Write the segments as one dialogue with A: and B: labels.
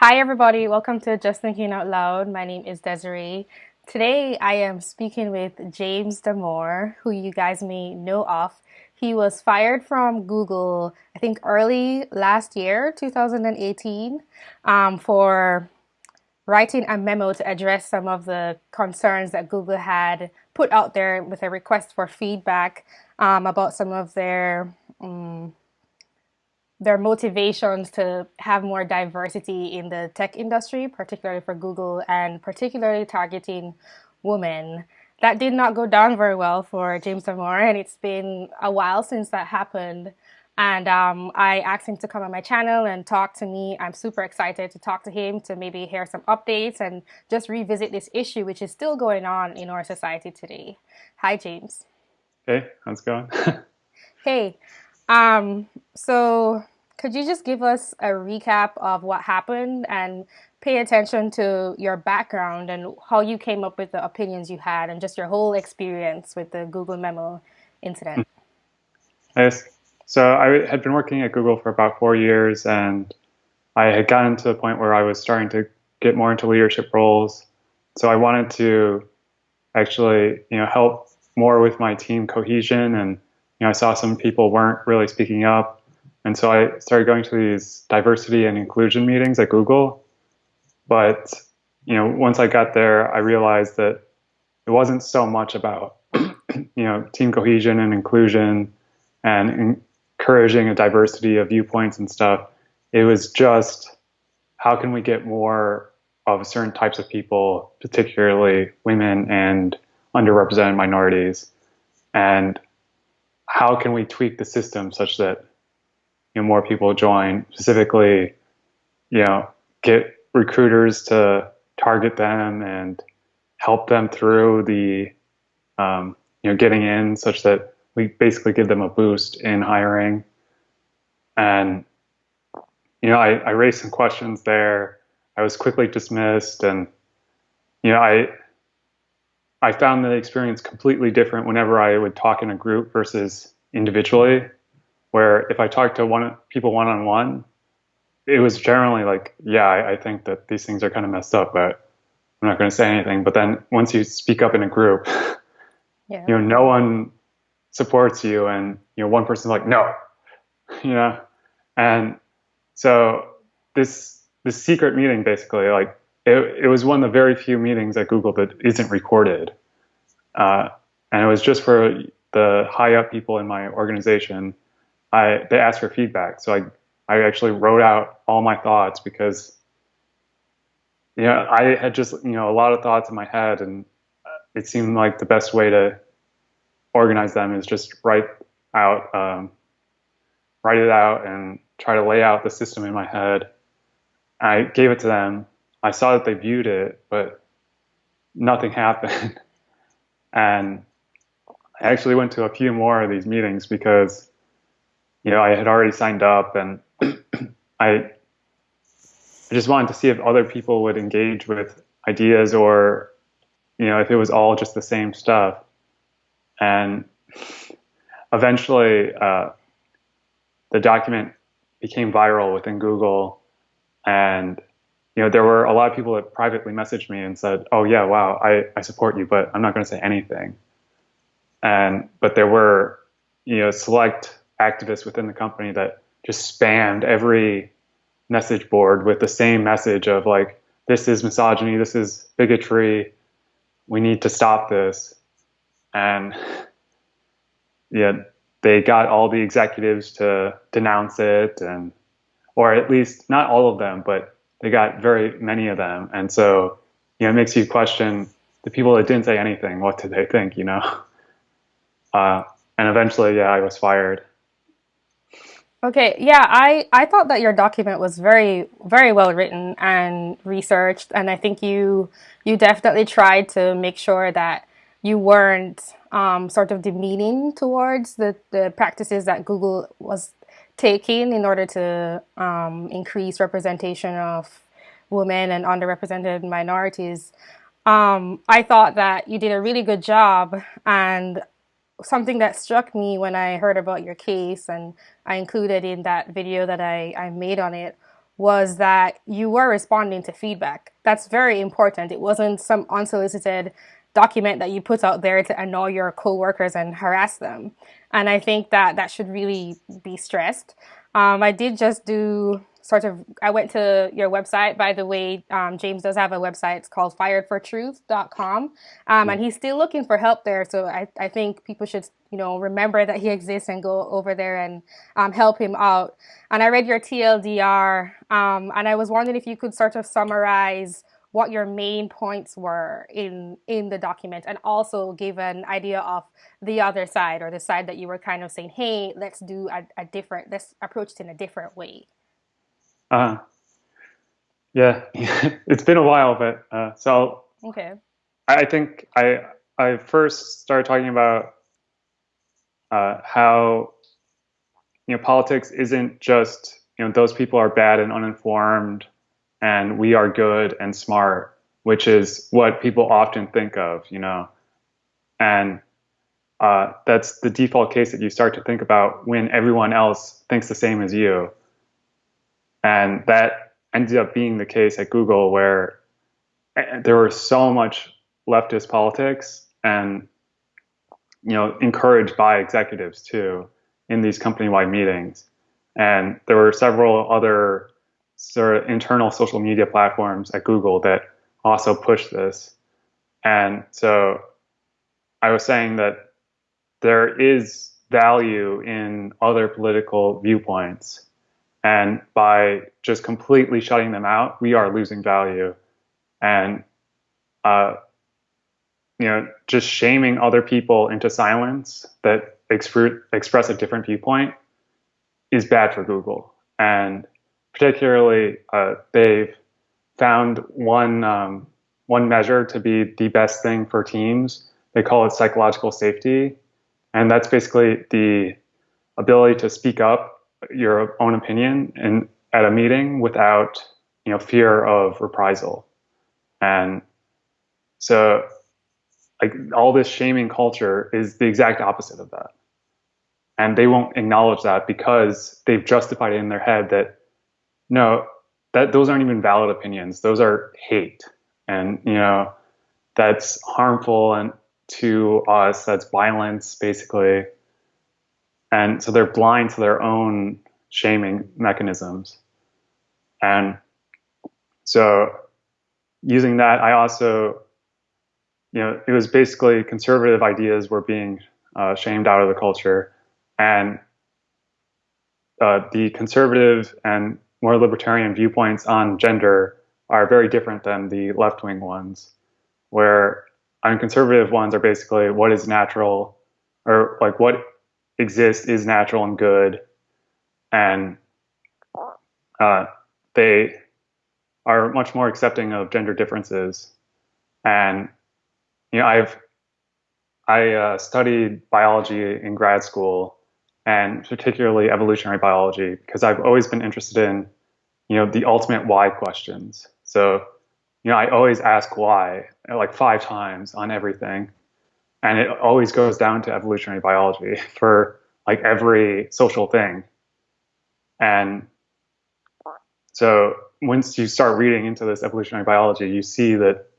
A: Hi, everybody. Welcome to Just Thinking Out Loud. My name is Desiree. Today, I am speaking with James Damore, who you guys may know of. He was fired from Google, I think, early last year, 2018, um, for writing a memo to address some of the concerns that Google had put out there with a request for feedback um, about some of their um, their motivations to have more diversity in the tech industry, particularly for Google and particularly targeting women. That did not go down very well for James Damore, and it's been a while since that happened. And um, I asked him to come on my channel and talk to me. I'm super excited to talk to him to maybe hear some updates and just revisit this issue, which is still going on in our society today. Hi, James.
B: Hey, how's it going?
A: hey, um, so could you just give us a recap of what happened and pay attention to your background and how you came up with the opinions you had and just your whole experience with the Google Memo incident?
B: Yes. So I had been working at Google for about four years and I had gotten to the point where I was starting to get more into leadership roles. So I wanted to actually, you know, help more with my team cohesion and you know, I saw some people weren't really speaking up. And so I started going to these diversity and inclusion meetings at Google. But, you know, once I got there, I realized that it wasn't so much about, you know, team cohesion and inclusion and encouraging a diversity of viewpoints and stuff. It was just how can we get more of certain types of people, particularly women and underrepresented minorities, and how can we tweak the system such that you know, more people join? Specifically, you know, get recruiters to target them and help them through the um, you know getting in, such that we basically give them a boost in hiring. And you know, I, I raised some questions there. I was quickly dismissed, and you know, I I found the experience completely different whenever I would talk in a group versus individually. Where if I talked to one people one on one, it was generally like, yeah, I, I think that these things are kind of messed up, but I'm not going to say anything. But then once you speak up in a group, yeah. you know, no one supports you, and you know, one person's like, no, you know, and so this this secret meeting basically like it, it was one of the very few meetings at Google that isn't recorded. Uh, and it was just for the high up people in my organization. I, they asked for feedback. So I, I actually wrote out all my thoughts because, you know, I had just, you know, a lot of thoughts in my head and it seemed like the best way to organize them is just write out, um, write it out and try to lay out the system in my head. I gave it to them I saw that they viewed it, but nothing happened. and I actually went to a few more of these meetings because, you know, I had already signed up and I, I just wanted to see if other people would engage with ideas or, you know, if it was all just the same stuff. And eventually, uh, the document became viral within Google and you know, there were a lot of people that privately messaged me and said, "Oh yeah, wow, I, I support you, but I'm not going to say anything." And but there were, you know, select activists within the company that just spammed every message board with the same message of like, "This is misogyny. This is bigotry. We need to stop this." And yeah, they got all the executives to denounce it, and or at least not all of them, but they got very many of them. And so, you know, it makes you question the people that didn't say anything, what did they think, you know? Uh, and eventually, yeah, I was fired.
A: Okay, yeah, I, I thought that your document was very very well written and researched, and I think you you definitely tried to make sure that you weren't um, sort of demeaning towards the, the practices that Google was taking in order to um, increase representation of women and underrepresented minorities. Um, I thought that you did a really good job and something that struck me when I heard about your case and I included in that video that I, I made on it was that you were responding to feedback. That's very important. It wasn't some unsolicited document that you put out there to annoy your coworkers and harass them. And I think that that should really be stressed. Um, I did just do sort of, I went to your website. By the way, um, James does have a website. It's called firedfortruth.com. Um, and he's still looking for help there. So I, I think people should, you know, remember that he exists and go over there and um, help him out. And I read your TLDR um, and I was wondering if you could sort of summarize what your main points were in in the document and also give an idea of the other side or the side that you were kind of saying hey let's do a, a different let's approach it in a different way.
B: Uh yeah it's been a while but uh so
A: okay.
B: I think i i first started talking about uh how you know politics isn't just you know those people are bad and uninformed and we are good and smart, which is what people often think of, you know. And uh, that's the default case that you start to think about when everyone else thinks the same as you. And that ended up being the case at Google, where eh, there was so much leftist politics and you know encouraged by executives too in these company-wide meetings. And there were several other sort of internal social media platforms at Google that also push this. And so I was saying that there is value in other political viewpoints. And by just completely shutting them out, we are losing value. And, uh, you know, just shaming other people into silence that exp- express a different viewpoint is bad for Google. And particularly uh, they've found one um, one measure to be the best thing for teams. They call it psychological safety, and that's basically the ability to speak up your own opinion and at a meeting without you know fear of reprisal. And so like all this shaming culture is the exact opposite of that. And they won't acknowledge that because they've justified it in their head that no, that those aren't even valid opinions. Those are hate, and you know that's harmful and to us. That's violence, basically. And so they're blind to their own shaming mechanisms. And so using that, I also, you know, it was basically conservative ideas were being uh, shamed out of the culture. And uh, the conservative and more libertarian viewpoints on gender are very different than the left wing ones, where I mean, conservative ones are basically what is natural or like what exists is natural and good. And uh, they are much more accepting of gender differences. And, you know, I've, I uh, studied biology in grad school and particularly evolutionary biology because I've always been interested in, you know, the ultimate why questions. So, you know, I always ask why like five times on everything. And it always goes down to evolutionary biology for like every social thing. And so once you start reading into this evolutionary biology, you see that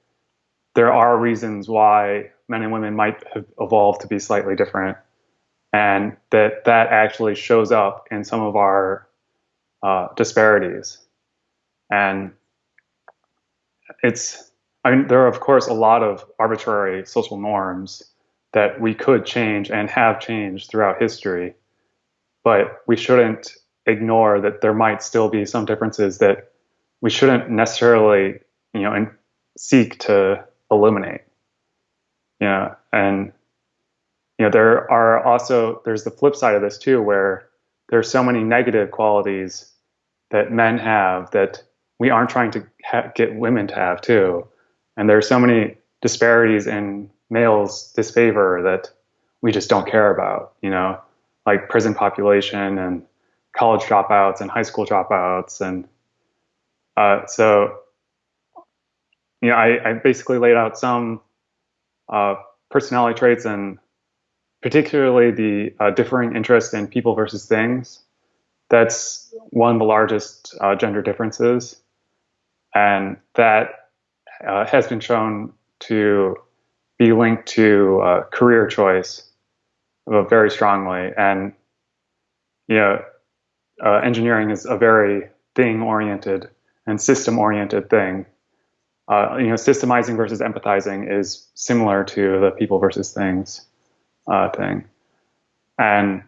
B: there are reasons why men and women might have evolved to be slightly different and that that actually shows up in some of our uh, disparities. And it's, I mean, there are of course a lot of arbitrary social norms that we could change and have changed throughout history, but we shouldn't ignore that there might still be some differences that we shouldn't necessarily, you know, seek to eliminate. You know, and you know, there are also, there's the flip side of this too, where there's so many negative qualities that men have that we aren't trying to ha- get women to have too. And there's so many disparities in males' disfavor that we just don't care about, you know, like prison population and college dropouts and high school dropouts. And uh, so, you know, I, I, basically laid out some uh, personality traits and particularly the uh, differing interest in people versus things that's one of the largest uh, gender differences, and that uh, has been shown to be linked to uh, career choice very strongly. And you know, uh, engineering is a very thing-oriented and system-oriented thing. Uh, you know, systemizing versus empathizing is similar to the people versus things uh, thing. And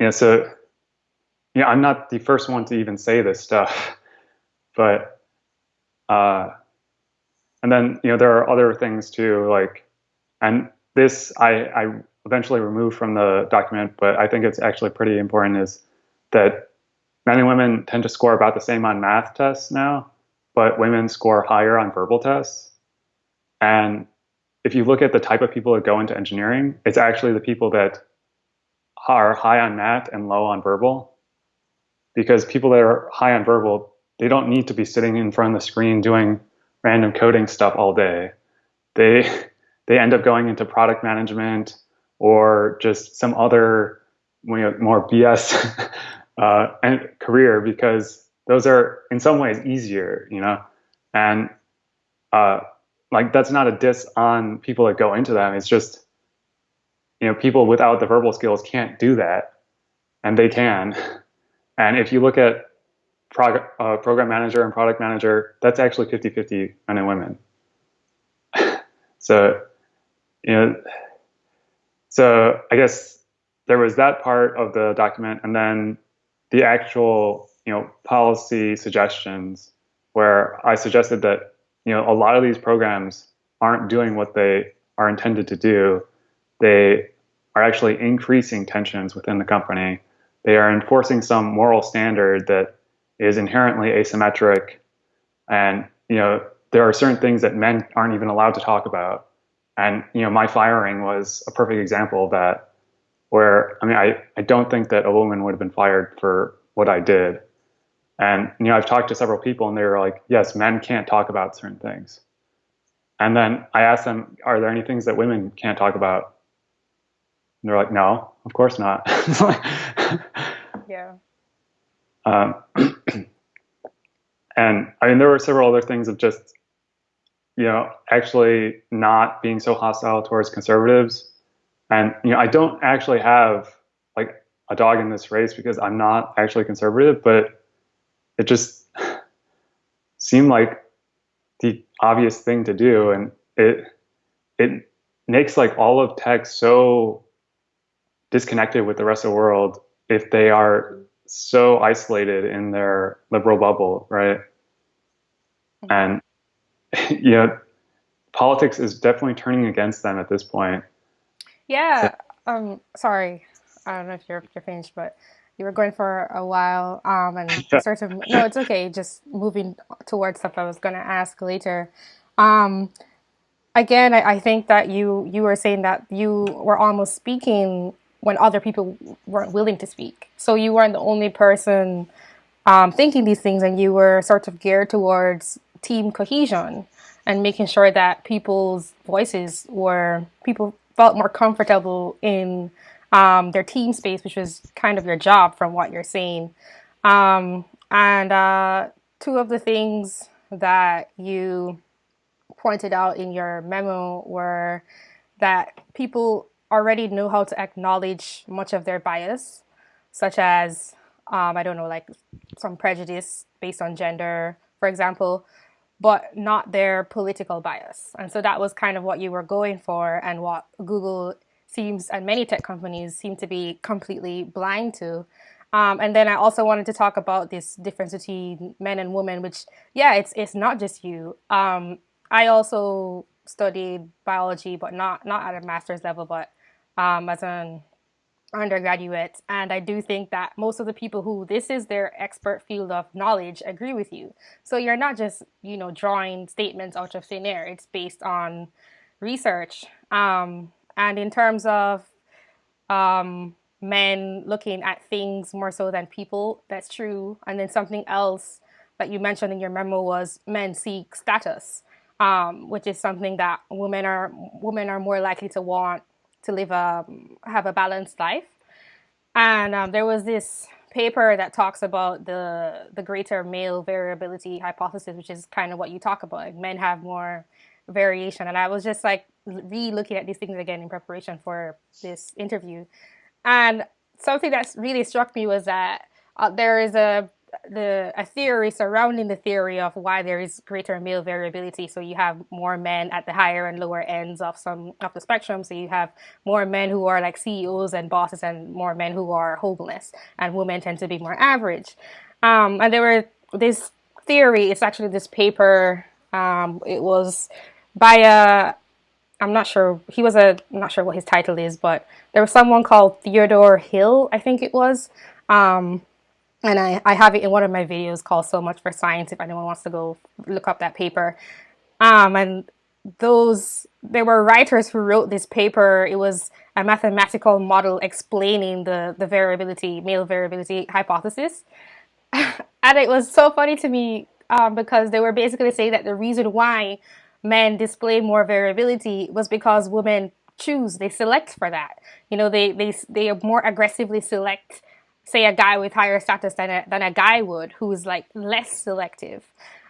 B: know, so yeah, I'm not the first one to even say this stuff, but uh, and then you know there are other things too, like, and this I I eventually removed from the document, but I think it's actually pretty important is that men and women tend to score about the same on math tests now, but women score higher on verbal tests. And if you look at the type of people that go into engineering, it's actually the people that are high on math and low on verbal because people that are high on verbal, they don't need to be sitting in front of the screen doing random coding stuff all day. They they end up going into product management or just some other more BS uh, career because those are in some ways easier, you know, and uh, like that's not a diss on people that go into them. It's just you know people without the verbal skills can't do that, and they can. And if you look at prog uh, program manager and product manager, that's actually 50-50 men and women. so, you know, so I guess there was that part of the document, and then the actual, you know, policy suggestions where I suggested that, you know, a lot of these programs aren't doing what they are intended to do. They are actually increasing tensions within the company they are enforcing some moral standard that is inherently asymmetric. And, you know, there are certain things that men aren't even allowed to talk about. And, you know, my firing was a perfect example of that, where, I mean, I, I don't think that a woman would have been fired for what I did. And, you know, I've talked to several people and they were like, yes, men can't talk about certain things. And then I asked them, are there any things that women can't talk about? And they're like, no, of course not.
A: yeah.
B: Um, and I mean, there were several other things of just, you know, actually not being so hostile towards conservatives. And, you know, I don't actually have like a dog in this race because I'm not actually conservative, but it just seemed like the obvious thing to do. And it, it makes like all of tech so disconnected with the rest of the world if they are so isolated in their liberal bubble, right? Mm-hmm. And you know, politics is definitely turning against them at this point.
A: Yeah. So, um. Sorry, I don't know if you're you're finished, but you were going for a while. Um. And sort of no, it's okay. Just moving towards stuff I was going to ask later. Um. Again, I, I think that you you were saying that you were almost speaking when other people weren't willing to speak. So you weren't the only person um, thinking these things, and you were sort of geared towards team cohesion and making sure that people's voices were people felt more comfortable in um, their team space, which was kind of your job from what you're saying. Um, and uh, two of the things that you pointed out in your memo were that people already know how to acknowledge much of their bias, such as, um, I don't know, like some prejudice based on gender, for example, but not their political bias. And so that was kind of what you were going for and what Google seems and many tech companies seem to be completely blind to. Um, and then I also wanted to talk about this difference between men and women, which, yeah, it's it's not just you. Um, I also studied biology, but not not at a master's level, but um, as an undergraduate. And I do think that most of the people who this is their expert field of knowledge agree with you. So you're not just, you know, drawing statements out of thin air. It's based on research. Um, and in terms of um, men looking at things more so than people, that's true. And then something else that you mentioned in your memo was men seek status, um, which is something that women are women are more likely to want to live a have a balanced life. And um, there was this paper that talks about the the greater male variability hypothesis, which is kind of what you talk about. Like men have more variation, and I was just like re-looking at these things again in preparation for this interview, and something that's really struck me was that uh, there is a the a theory surrounding the theory of why there is greater male variability. So you have more men at the higher and lower ends of some of the spectrum. So you have more men who are like CEOs and bosses, and more men who are homeless, and women tend to be more average. Um, and there were this theory. It's actually this paper. Um, it was by a I'm not sure he was a I'm not sure what his title is, but there was someone called Theodore Hill, I think it was. Um, and I, I have it in one of my videos called So Much for Science if anyone wants to go look up that paper. Um, and those, there were writers who wrote this paper. It was a mathematical model explaining the, the variability, male variability hypothesis. and it was so funny to me um, because they were basically saying that the reason why men display more variability was because women choose, they select for that. You know, they, they, they more aggressively select say a guy with higher status than a, than a guy would who's like less selective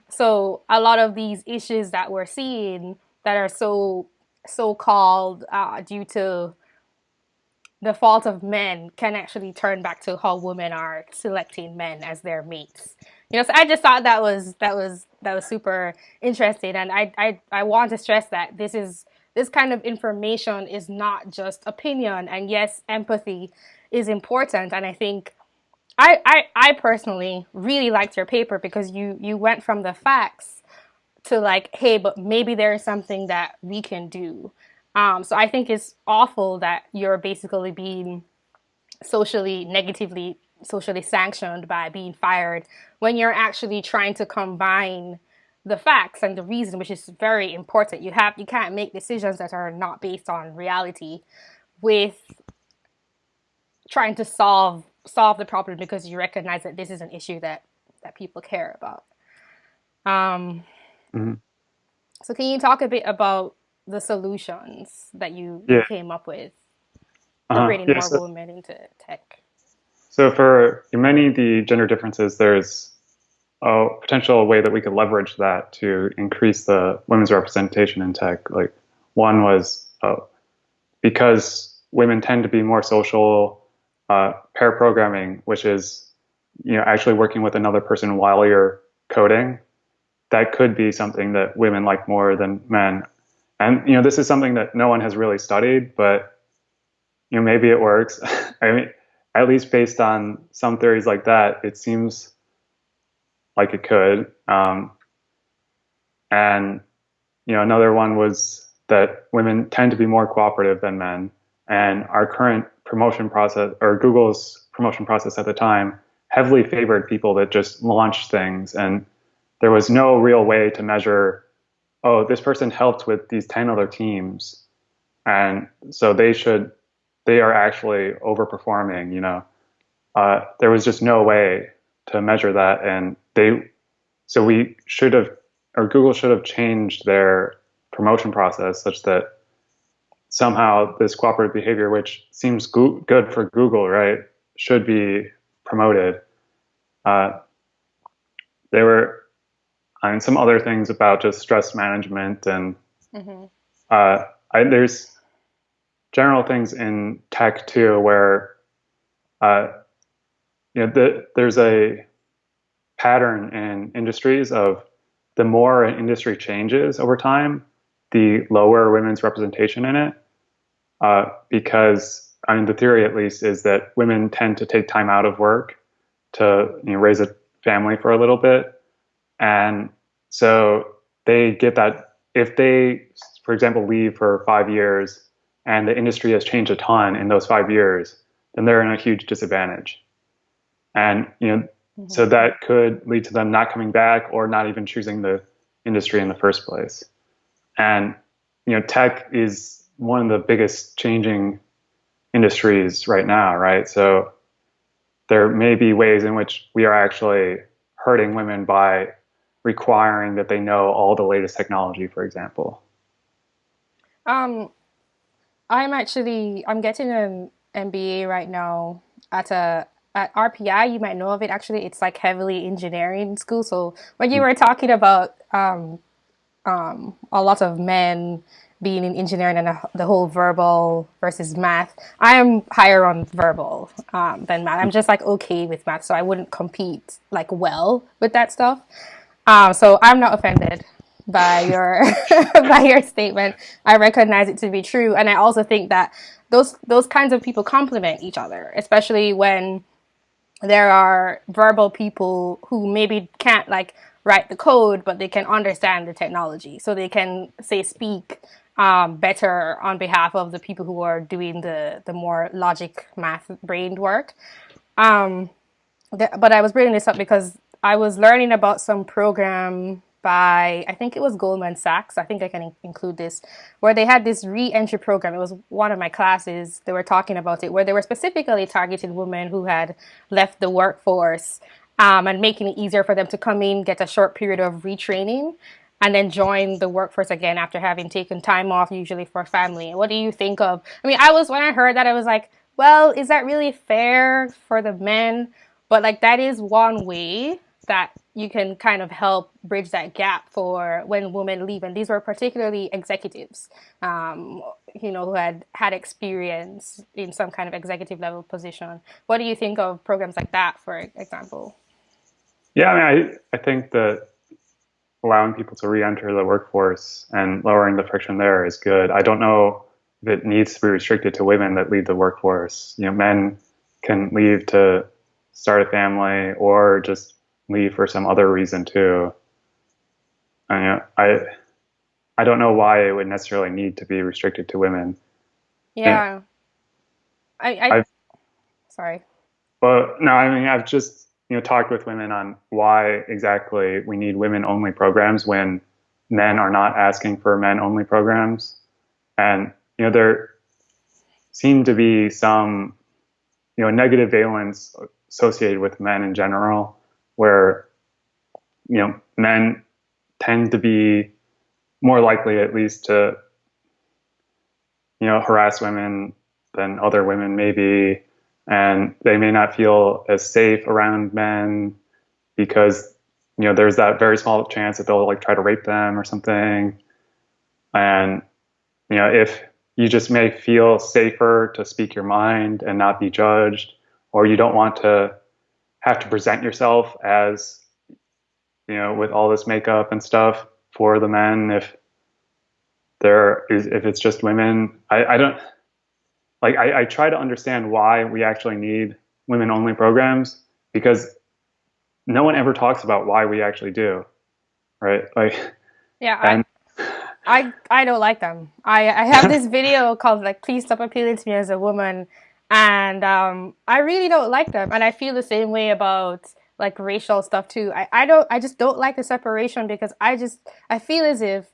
A: so a lot of these issues that we're seeing that are so so called uh, due to the fault of men can actually turn back to how women are selecting men as their mates you know so i just thought that was that was that was super interesting and i i, I want to stress that this is this kind of information is not just opinion and yes empathy is important. And I think I, I, I personally really liked your paper because you, you went from the facts to like, hey, but maybe there's something that we can do. Um, so I think it's awful that you're basically being socially negatively socially sanctioned by being fired when you're actually trying to combine the facts and the reason which is very important you have you can't make decisions that are not based on reality with trying to solve solve the problem because you recognize that this is an issue that that people care about. Um, mm-hmm. So, can you talk a bit about the solutions that you yeah. came up with uh-huh. bringing yeah, more so, women into tech?
B: So, for many of the gender differences, there's a potential way that we could leverage that to increase the women's representation in tech. Like, one was uh, because women tend to be more social uh, pair programming, which is you know actually working with another person while you're coding, that could be something that women like more than men. And you know this is something that no one has really studied, but you know maybe it works. I mean, at least based on some theories like that, it seems like it could. Um, and you know another one was that women tend to be more cooperative than men, and our current promotion process or Google's promotion process at the time heavily favored people that just launched things. And there was no real way to measure oh this person helped with these 10 other teams. And so they should they are actually overperforming you know uh, there was just no way to measure that and they so we should have or google should have changed their promotion process such that somehow this cooperative behavior, which seems go- good for Google, right, should be promoted. Uh, there were and some other things about just stress management and mm-hmm. uh, I, there's general things in tech too where uh, you know the, there's a pattern in industries of the more an industry changes over time, the lower women's representation in it, uh, because I mean the theory at least is that women tend to take time out of work to you know, raise a family for a little bit, and so they get that if they, for example, leave for five years and the industry has changed a ton in those five years, then they're in a huge disadvantage, and you know. Mm-hmm. So that could lead to them not coming back or not even choosing the industry in the first place. And you know, tech is one of the biggest changing industries right now, right? So there may be ways in which we are actually hurting women by requiring that they know all the latest technology, for example.
A: Um, I'm actually I'm getting an MBA right now at a at RPI, you might know of it. Actually, it's like heavily engineering school. So when you were talking about um, um, a lot of men being in engineering and the whole verbal versus math, I am higher on verbal um, than math. I'm just like okay with math, so I wouldn't compete like well with that stuff. Um, so I'm not offended by your by your statement. I recognize it to be true, and I also think that those those kinds of people complement each other, especially when there are verbal people who maybe can't like write the code, but they can understand the technology, so they can say speak um, better on behalf of the people who are doing the the more logic math brained work. Um, but I was bringing this up because I was learning about some program by I think it was Goldman Sachs. I think I can include this where they had this re-entry program. It was one of my classes. They were talking about it where they were specifically targeting women who had left the workforce um, and making it easier for them to come in, get a short period of retraining, and then join the workforce again after having taken time off, usually for family. What do you think of? I mean, I was when I heard that I was like, well, is that really fair for the men? But like that is one way that you can kind of help bridge that gap for when women leave. And these were particularly executives, um, you know, who had had experience in some kind of executive level position. What do you think of programs like that, for example?
B: Yeah, I mean, I, I think that allowing people to re-enter the workforce and lowering the friction there is good. I don't know if it needs to be restricted to women that leave the workforce. You know, men can leave to start a family or just leave for some other reason too. I I I don't know why it would necessarily need to be restricted to women.
A: Yeah. And I, I sorry.
B: Well, no, I mean I've just you know talked with women on why exactly we need women only programs when men are not asking for men only programs, and you know there seem to be some you know negative valence associated with men in general where you know men tend to be more likely at least to you know harass women than other women maybe. And they may not feel as safe around men because you know there's that very small chance that they'll like try to rape them or something. And you know if you just may feel safer to speak your mind and not be judged or you don't want to have to present yourself as you know with all this makeup and stuff for the men if there is if it's just women. I, I don't like I, I try to understand why we actually need women only programs because no one ever talks about why we actually do right? Like
A: yeah and, I, I i don't like them. I i have this video called like please stop appealing to me as a woman and um, I really don't like them. And I feel the same way about like racial stuff too. I, I don't I just don't like the separation because I just I feel as if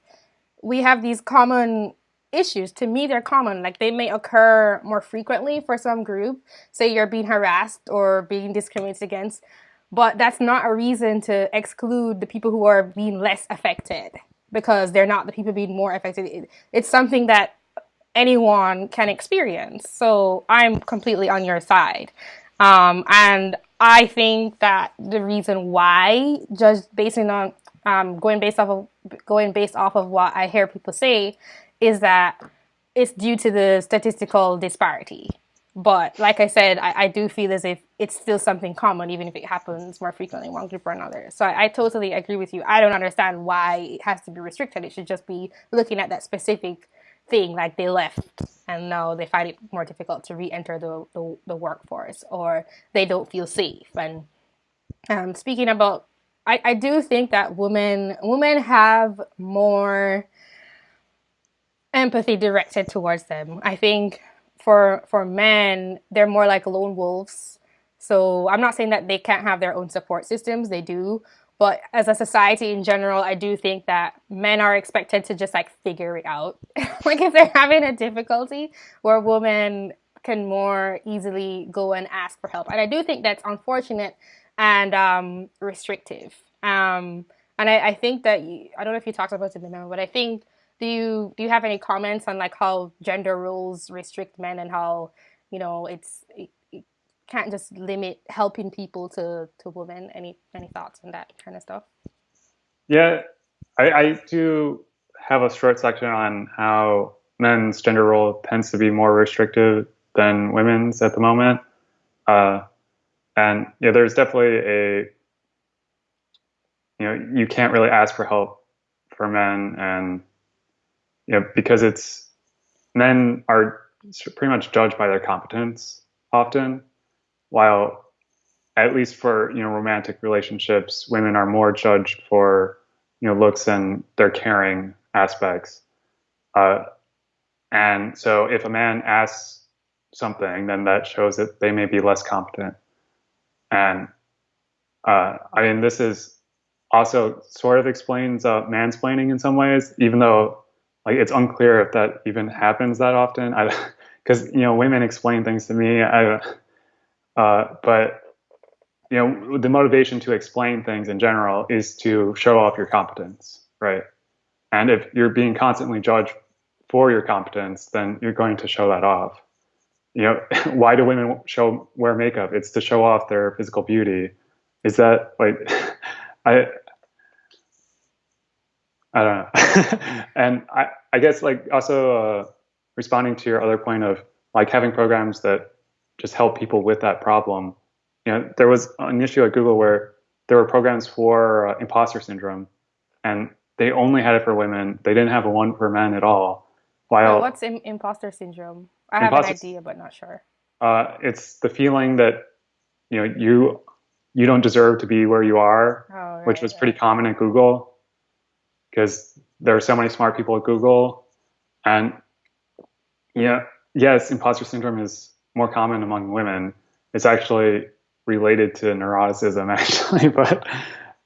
A: we have these common issues. To me, they're common. Like they may occur more frequently for some group. Say you're being harassed or being discriminated against, but that's not a reason to exclude the people who are being less affected because they're not the people being more affected. It's something that anyone can experience. So I'm completely on your side. Um, and I think that the reason why, just basing on um, going based off of going based off of what I hear people say, is that it's due to the statistical disparity. But like I said, I, I do feel as if it's still something common, even if it happens more frequently in one group or another. So I, I totally agree with you. I don't understand why it has to be restricted. It should just be looking at that specific thing like they left and now they find it more difficult to re-enter the, the, the workforce or they don't feel safe. And um, speaking about I, I do think that women women have more empathy directed towards them. I think for for men they're more like lone wolves. So i'm not saying that they can't have their own support systems. They do but as a society in general, I do think that men are expected to just like figure it out. like if they're having a difficulty, where women can more easily go and ask for help. And I do think that's unfortunate and um, restrictive. Um, and I, I, think that you, I don't know if you talked about it before, but I think do you do you have any comments on like how gender roles restrict men and how you know it's it, can't just limit helping people to to women. Any any thoughts on that kind of stuff?
B: Yeah, I, I do have a short section on how men's gender role tends to be more restrictive than women's at the moment. Uh, and yeah, there's definitely a you know you can't really ask for help for men, and you know because it's men are pretty much judged by their competence often, while at least for you know romantic relationships, women are more judged for you know looks and their caring aspects. Uh, and so if a man asks something, then that shows that they may be less competent. And uh, I mean, this is also sort of explains uh, mansplaining in some ways, even though like it's unclear if that even happens that often. Because you know, women explain things to me. I, uh, but you know, the motivation to explain things in general is to show off your competence, right? And if you're being constantly judged for your competence, then you're going to show that off. You know, why do women show wear makeup? It's to show off their physical beauty. Is that like I I don't know. and I I guess like also uh, responding to your other point of like having programs that just help people with that problem. You know, there was an issue at Google where there were programs for uh, imposter syndrome, and they only had it for women. They didn't have one for men at all.
A: While what's Im- imposter syndrome? I have imposter, an idea, but not sure.
B: Uh, it's the feeling that you know you you don't deserve to be where you are, oh, right, which was pretty common at Google because there are so many smart people at Google, and yeah, yes, imposter syndrome is more common among women. It's actually related to neuroticism, actually, but.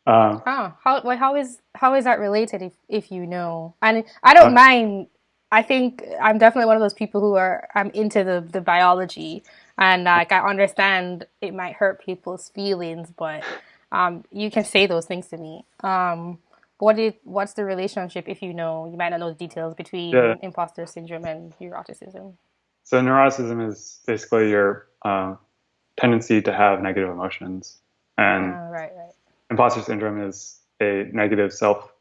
A: Um, oh, how well, how is how is that related if if you know? And I don't uh, mind I think I'm definitely one of those people who are I'm into the the biology and like I understand it might hurt people's feelings, but um, you can say those things to me. Um, what is what's the relationship if you know you might not know the details between yeah. imposter syndrome and neuroticism?
B: So neuroticism is basically your um, tendency to have negative emotions, and uh, right, right. imposter syndrome is a negative self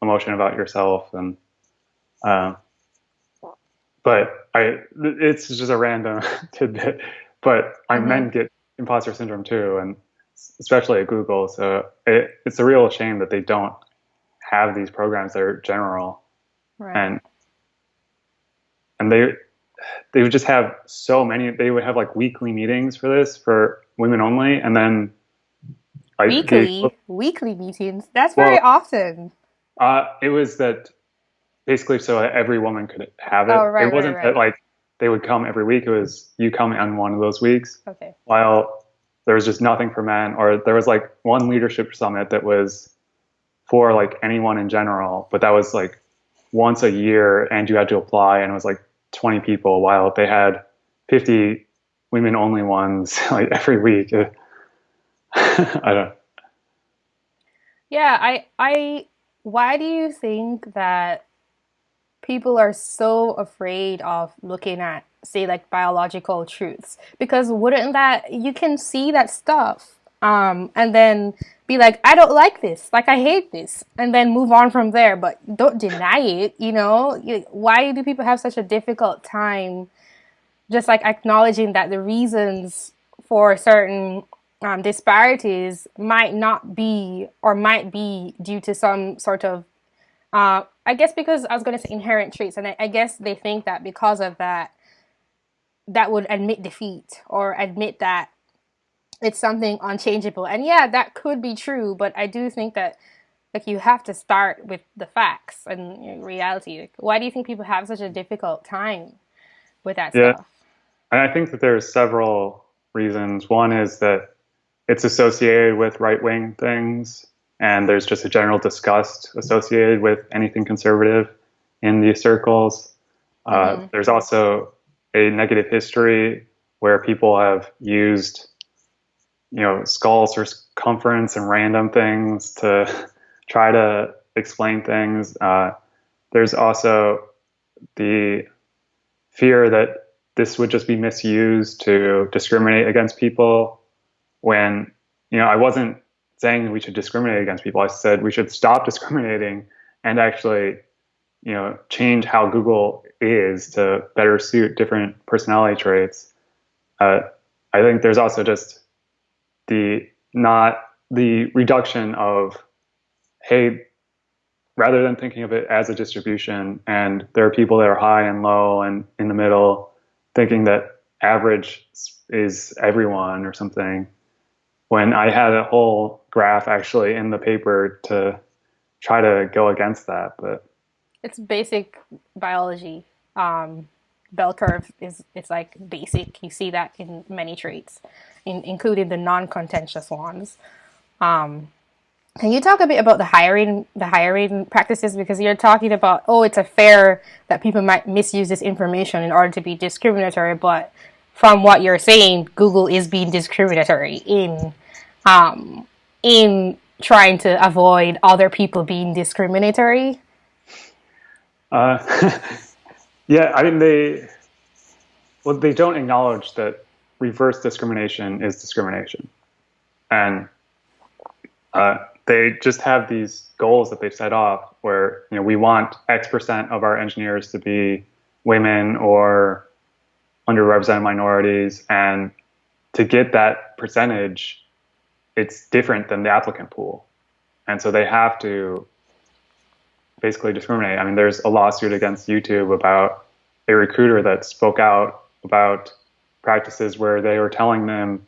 B: emotion about yourself and uh, but I, it's just a random tidbit. But I mm-hmm. men get imposter syndrome too, and especially at Google. So it, it's a real shame that they don't have these programs that are general, right. and and they they would just have so many. They would have like weekly meetings for this for women only, and then
A: weekly they, weekly meetings. That's very well, often.
B: Uh, it was that basically so every woman could have it. Oh, right, it wasn't right, right. that like they would come every week. It was you come on one of those weeks.
A: Okay.
B: While there was just nothing for men, or there was like one leadership summit that was for like anyone in general, but that was like once a year and you had to apply and it was like 20 people while they had 50 women only ones like every week. I don't.
A: Yeah, I I why do you think that people are so afraid of looking at say like biological truths because wouldn't that you can see that stuff um, and then be like i don't like this. Like i hate this. And then move on from there. But don't deny it you know? Why do people have such a difficult time just like acknowledging that the reasons for certain um, disparities might not be or might be due to some sort of uh, I guess because I was going to say inherent traits, and I, I guess they think that because of that, that would admit defeat or admit that it's something unchangeable. And yeah, that could be true, but I do think that like you have to start with the facts and reality. Like, why do you think people have such a difficult time with that yeah. stuff?
B: And I think that there's several reasons. One is that it's associated with right wing things and there's just a general disgust associated with anything conservative in these circles. Uh, mm-hmm. There's also a negative history where people have used, you know, skull circumference and random things to try to explain things. Uh, there's also the fear that this would just be misused to discriminate against people when you know I wasn't saying we should discriminate against people. I said we should stop discriminating and actually you know change how Google is to better suit different personality traits. Uh, I think there's also just the not the reduction of hey rather than thinking of it as a distribution and there are people that are high and low and in the middle thinking that average is everyone or something when i had a whole graph actually in the paper to try to go against that but
A: it's basic biology um, bell curve is it's like basic. You see that in many traits in, including the non-contentious ones. Um, can you talk a bit about the hiring the hiring practices? Because you're talking about oh it's a fair that people might misuse this information in order to be discriminatory, but from what you're saying, Google is being discriminatory in um, in trying to avoid other people being discriminatory.
B: Uh, yeah, I mean they well they don't acknowledge that reverse discrimination is discrimination, and uh, they just have these goals that they've set off where you know we want X percent of our engineers to be women or underrepresented minorities, and to get that percentage, it's different than the applicant pool, and so they have to basically discriminate. I mean, there's a lawsuit against YouTube about a recruiter that spoke out about practices where they were telling them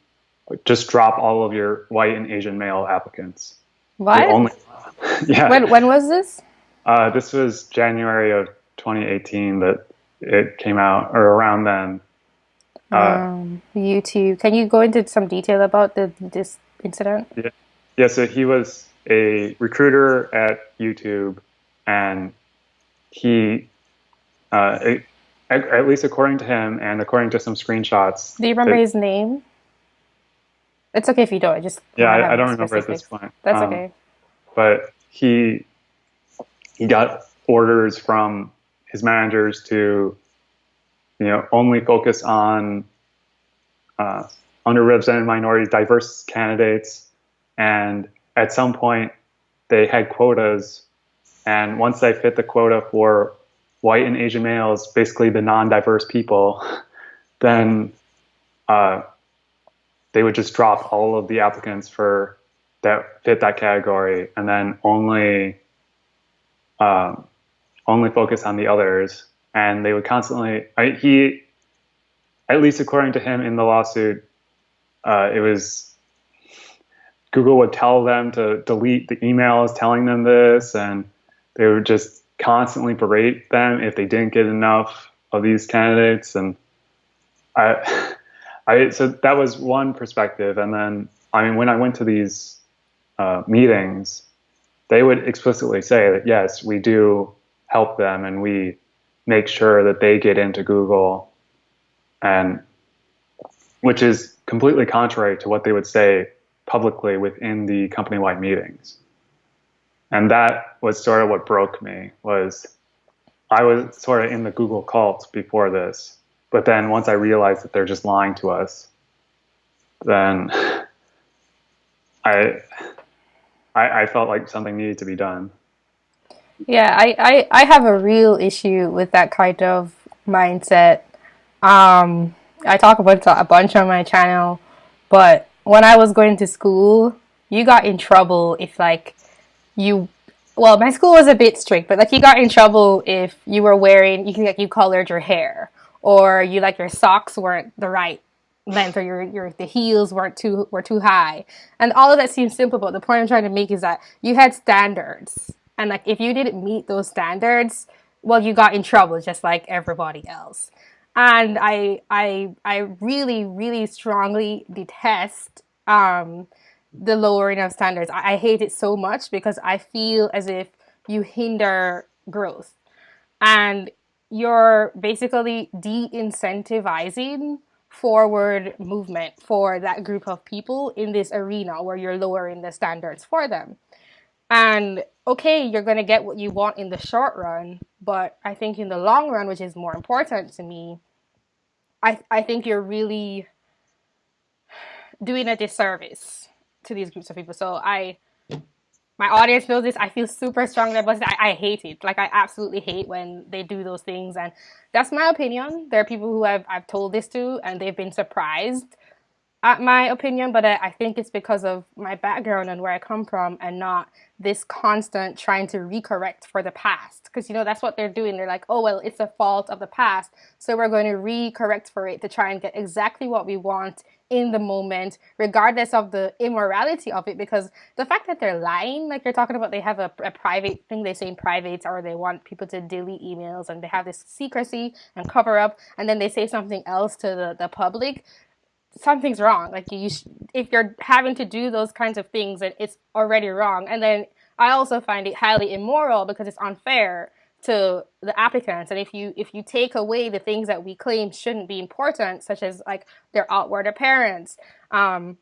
B: just drop all of your white and Asian male applicants
A: what? Only,
B: yeah.
A: When, when was this?
B: Uh, this was January of 2018 that it came out, or around then.
A: Uh, um, YouTube. Can you go into some detail about the this incident?
B: Yeah. Yeah. So he was a recruiter at YouTube, and he, uh, it, at least according to him, and according to some screenshots.
A: Do you remember his name? It's okay if you don't. I just
B: yeah, I, I, don't remember at this point.
A: That's um, okay.
B: But he he got orders from his managers to you know only focus on uh, underrepresented minorities, diverse candidates, and at some point they had quotas, and once they fit the quota for white and Asian males, basically the non-diverse people, then uh, they would just drop all of the applicants for that fit that category. And then only um, only focus on the others. And they would constantly I, he at least according to him in the lawsuit uh, it was google would tell them to delete the emails telling them this. And they would just constantly berate them if they didn't get enough of these candidates. And i I so that was one perspective, and then I mean when I went to these uh, meetings, they would explicitly say that yes, we do help them, and we make sure that they get into Google, and which is completely contrary to what they would say publicly within the company-wide meetings. And that was sort of what broke me was I was sort of in the Google cult before this but then once I realized that they're just lying to us, then I, I, I felt like something needed to be done.
A: Yeah, I, I, I have a real issue with that kind of mindset. Um, I talk about a bunch on my channel, but when I was going to school, you got in trouble if like you well, my school was a bit strict, but like you got in trouble if you were wearing you can like you colored your hair or you like your socks weren't the right length or your, your the heels weren't too were too high. And all of that seems simple but the point i'm trying to make is that you had standards. And like if you didn't meet those standards well you got in trouble just like everybody else. And i i i really really strongly detest um the lowering of standards. I, I hate it so much because i feel as if you hinder growth. And you're basically de-incentivizing forward movement for that group of people in this arena where you're lowering the standards for them. And okay, you're going to get what you want in the short run, but I think in the long run, which is more important to me, I I think you're really doing a disservice to these groups of people. So I my audience knows this. I feel super strongly about it. I, I hate it. Like I absolutely hate when they do those things, and that's my opinion. There are people who I've I've told this to, and they've been surprised at my opinion, but I, I think it's because of my background and where I come from, and not this constant trying to recorrect for the past. Because you know that's what they're doing. They're like, oh well, it's a fault of the past, so we're going to recorrect for it to try and get exactly what we want in the moment, regardless of the immorality of it. Because the fact that they're lying, like you're talking about, they have a, a private thing they say in private, or they want people to delete emails, and they have this secrecy and cover up, and then they say something else to the, the public something's wrong. Like you, if you're having to do those kinds of things, and it's already wrong. And then I also find it highly immoral because it's unfair to the applicants. And if you if you take away the things that we claim shouldn't be important, such as like their outward appearance, um,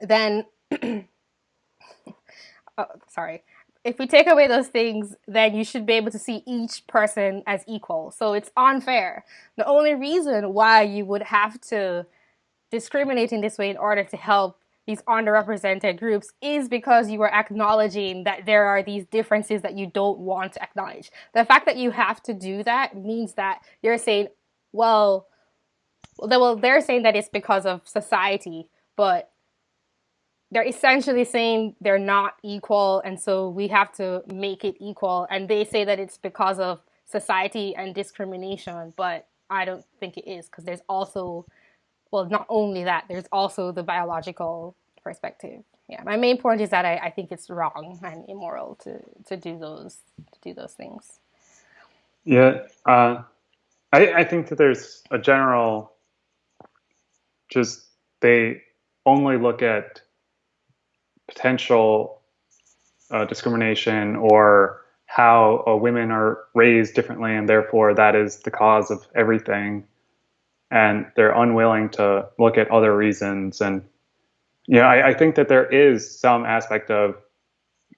A: then oh, sorry. If we take away those things, then you should be able to see each person as equal. So it's unfair. The only reason why you would have to discriminating this way in order to help these underrepresented groups is because you are acknowledging that there are these differences that you don't want to acknowledge. The fact that you have to do that means that you're saying, well, well, they're saying that it's because of society, but they're essentially saying they're not equal, and so we have to make it equal. And they say that it's because of society and discrimination, but I don't think it is because there's also well, not only that, there's also the biological perspective. Yeah, my main point is that I, I think it's wrong and immoral to, to do those to do those things.
B: Yeah, uh, I, I think that there's a general, just they only look at potential uh, discrimination or how uh, women are raised differently, and therefore that is the cause of everything and they're unwilling to look at other reasons. And you know, I, I think that there is some aspect of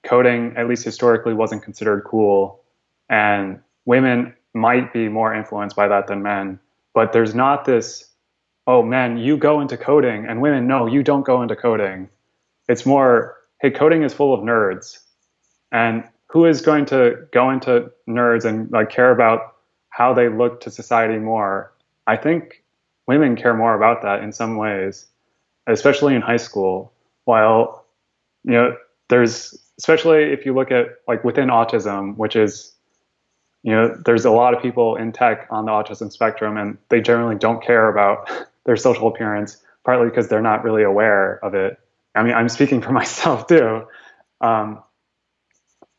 B: coding, at least historically, wasn't considered cool, and women might be more influenced by that than men. But there's not this, oh, men, you go into coding, and women, no, you don't go into coding. It's more, hey, coding is full of nerds, and who is going to go into nerds and like care about how they look to society more? I think women care more about that in some ways, especially in high school. While, you know, there's, especially if you look at like within autism, which is, you know, there's a lot of people in tech on the autism spectrum and they generally don't care about their social appearance, partly because they're not really aware of it. I mean, I'm speaking for myself too. Um,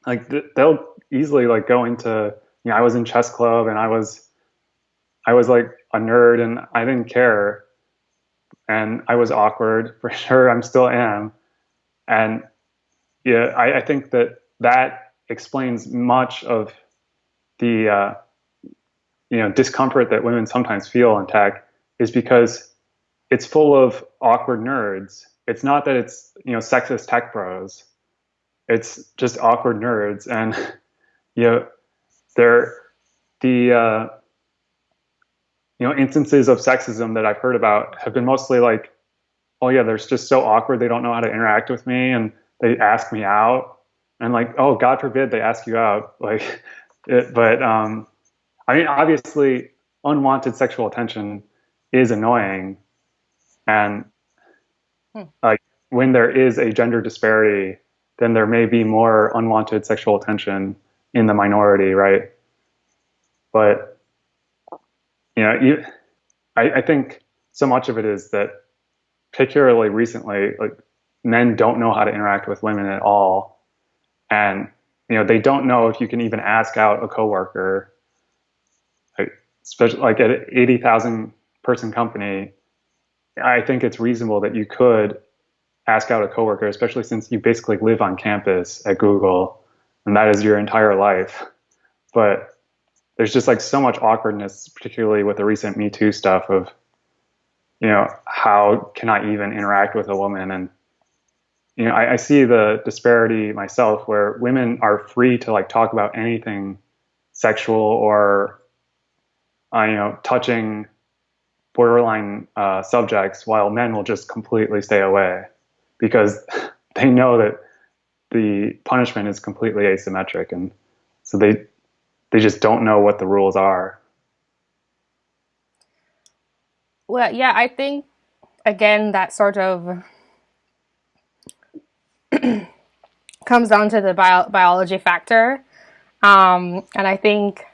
B: like they'll easily like go into, you know, I was in chess club and I was, I was like a nerd and I didn't care. And I was awkward for sure. I'm still am. And yeah, I, I think that that explains much of the uh, you know discomfort that women sometimes feel in tech is because it's full of awkward nerds. It's not that it's you know sexist tech bros. It's just awkward nerds, and you know they're the uh, you know, instances of sexism that I've heard about have been mostly like, oh yeah, they're just so awkward. They don't know how to interact with me, and they ask me out, and like, oh, God forbid they ask you out. Like, it, but um, I mean, obviously, unwanted sexual attention is annoying, and hmm. like when there is a gender disparity, then there may be more unwanted sexual attention in the minority, right? But you know, you, I, I think so much of it is that particularly recently, like men don't know how to interact with women at all. And, you know, they don't know if you can even ask out a coworker, like, especially like at an 80,000 person company. I think it's reasonable that you could ask out a coworker, especially since you basically live on campus at Google and that is your entire life. But there's just like so much awkwardness, particularly with the recent Me Too stuff of, you know, how can I even interact with a woman? And, you know, I, I see the disparity myself where women are free to like talk about anything sexual or, uh, you know, touching borderline uh, subjects, while men will just completely stay away because they know that the punishment is completely asymmetric, and so they they just don't know what the rules are.
A: Well, yeah, I think again that sort of comes down to the bio- biology factor, um, and I think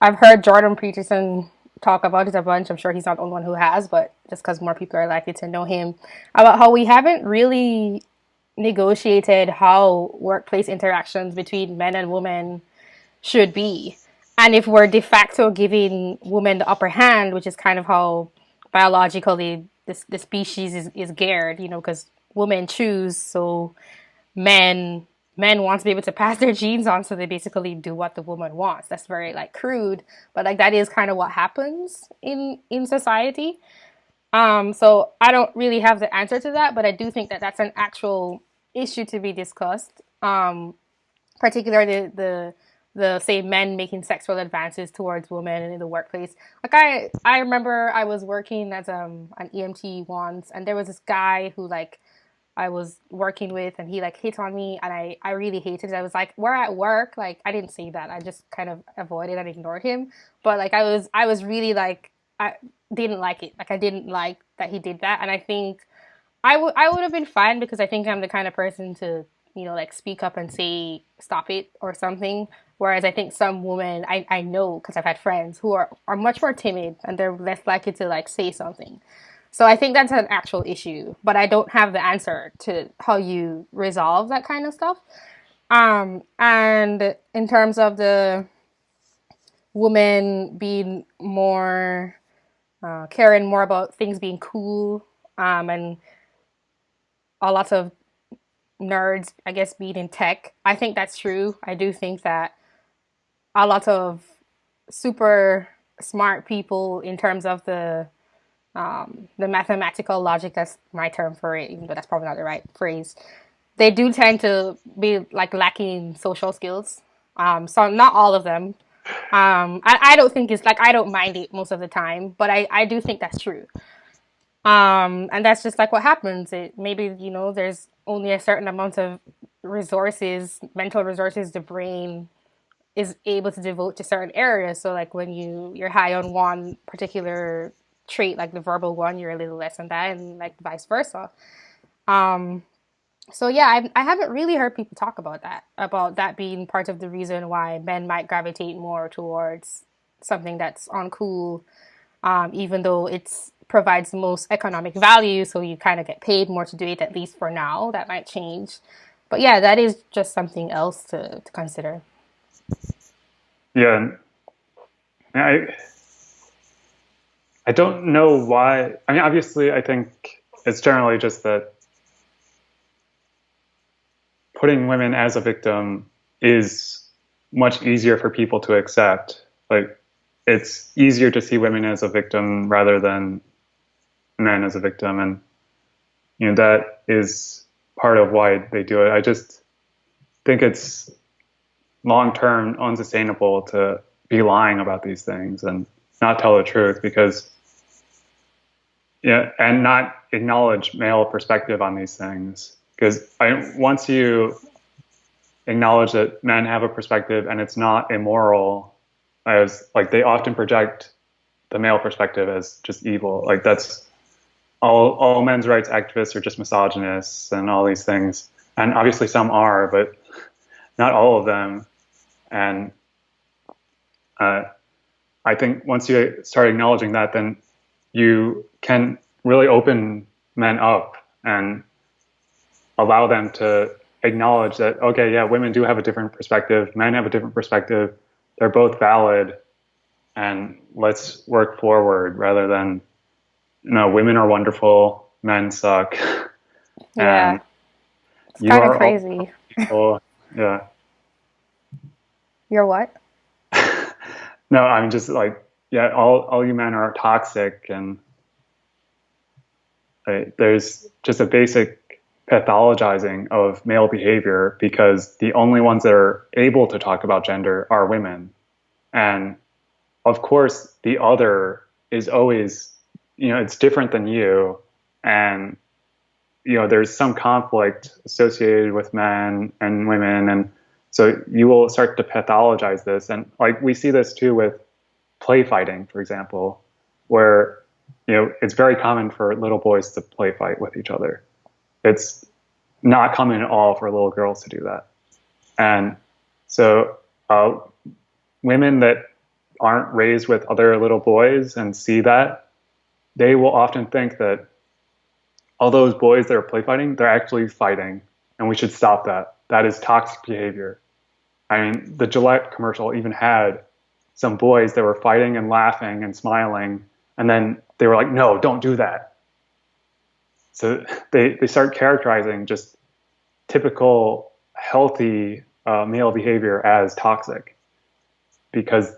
A: I've heard Jordan Peterson talk about it a bunch. I'm sure he's not the only one who has, but just because more people are likely to know him about how we haven't really negotiated how workplace interactions between men and women should be. And if we're de facto giving women the upper hand, which is kind of how biologically this the species is, is geared, you know, because women choose, so men men want to be able to pass their genes on, so they basically do what the woman wants. That's very like crude, but like that is kind of what happens in in society. Um, so I don't really have the answer to that, but I do think that that's an actual issue to be discussed. Um, particularly the, the the say men making sexual advances towards women in the workplace. Like I I remember I was working as um an EMT once, and there was this guy who like I was working with and he like hit on me and I, I really hated it. I was like, we're at work. Like I didn't say that. I just kind of avoided and ignored him. But like I was I was really like I didn't like it. Like I didn't like that he did that. And I think I would I would have been fine because I think I'm the kind of person to, you know, like speak up and say stop it or something. Whereas I think some women I, I know because I've had friends who are, are much more timid and they're less likely to like say something. So I think that's an actual issue, but I don't have the answer to how you resolve that kind of stuff. Um, and in terms of the woman being more uh, caring more about things being cool um, and a lot of nerds, I guess, being in tech, I think that's true. I do think that a lot of super smart people in terms of the um, the mathematical logic, that's my term for it, even though that's probably not the right phrase, they do tend to be like lacking social skills. Um, so not all of them. Um, I, I don't think it's like, I don't mind it most of the time, but I, I do think that's true. Um, and that's just like what happens. It maybe, you know, there's only a certain amount of resources, mental resources the brain is able to devote to certain areas. So like when you, you're high on one particular trait like the verbal one you're a little less than that and like vice versa. Um so yeah I, I haven't really heard people talk about that about that being part of the reason why men might gravitate more towards something that's uncool um, even though it's provides the most economic value. So you kind of get paid more to do it at least for now. That might change. But yeah that is just something else to, to consider
B: yeah I I don't know why. I mean, obviously, I think it's generally just that putting women as a victim is much easier for people to accept. Like, it's easier to see women as a victim rather than men as a victim, and you know that is part of why they do it. I just think it's long term unsustainable to be lying about these things and not tell the truth because yeah, and not acknowledge male perspective on these things. Because once you acknowledge that men have a perspective and it's not immoral, as like they often project the male perspective as just evil. Like that's all all men's rights activists are just misogynists and all these things. And obviously some are, but not all of them. And uh, I think once you start acknowledging that, then you can really open men up and allow them to acknowledge that okay yeah women do have a different perspective men have a different perspective they're both valid and let's work forward rather than no women are wonderful men suck.
A: Yeah. It's kind of crazy.
B: people. yeah
A: you're what
B: no i'm just like yeah, all, all you men are toxic and uh, there's just a basic pathologizing of male behavior because the only ones that are able to talk about gender are women. And of course, the other is always you know it's different than you, and you know there's some conflict associated with men and women, and so you will start to pathologize this, and like we see this too with play fighting, for example, where you know it's very common for little boys to play fight with each other. It's not common at all for little girls to do that, and so uh, women that aren't raised with other little boys and see that, they will often think that all those boys that are play fighting, they're actually fighting, and we should stop that. That is toxic behavior. I mean, the Gillette commercial even had some boys that were fighting and laughing and smiling, and then they were like, no, don't do that. So they, they start characterizing just typical healthy uh, male behavior as toxic because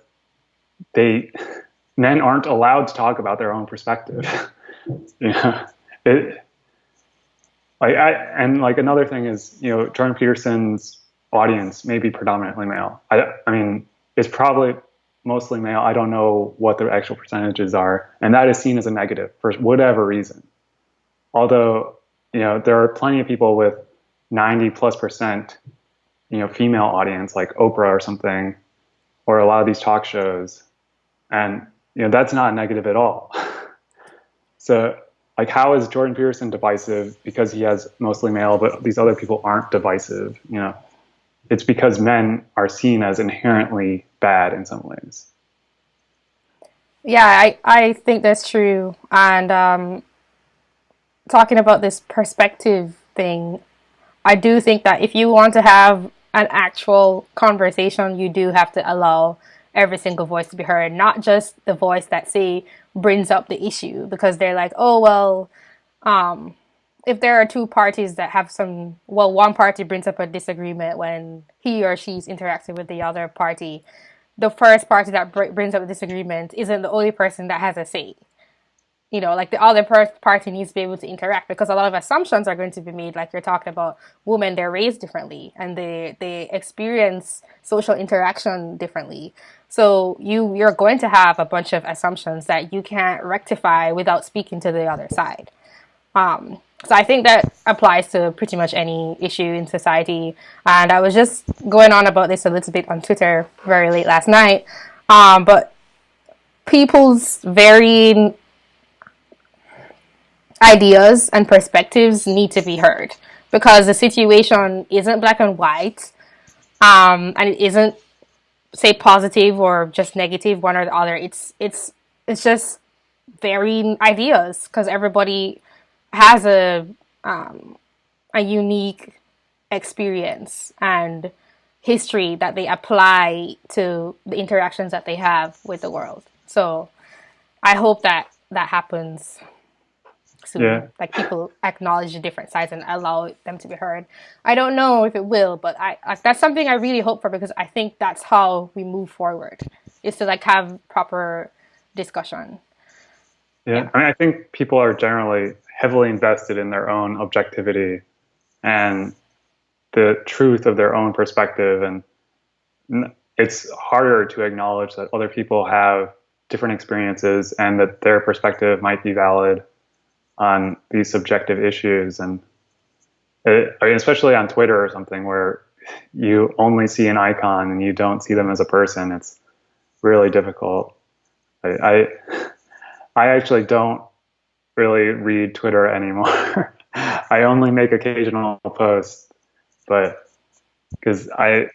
B: they men aren't allowed to talk about their own perspective. you know, it, like I, and like another thing is, you know, Jordan Peterson's audience may be predominantly male. I, I mean, it's probably mostly male. I don't know what the actual percentages are, and that is seen as a negative for whatever reason. Although, you know, there are plenty of people with 90 plus percent, you know, female audience like Oprah or something, or a lot of these talk shows and you know that's not negative at all. so like how is Jordan Peterson divisive because he has mostly male, but these other people aren't divisive? You know, it's because men are seen as inherently bad in some ways.
A: Yeah, I, I think that's true. And um, talking about this perspective thing, I do think that if you want to have an actual conversation, you do have to allow every single voice to be heard, not just the voice that say brings up the issue because they're like, oh well, um, if there are two parties that have some, well, one party brings up a disagreement when he or she's interacting with the other party, the first party that br- brings up a disagreement isn't the only person that has a say you know, like the other party needs to be able to interact because a lot of assumptions are going to be made. Like you're talking about women, they're raised differently and they they experience social interaction differently. So you you're going to have a bunch of assumptions that you can't rectify without speaking to the other side. Um, so I think that applies to pretty much any issue in society. And I was just going on about this a little bit on Twitter very late last night. Um, but people's varying ideas and perspectives need to be heard because the situation isn't black and white um, and it isn't say positive or just negative one or the other it's it's it's just varying ideas because everybody has a um, a unique experience and history that they apply to the interactions that they have with the world so i hope that that happens soon. Yeah. Like people acknowledge the different sides and allow them to be heard. I don't know if it will, but I, I that's something I really hope for because I think that's how we move forward. Is to like have proper discussion.
B: Yeah. yeah. I mean, I think people are generally heavily invested in their own objectivity and the truth of their own perspective, and it's harder to acknowledge that other people have different experiences and that their perspective might be valid on these subjective issues and it, I mean, especially on Twitter or something where you only see an icon and you don't see them as a person. It's really difficult. I, I, I actually don't really read Twitter anymore. I only make occasional posts, but because I,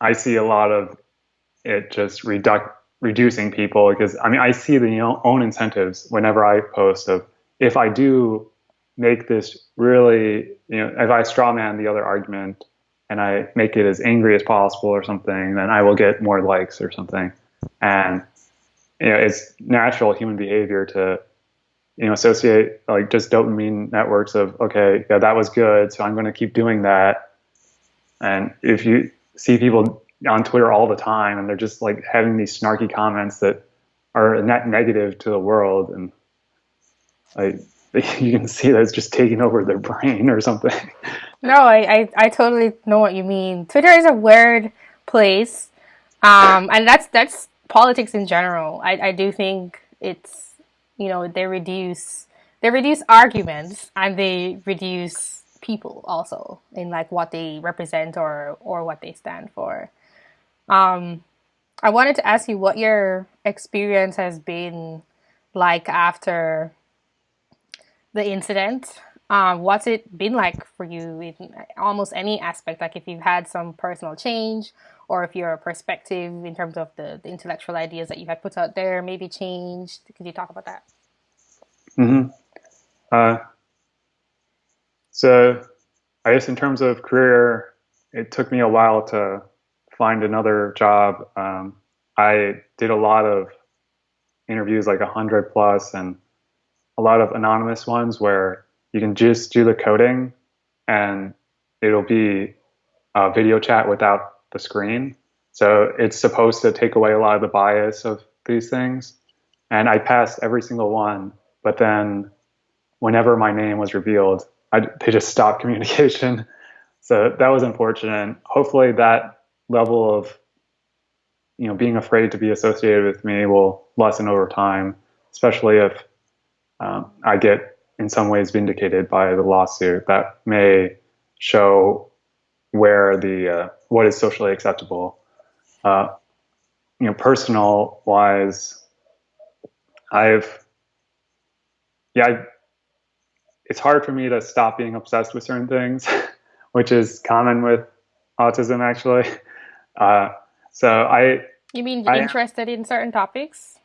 B: I see a lot of it just reduc- reducing people because I mean I see the own incentives whenever I post of if I do make this really, you know, if I strawman the other argument and I make it as angry as possible or something, then I will get more likes or something. And you know, it's natural human behavior to, you know, associate like just dopamine networks of okay, yeah, that was good, so I'm going to keep doing that. And if you see people on Twitter all the time and they're just like having these snarky comments that are net negative to the world and I, you can see that it's just taking over their brain or something.
A: No, I, I, I totally know what you mean. Twitter is a weird place, um, and that's that's politics in general. I, I do think it's you know they reduce they reduce arguments and they reduce people also in like what they represent or or what they stand for. Um, I wanted to ask you what your experience has been like after the incident. Um, what's it been like for you in almost any aspect? Like if you've had some personal change, or if your perspective in terms of the, the intellectual ideas that you had put out there maybe changed. Could you talk about that?
B: Mm-hmm. Uh, so, I guess in terms of career, it took me a while to find another job. Um, I did a lot of interviews, like a hundred plus, and a lot of anonymous ones where you can just do the coding and it'll be a video chat without the screen. So it's supposed to take away a lot of the bias of these things. And I passed every single one, but then whenever my name was revealed, I, they just stopped communication. So that was unfortunate. Hopefully, that level of you know being afraid to be associated with me will lessen over time, especially if um, I get in some ways vindicated by the lawsuit. That may show where the uh, what is socially acceptable. Uh, you know, personal wise, I've yeah, I, it's hard for me to stop being obsessed with certain things, which is common with autism actually. Uh, so I.
A: You mean I, interested in certain topics?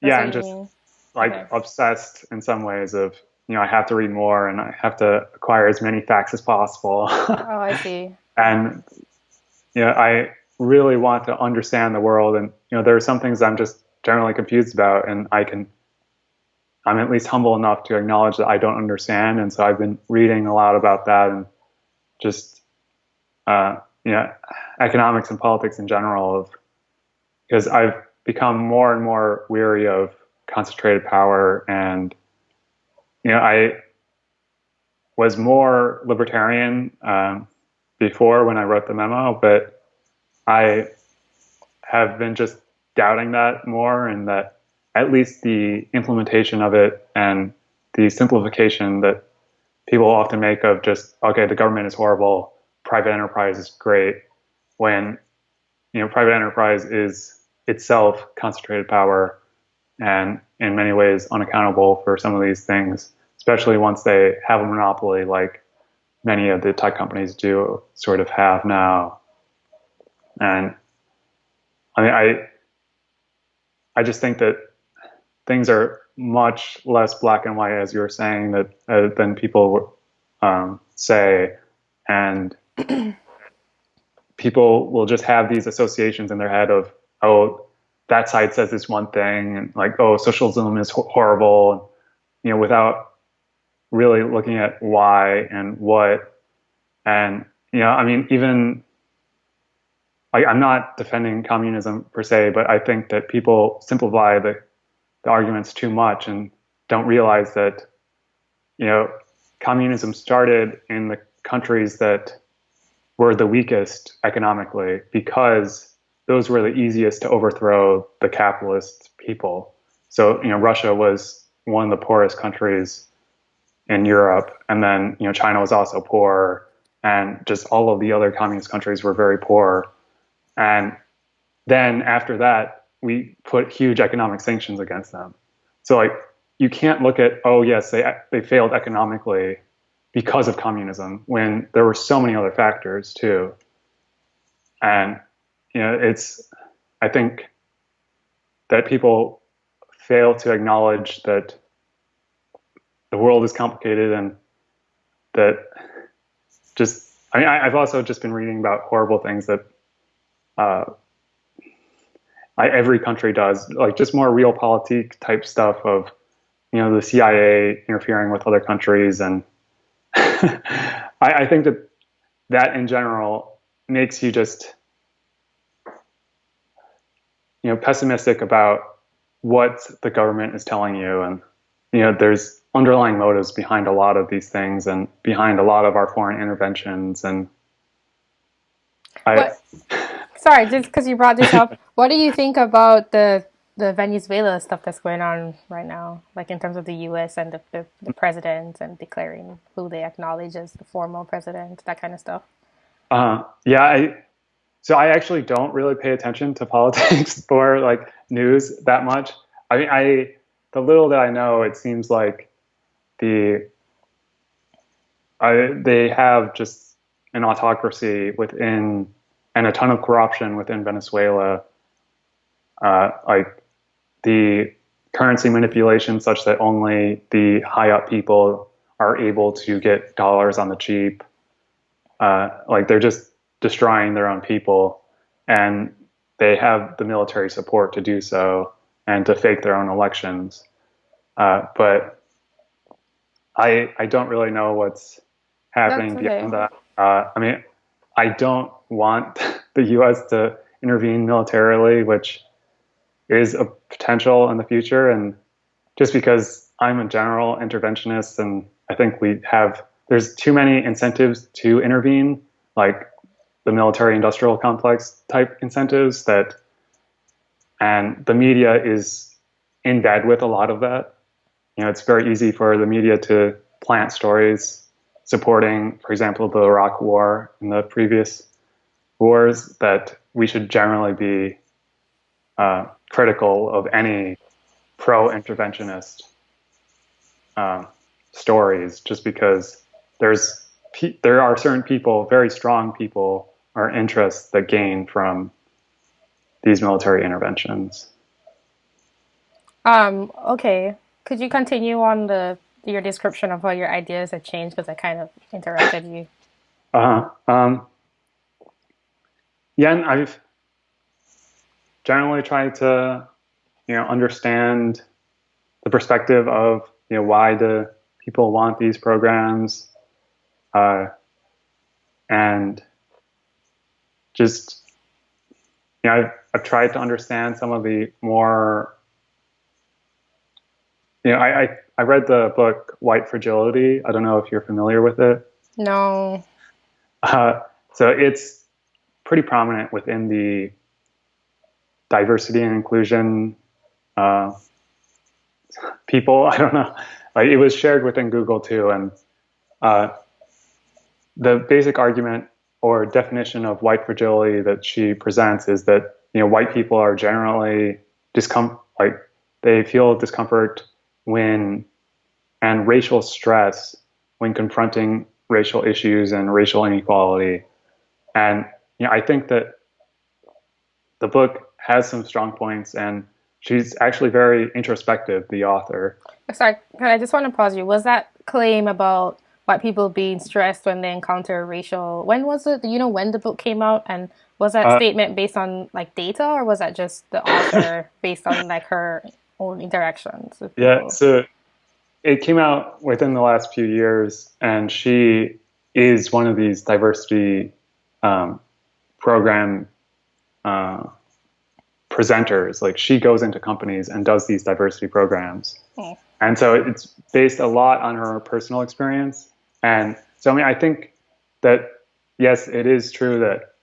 B: That's yeah, I'm just mean. like okay. obsessed in some ways of you know I have to read more and I have to acquire as many facts as possible.
A: oh, I see.
B: and you know I really want to understand the world, and you know there are some things I'm just generally confused about, and I can I'm at least humble enough to acknowledge that I don't understand, and so I've been reading a lot about that and just uh, you know economics and politics in general of because I've become more and more weary of concentrated power. And you know I was more libertarian um, before when I wrote the memo, but I have been just doubting that more and that at least the implementation of it and the simplification that people often make of just okay the government is horrible private enterprise is great when you know private enterprise is itself concentrated power and in many ways unaccountable for some of these things especially once they have a monopoly like many of the tech companies do sort of have now. And i mean i i just think that things are much less black and white, as you were saying, that uh, than people um, say, and people will just have these associations in their head of, oh, that side says this one thing, and like, oh, socialism is ho- horrible, you know, without really looking at why and what, and you know, I mean, even I, I'm not defending communism per se, but I think that people simplify the the arguments too much and don't realize that you know communism started in the countries that were the weakest economically because those were the easiest to overthrow the capitalist people. So you know Russia was one of the poorest countries in Europe, and then you know China was also poor, and just all of the other communist countries were very poor. And then after that, we put huge economic sanctions against them. So like you can't look at oh yes they they failed economically because of communism when there were so many other factors too. And you know it's I think that people fail to acknowledge that the world is complicated and that just I mean I, have also just been reading about horrible things that uh, I, every country does, like just more real realpolitik type stuff of, you know, the CIA interfering with other countries. And I, I think that that in general makes you just, you know, pessimistic about what the government is telling you. And, you know, there's underlying motives behind a lot of these things and behind a lot of our foreign interventions. And I,
A: sorry, just because you brought this up, what do you think about the the Venezuela stuff that's going on right now, like in terms of the U.S. and the, the, the president and declaring who they acknowledge as the formal president, that kind of stuff.
B: Uh, yeah, I, so I actually don't really pay attention to politics or like news that much. I mean, I the little that I know, it seems like the I, they have just an autocracy within and a ton of corruption within Venezuela. Uh, like the currency manipulation such that only the high up people are able to get dollars on the cheap. Uh, like they're just destroying their own people and they have the military support to do so and to fake their own elections. Uh, but I, I don't really know what's happening okay. beyond that. Uh, I mean, I don't want the U.S. to intervene militarily, which is a potential in the future. And just because I'm a general interventionist, and I think we have there's too many incentives to intervene, like the military-industrial complex type incentives that, and the media is in bed with a lot of that. You know, it's very easy for the media to plant stories supporting, for example, the Iraq War and the previous wars that we should generally be uh, critical of any pro-interventionist uh, stories, just because there's there are certain people, very strong people, or interests that gain from these military interventions.
A: Um, okay, could you continue on the your description of how your ideas have changed because I kind of interrupted you.
B: Uh huh. Um, yeah, I've generally tried to, you know, understand the perspective of, you know, why do people want these programs, uh, and just, you know, I've, I've tried to understand some of the more, you know, I, I I read the book White Fragility. I don't know if you're familiar with it.
A: No.
B: Uh, so it's pretty prominent within the diversity and inclusion uh, people. I don't know. Like it was shared within Google too, and uh, the basic argument or definition of white fragility that she presents is that you know white people are generally discomfort, like they feel discomfort when and racial stress when confronting racial issues and racial inequality. And you know, I think that the book has some strong points and she's actually very introspective, the author.
A: Sorry, I just want to pause you. Was that claim about white people being stressed when they encounter racial when was it? Do you know when the book came out and was that uh, statement based on like data or was that just the author based on like her own interactions.
B: yeah, so it came out within the last few years, and she is one of these diversity um, program uh, presenters. Like she goes into companies and does these diversity programs, oh. and so it's based a lot on her personal experience. And so, I mean, I think that yes, it is true that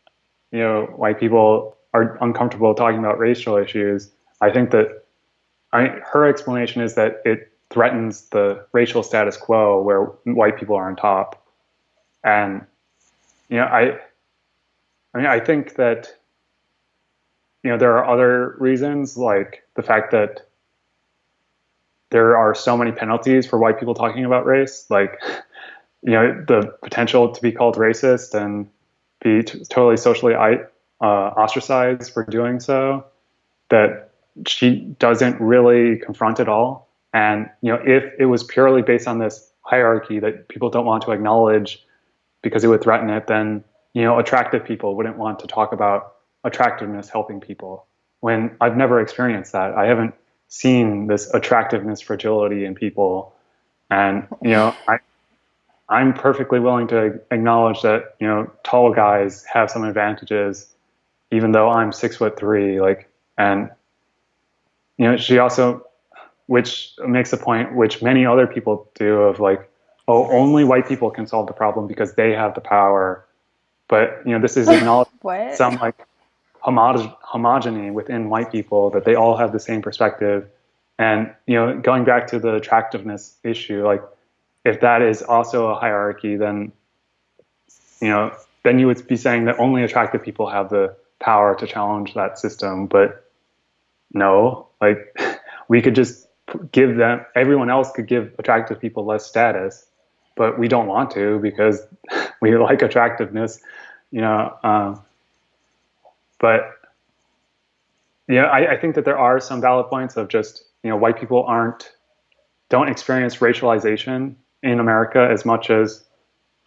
B: you know white people are uncomfortable talking about racial issues. I think that I, her explanation is that it threatens the racial status quo where white people are on top. And you know, I I mean I think that you know there are other reasons like the fact that there are so many penalties for white people talking about race, like you know the potential to be called racist and be totally socially uh, ostracized for doing so. That she doesn't really confront at all. And you know, if it was purely based on this hierarchy that people don't want to acknowledge because it would threaten it, then you know, attractive people wouldn't want to talk about attractiveness helping people. When I've never experienced that, I haven't seen this attractiveness fragility in people, and you know, I. I'm perfectly willing to acknowledge that you know tall guys have some advantages, even though I'm six foot three. Like, and you know, she also which makes a point which many other people do of like, oh, only white people can solve the problem because they have the power. But you know, this is acknowledged some like homogeny within white people that they all have the same perspective. And you know, going back to the attractiveness issue, like if that is also a hierarchy, then you know, then you would be saying that only attractive people have the power to challenge that system. But no, like we could just give them, everyone else could give attractive people less status, but we don't want to because we like attractiveness, you know. Um, but yeah, I, I think that there are some valid points of just you know white people aren't don't experience racialization in America as much as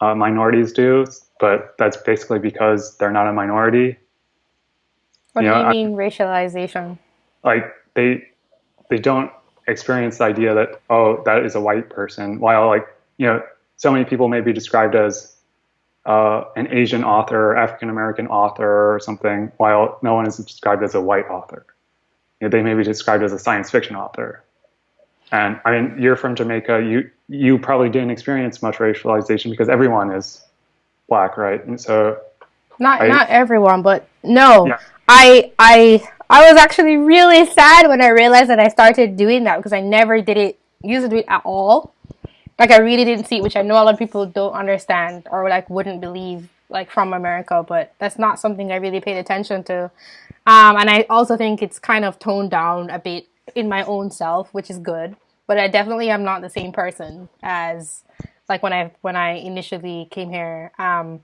B: uh, minorities do, but that's basically because they're not a minority.
A: What you do know, you mean I, racialization?
B: Like they they don't experience the idea that oh that is a white person, while like you know so many people may be described as uh, an Asian author, African American author, or something, while no one is described as a white author. You know, they may be described as a science fiction author. And I mean, you're from Jamaica. You you probably didn't experience much racialization because everyone is black, right? And so,
A: not I, not everyone, but no, yeah. I I I was actually really sad when I realized that I started doing that because I never did it used to do it at all. Like I really didn't see it, which I know a lot of people don't understand or like wouldn't believe like from America, but that's not something I really paid attention to. Um, and I also think it's kind of toned down a bit in my own self, which is good. But I definitely am not the same person as like when I when I initially came here. Um,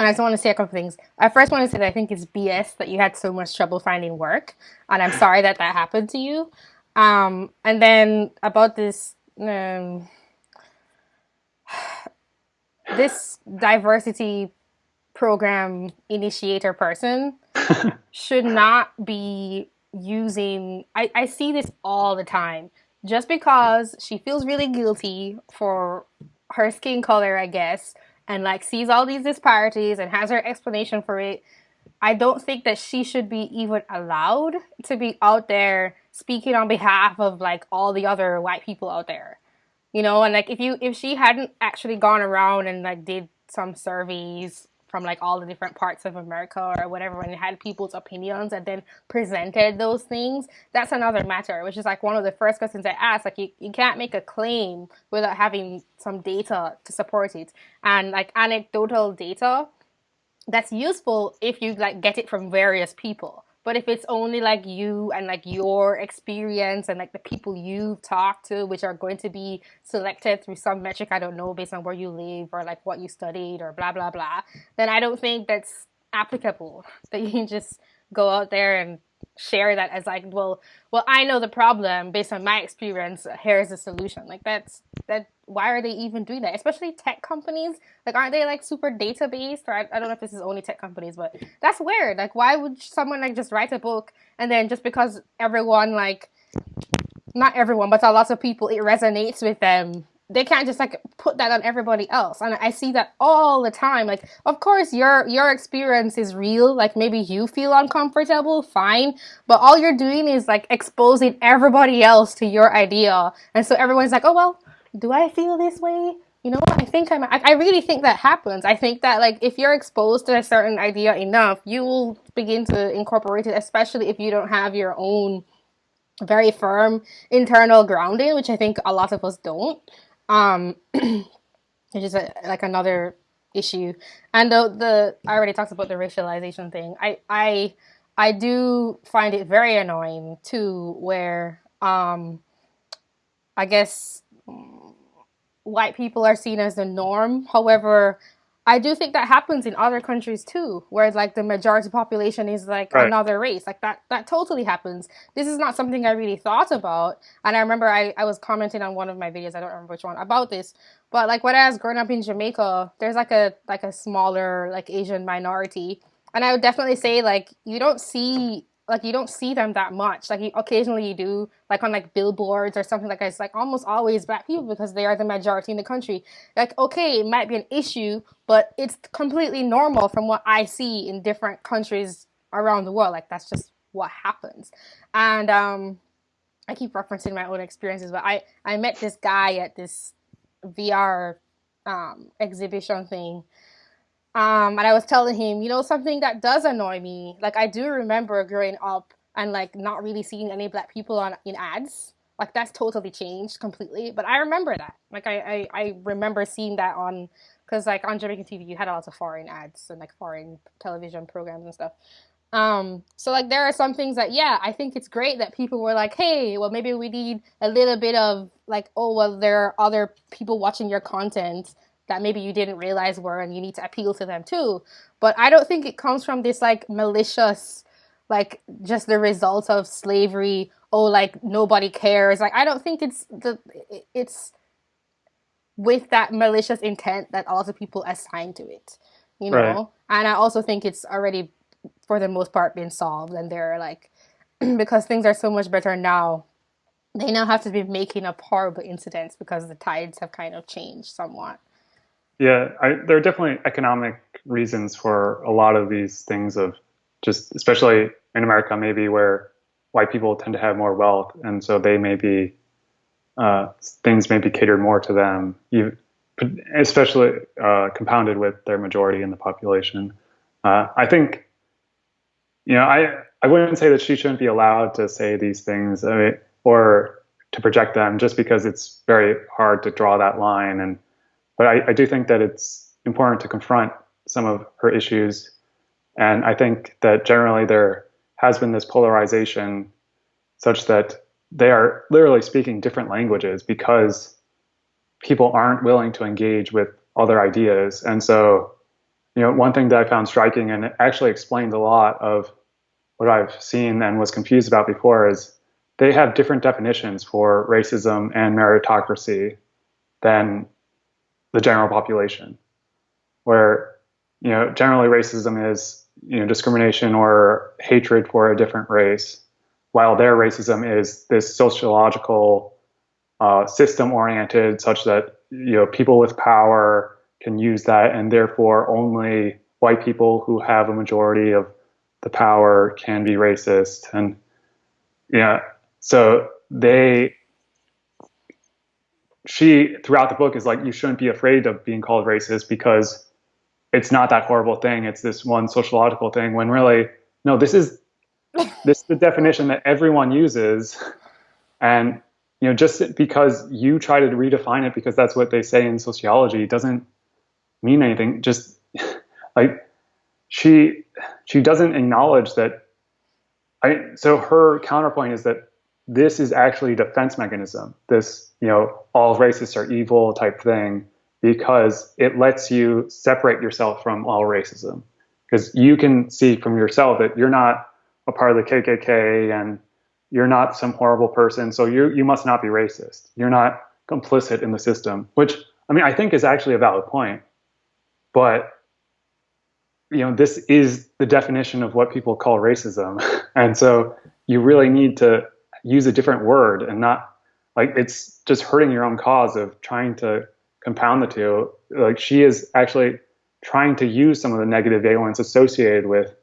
A: and I just want to say a couple things. I first want to say that I think it's BS that you had so much trouble finding work, and I'm sorry that that happened to you. Um, and then about this um, this diversity program initiator person should not be using I, I see this all the time just because she feels really guilty for her skin color i guess and like sees all these disparities and has her explanation for it i don't think that she should be even allowed to be out there speaking on behalf of like all the other white people out there. You know and like if you if she hadn't actually gone around and like did some surveys from like all the different parts of America or whatever and had people's opinions and then presented those things, that's another matter, which is like one of the first questions I asked. Like you, you can't make a claim without having some data to support it. And like anecdotal data, that's useful if you like get it from various people. But if it's only like you and like your experience and like the people you've talked to, which are going to be selected through some metric, I don't know, based on where you live or like what you studied or blah, blah, blah, then I don't think that's applicable. That you can just go out there and share that as like, well, well, I know the problem based on my experience. Here's the solution. Like that's that. Why are they even doing that? Especially tech companies. Like, aren't they like super data based? Or I, I don't know if this is only tech companies, but that's weird. Like, why would someone like just write a book and then just because everyone like, not everyone, but a lot of people, it resonates with them they can't just like put that on everybody else. And i see that all the time. Like of course your your experience is real. Like maybe you feel uncomfortable fine. But all you're doing is like exposing everybody else to your idea. And so everyone's like oh well do i feel this way? You know i think i'm i really think that happens. I think that like if you're exposed to a certain idea enough you will begin to incorporate it especially if you don't have your own very firm internal grounding which i think a lot of us don't um, which is a, like another issue. And the the I already talked about the racialization thing. I I I do find it very annoying too, where um, I guess white people are seen as the norm. However, I do think that happens in other countries too, where it's like the majority population is like right. another race. Like that that totally happens. This is not something I really thought about. And I remember I, I was commenting on one of my videos, I don't remember which one, about this. But like when I was growing up in Jamaica, there's like a like a smaller like Asian minority. And I would definitely say like you don't see like you don't see them that much. Like you, occasionally you do, like on like billboards or something like that. It's like almost always black people because they are the majority in the country. Like okay, it might be an issue, but it's completely normal from what I see in different countries around the world. Like that's just what happens. And um, I keep referencing my own experiences, but I I met this guy at this VR um, exhibition thing Um, and I was telling him, you know, something that does annoy me. Like I do remember growing up and like not really seeing any black people on in ads. Like that's totally changed completely. But I remember that. Like I I, I remember seeing that on because like on Jamaican TV you had a lot of foreign ads and like foreign television programs and stuff. Um, so like there are some things that yeah, I think it's great that people were like, hey, well maybe we need a little bit of like, oh well there are other people watching your content that maybe you didn't realize were and you need to appeal to them too. But I don't think it comes from this like malicious like just the results of slavery, oh like nobody cares. Like I don't think it's the it's with that malicious intent that a lot of people assign to it. You know? Right. And I also think it's already for the most part been solved and they're like because things are so much better now they now have to be making up horrible incidents because the tides have kind of changed somewhat
B: yeah I, there are definitely economic reasons for a lot of these things of just especially in america maybe where white people tend to have more wealth and so they may be uh, things may be catered more to them especially uh, compounded with their majority in the population uh, i think you know, I I wouldn't say that she shouldn't be allowed to say these things, I mean, or to project them, just because it's very hard to draw that line. And but I, I do think that it's important to confront some of her issues, and I think that generally there has been this polarization, such that they are literally speaking different languages because people aren't willing to engage with other ideas, and so you know, one thing that I found striking and actually explained a lot of what I've seen and was confused about before is they have different definitions for racism and meritocracy than the general population. Where, you know, generally racism is, you know, discrimination or hatred for a different race, while their racism is this sociological uh, system oriented such that, you know, people with power can use that, and therefore only white people who have a majority of the power can be racist. And yeah, so they, she throughout the book is like, you shouldn't be afraid of being called racist because it's not that horrible thing. It's this one sociological thing when really, no, this is this is the definition that everyone uses. And you know, just because you try to redefine it because that's what they say in sociology doesn't mean anything. Just like she she doesn't acknowledge that. I so her counterpoint is that this is actually a defense mechanism. This you know all racists are evil type thing because it lets you separate yourself from all racism because you can see from yourself that you're not a part of the KKK and you're not some horrible person, so you you must not be racist. You're not complicit in the system, which I mean I think is actually a valid point. But you know, this is the definition of what people call racism. And so you really need to use a different word and not like it's just hurting your own cause of trying to compound the two. Like she is actually trying to use some of the negative valence associated with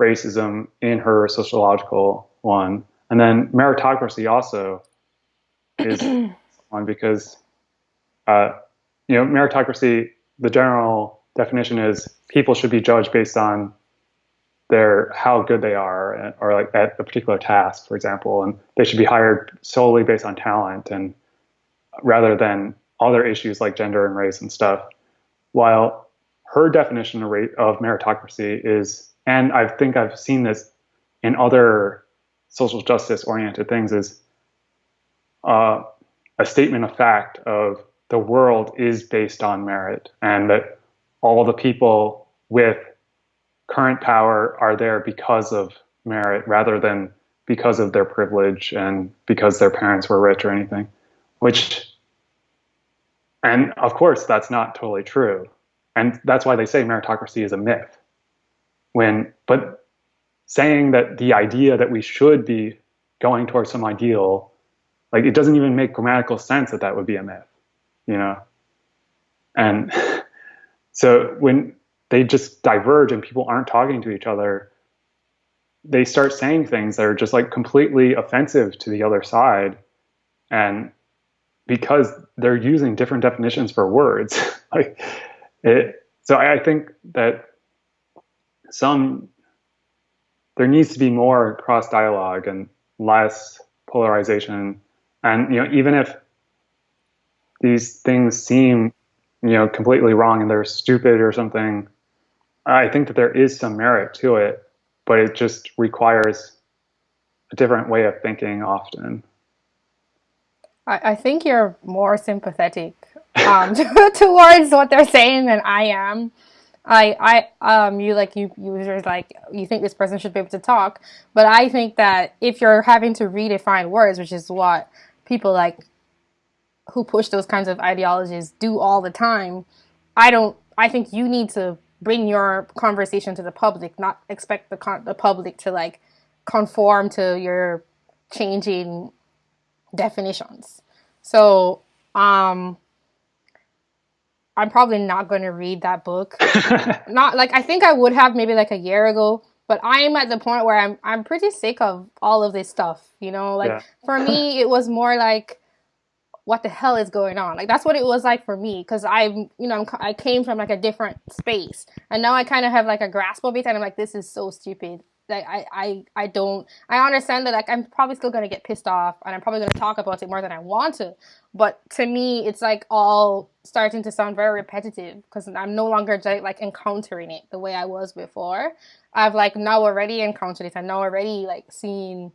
B: racism in her sociological one. And then meritocracy also is one because, uh, you know, meritocracy, the general definition is people should be judged based on their how good they are or like at a particular task, for example, and they should be hired solely based on talent and rather than other issues like gender and race and stuff. While her definition of, of meritocracy is, and I think I've seen this in other social justice oriented things, is uh, a statement of fact of the world is based on merit and that all the people with current power are there because of merit rather than because of their privilege and because their parents were rich or anything, which, and of course, that's not totally true. And that's why they say meritocracy is a myth. When, but saying that the idea that we should be going towards some ideal, like it doesn't even make grammatical sense that that would be a myth, you know? And So when they just diverge and people aren't talking to each other, they start saying things that are just like completely offensive to the other side. And because they're using different definitions for words, like it, so I, I think that some there needs to be more cross dialogue and less polarization. And you know, even if these things seem you know completely wrong and they're stupid or something, I think that there is some merit to it, but it just requires a different way of thinking often.
A: I, I think you're more sympathetic um, towards what they're saying than I am. I, I, um, you like you users like you think this person should be able to talk, but I think that if you're having to redefine words, which is what people like who push those kinds of ideologies do all the time, I don't. I think you need to bring your conversation to the public, not expect the con- the public to like conform to your changing definitions. So, um, I'm probably not going to read that book. not like I think I would have maybe like a year ago, but I'm at the point where I'm I'm pretty sick of all of this stuff, you know? Like yeah. for me it was more like what the hell is going on? Like that's what it was like for me because I'm, you know, I'm, i came from like a different space, and now I kind of have like a grasp of it, and I'm like, this is so stupid like I, I I don't I understand that like I'm probably still gonna get pissed off and I'm probably gonna talk about it more than I want to. But to me it's like all starting to sound very repetitive because I'm no longer like encountering it the way I was before. I've like now already encountered it and now already like seen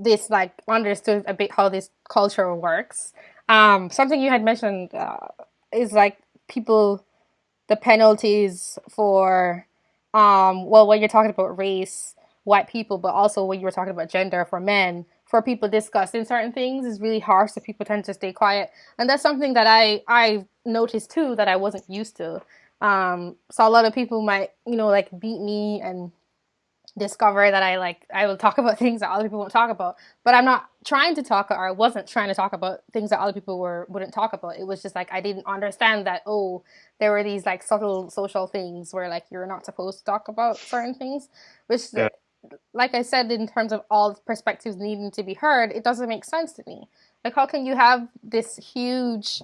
A: this like understood a bit how this culture works. Um, something you had mentioned uh, is like people the penalties for um, well, when you're talking about race, white people, but also when you were talking about gender for men, for people discussing certain things is really harsh, so people tend to stay quiet, and that's something that I I noticed too that I wasn't used to. Um, so a lot of people might you know like beat me and discover that I like I will talk about things that other people won't talk about. But I'm not trying to talk or I wasn't trying to talk about things that other people were wouldn't talk about. It was just like I didn't understand that oh, there were these like subtle social things where like you're not supposed to talk about certain things. Which yeah. like I said, in terms of all perspectives needing to be heard, it doesn't make sense to me. Like how can you have this huge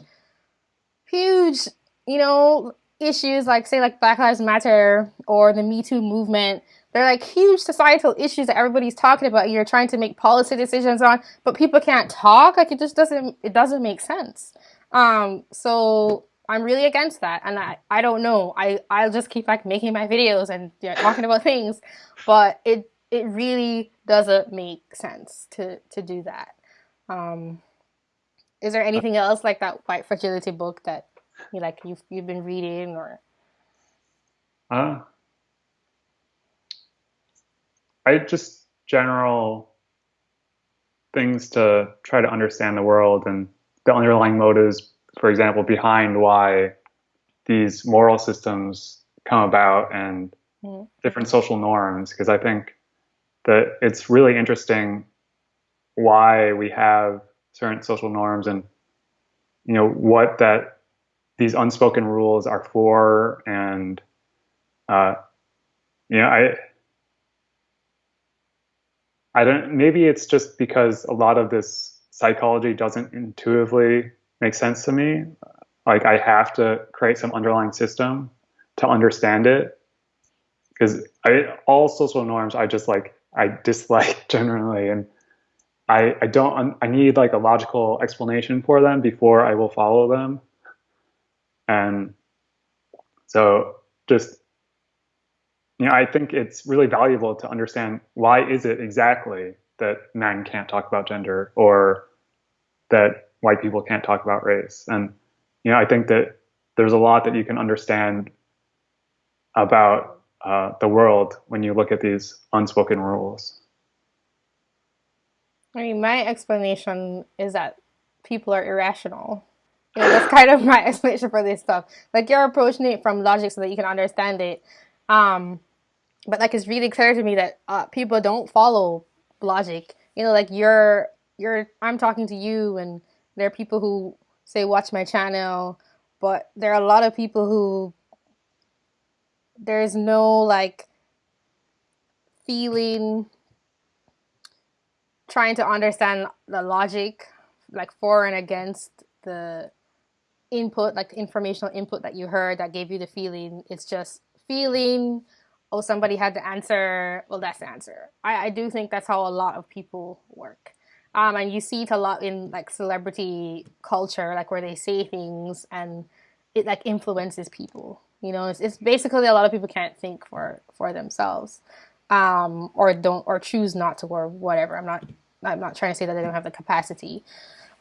A: huge, you know, issues like say like Black Lives Matter or the Me Too movement they're like huge societal issues that everybody's talking about you're trying to make policy decisions on, but people can't talk. Like it just doesn't it doesn't make sense. Um, so I'm really against that. And I, I don't know. I, I'll just keep like making my videos and you know, talking about things, but it it really doesn't make sense to to do that. Um, is there anything else like that white fragility book that you like you've you've been reading or
B: uh I just general things to try to understand the world and the underlying motives, for example, behind why these moral systems come about and mm-hmm. different social norms. Because I think that it's really interesting why we have certain social norms and you know what that these unspoken rules are for and uh, you know I I don't. Maybe it's just because a lot of this psychology doesn't intuitively make sense to me. Like I have to create some underlying system to understand it. Because I all social norms I just like I dislike generally, and I I don't I need like a logical explanation for them before I will follow them. And so just you know, I think it's really valuable to understand why is it exactly that men can't talk about gender or that white people can't talk about race. And you know, I think that there's a lot that you can understand about uh, the world when you look at these unspoken rules.
A: I mean, my explanation is that people are irrational. You know, that's kind of my explanation for this stuff. Like you're approaching it from logic so that you can understand it. Um, but like it's really clear to me that uh, people don't follow logic. You know, like you're you're I'm talking to you, and there are people who say watch my channel, but there are a lot of people who there's no like feeling trying to understand the logic like for and against the input, like informational input that you heard that gave you the feeling. It's just feeling. Oh, somebody had to answer. Well, that's the answer. I, I do think that's how a lot of people work. Um, and you see it a lot in like celebrity culture, like where they say things and it like influences people. You know, it's, it's basically a lot of people can't think for for themselves, um, or don't or choose not to or whatever. I'm not I'm not trying to say that they don't have the capacity,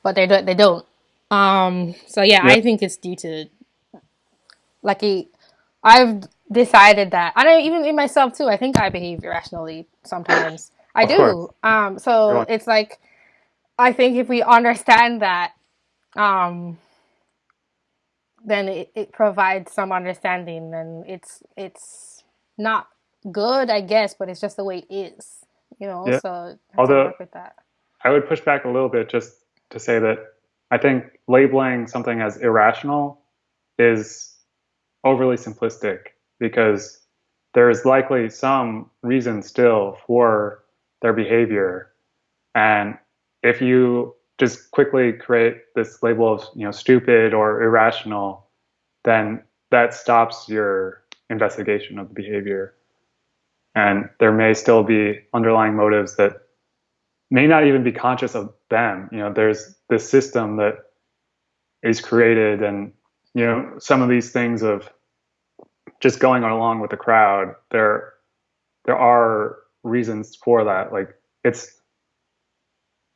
A: but they don't they don't. Um, so yeah, I think it's due to like a, I've decided that I don't even in myself too. I think I behave irrationally sometimes. I
B: Of
A: do.
B: course.
A: Um, so it's like I think if we understand that, um, then it, it provides some understanding, and it's it's not good, I guess, but it's just the way it is, you know.
B: Yeah.
A: So I have to
B: Although
A: with that.
B: I would push back a little bit just to say that I think labeling something as irrational is overly simplistic because there is likely some reason still for their behavior. And if you just quickly create this label of you know stupid or irrational, then that stops your investigation of the behavior. And there may still be underlying motives that may not even be conscious of them. You know, there's this system that is created, and you know, some of these things of just going along with the crowd. There, there are reasons for that. Like it's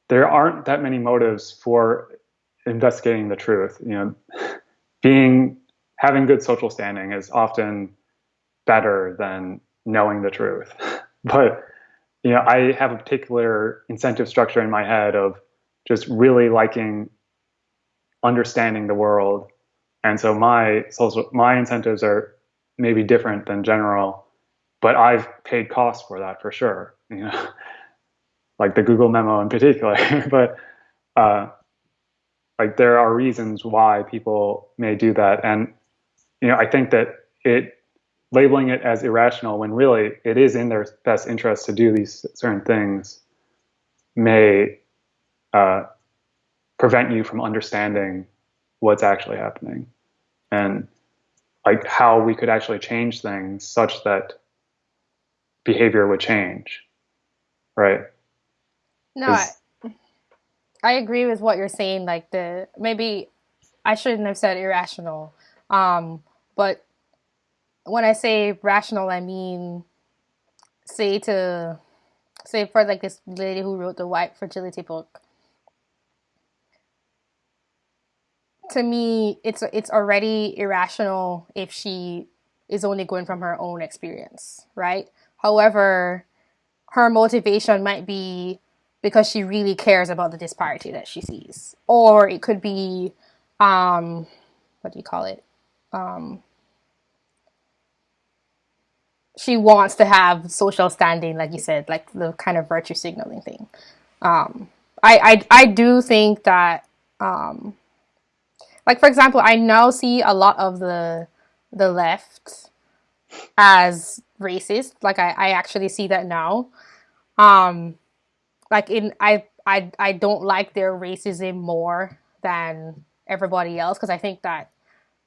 B: there aren't that many motives for investigating the truth. You know, being having good social standing is often better than knowing the truth. but you know, I have a particular incentive structure in my head of just really liking understanding the world. And so my social my incentives are maybe different than general, but I've paid costs for that for sure. You know, like the Google memo in particular. but uh, like there are reasons why people may do that, and you know, I think that it labeling it as irrational when really it is in their best interest to do these certain things may uh, prevent you from understanding what's actually happening and like how we could actually change things such that behavior would change right
A: No, I, I agree with what you're saying. Like the maybe I shouldn't have said irrational, um, but when I say rational, I mean say to say for like this lady who wrote the white fragility book. To me, it's it's already irrational if she is only going from her own experience, right? However, her motivation might be because she really cares about the disparity that she sees, or it could be, um, what do you call it? Um, she wants to have social standing, like you said, like the kind of virtue signaling thing. Um, I, I I do think that, um, like for example, I now see a lot of the the left as racist. Like I, I actually see that now. Um, like in I I I don't like their racism more than everybody else because I think that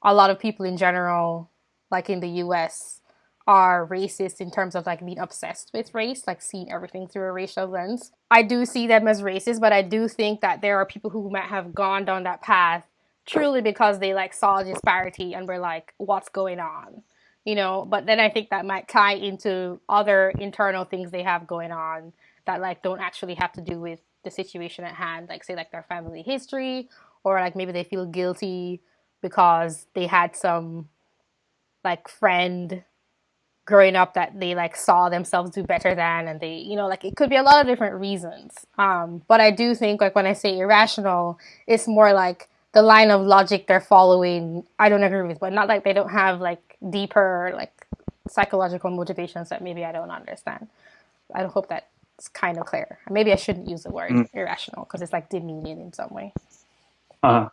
A: a lot of people in general, like in the US, are racist in terms of like being obsessed with race, like seeing everything through a racial lens. I do see them as racist, but I do think that there are people who might have gone down that path truly because they like saw disparity and were like, what's going on? You know, but then I think that might tie into other internal things they have going on that like don't actually have to do with the situation at hand, like say like their family history or like maybe they feel guilty because they had some like friend growing up that they like saw themselves do better than and they you know like it could be a lot of different reasons um but i do think like when i say irrational it's more like the line of logic they're following i don't agree with but not like they don't have like deeper like psychological motivations that maybe i don't understand. I hope that's kind of clear. Maybe i shouldn't use the word
B: Mm.
A: irrational because it's like demeaning in some way.
B: Uh,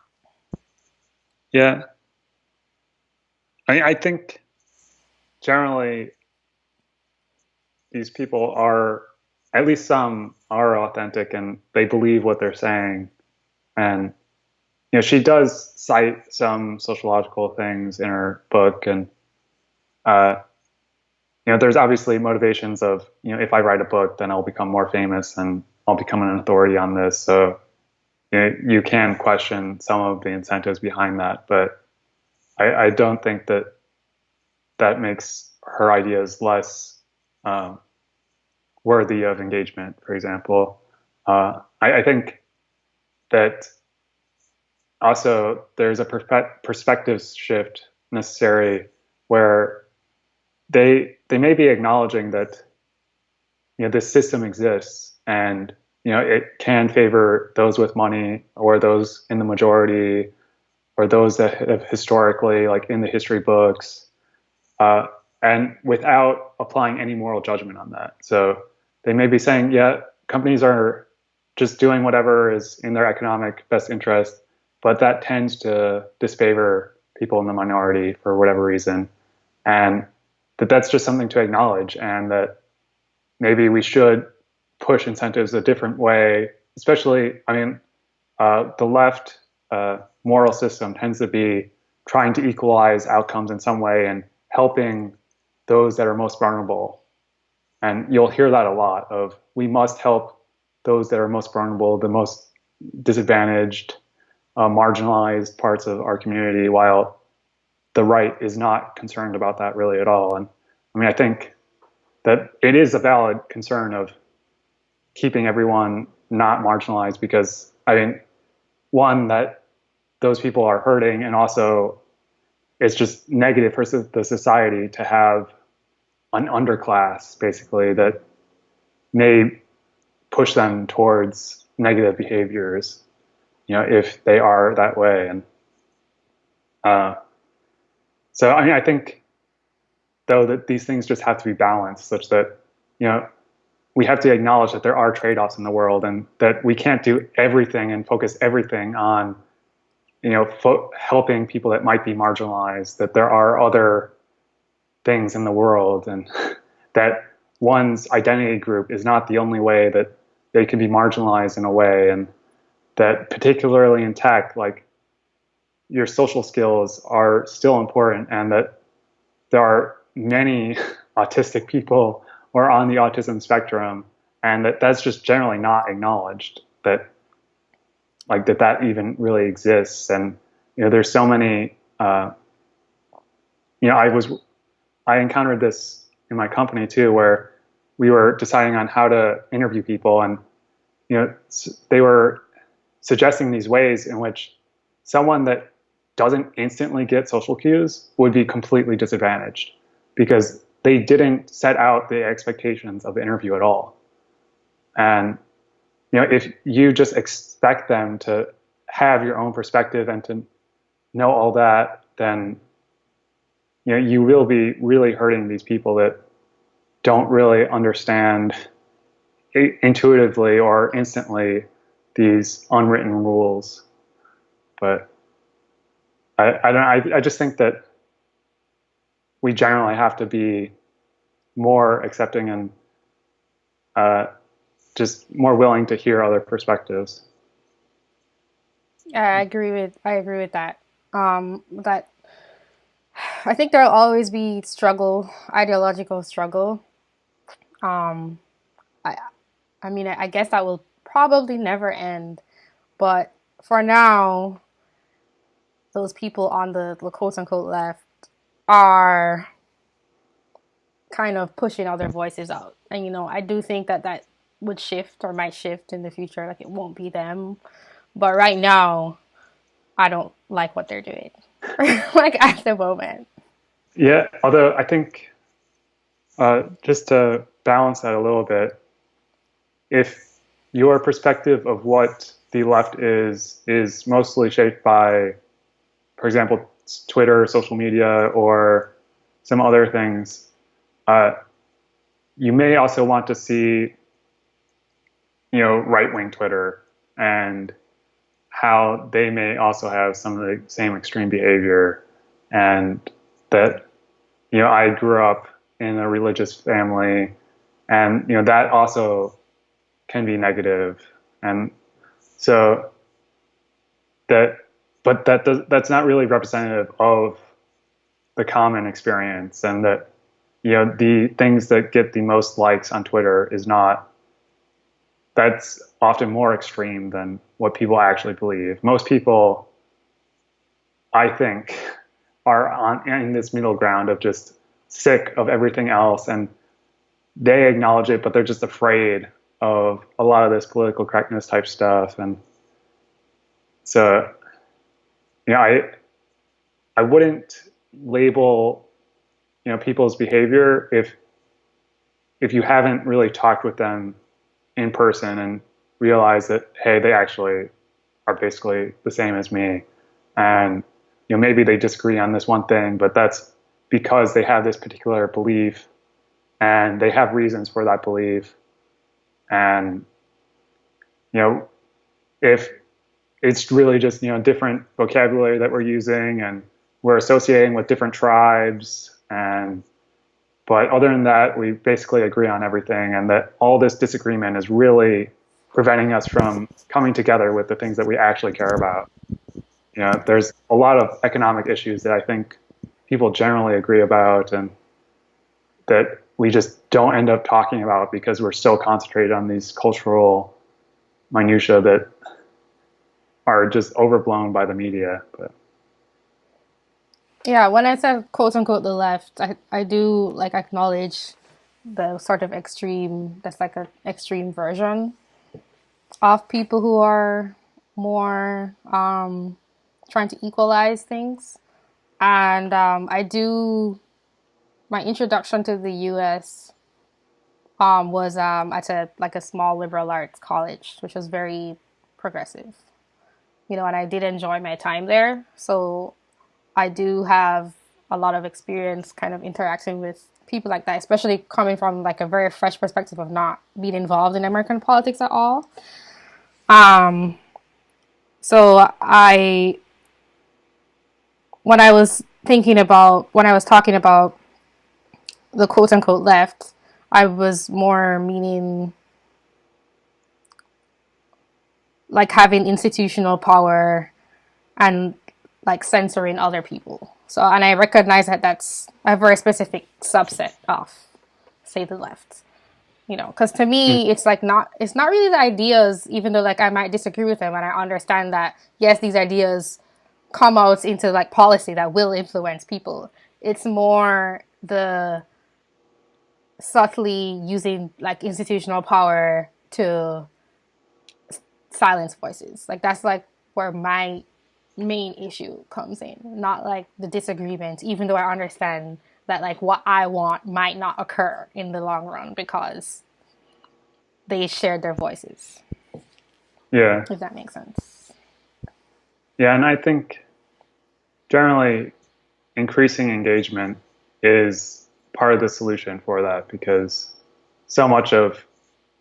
B: yeah. I, I think generally these people are at least some are authentic and they believe what they're saying and you know, she does cite some sociological things in her book, and uh, you know, there's obviously motivations of you know, if I write a book, then I'll become more famous and I'll become an authority on this. So you, know, you can question some of the incentives behind that, but I, I don't think that that makes her ideas less um, worthy of engagement. For example, uh, I, I think that also there's a perspe- perspective shift necessary where they they may be acknowledging that you know this system exists and you know it can favor those with money or those in the majority or those that have historically like in the history books uh, and without applying any moral judgment on that. So they may be saying yeah companies are just doing whatever is in their economic best interest but that tends to disfavor people in the minority for whatever reason, and that that's just something to acknowledge, and that maybe we should push incentives a different way. Especially, I mean, uh, the left uh, moral system tends to be trying to equalize outcomes in some way and helping those that are most vulnerable. And you'll hear that a lot of we must help those that are most vulnerable, the most disadvantaged, uh, marginalized parts of our community, while the right is not concerned about that really at all. And I mean, I think that it is a valid concern of keeping everyone not marginalized because I mean, one that those people are hurting, and also it's just negative for the society to have an underclass basically that may push them towards negative behaviors you know, if they are that way. And uh, so, I mean, I think though that these things just have to be balanced, such that you know we have to acknowledge that there are trade-offs in the world, and that we can't do everything and focus everything on you know helping people that might be marginalized. That there are other things in the world, and that one's identity group is not the only way that they can be marginalized in a way, and that particularly in tech, like your social skills are still important and that there are many autistic people or on the autism spectrum and that that's just generally not acknowledged that like that that even really exists. And you know there's so many uh, you know i was i encountered this in my company too where we were deciding on how to interview people and you know they were suggesting these ways in which someone that doesn't instantly get social cues would be completely disadvantaged because they didn't set out the expectations of the interview at all. And you know, if you just expect them to have your own perspective and to know all that, then you know you will be really hurting these people that don't really understand intuitively or instantly these unwritten rules. But I, I don't. I, I just think that we generally have to be more accepting and uh, just more willing to hear other perspectives.
A: I agree with I agree with that. Um, that I think there'll always be struggle, ideological struggle. Um, I I mean I, I guess that will probably never end. But for now, those people on the, the quote unquote left are kind of pushing other voices out. And, you know, I do think that that would shift or might shift in the future. Like, it won't be them. But right now, I don't like what they're doing. like, at the moment.
B: Yeah, although I think uh, just to balance that a little bit, if your perspective of what the left is is mostly shaped by, for example, Twitter, social media, or some other things. Uh, you may also want to see, you know, right-wing Twitter and how they may also have some of the same extreme behavior, and that, you know, I grew up in a religious family, and you know that also can be. And so that but that does, that's not really representative of the common experience and that you know the things that get the most likes on Twitter is not that's often more extreme than what people actually believe. Most people, I think, are on in this middle ground of just sick of everything else and they acknowledge it, but they're just afraid of a lot of this political correctness type stuff. And so, you know, I, I wouldn't label, you know, people's behavior if, if you haven't really talked with them in person and realize that, hey, they actually are basically the same as me. And, you know, maybe they disagree on this one thing, but that's because they have this particular belief and they have reasons for that belief. And, you know, if it's really just, you know, different vocabulary that we're using and we're associating with different tribes and but other than that, we basically agree on everything, and that all this disagreement is really preventing us from coming together with the things that we actually care about. You know, there's a lot of economic issues that I think people generally agree about, and that we just don't end up talking about because we're so concentrated on these cultural minutia that are just overblown by the media. But
A: yeah, when I said quote unquote the left, I, I do like acknowledge the sort of extreme that's like an extreme version of people who are more um, trying to equalize things. And um, I do my introduction to the US um, was um, at a like a small liberal arts college, which was very progressive. You know, and I did enjoy my time there. So I do have a lot of experience kind of interacting with people like that, especially coming from like a very fresh perspective of not being involved in American politics at all. Um, so I, when I was thinking about, when I was talking about the quote unquote left, I was more meaning like having institutional power and like censoring other people. So, and I recognize that that's a very specific subset of, say, the left. You know, because to me, mm. it's like not, it's not really the ideas, even though like I might disagree with them, and I understand that yes, these ideas come out into like policy that will influence people. It's more the subtly using like institutional power to silence voices. Like that's like where my main issue comes in, not like the disagreement, even though I understand that like what I want might not occur in the long run because they shared their voices.
B: Yeah.
A: If that makes sense.
B: Yeah, and I think generally increasing engagement is part of the solution for that because so much of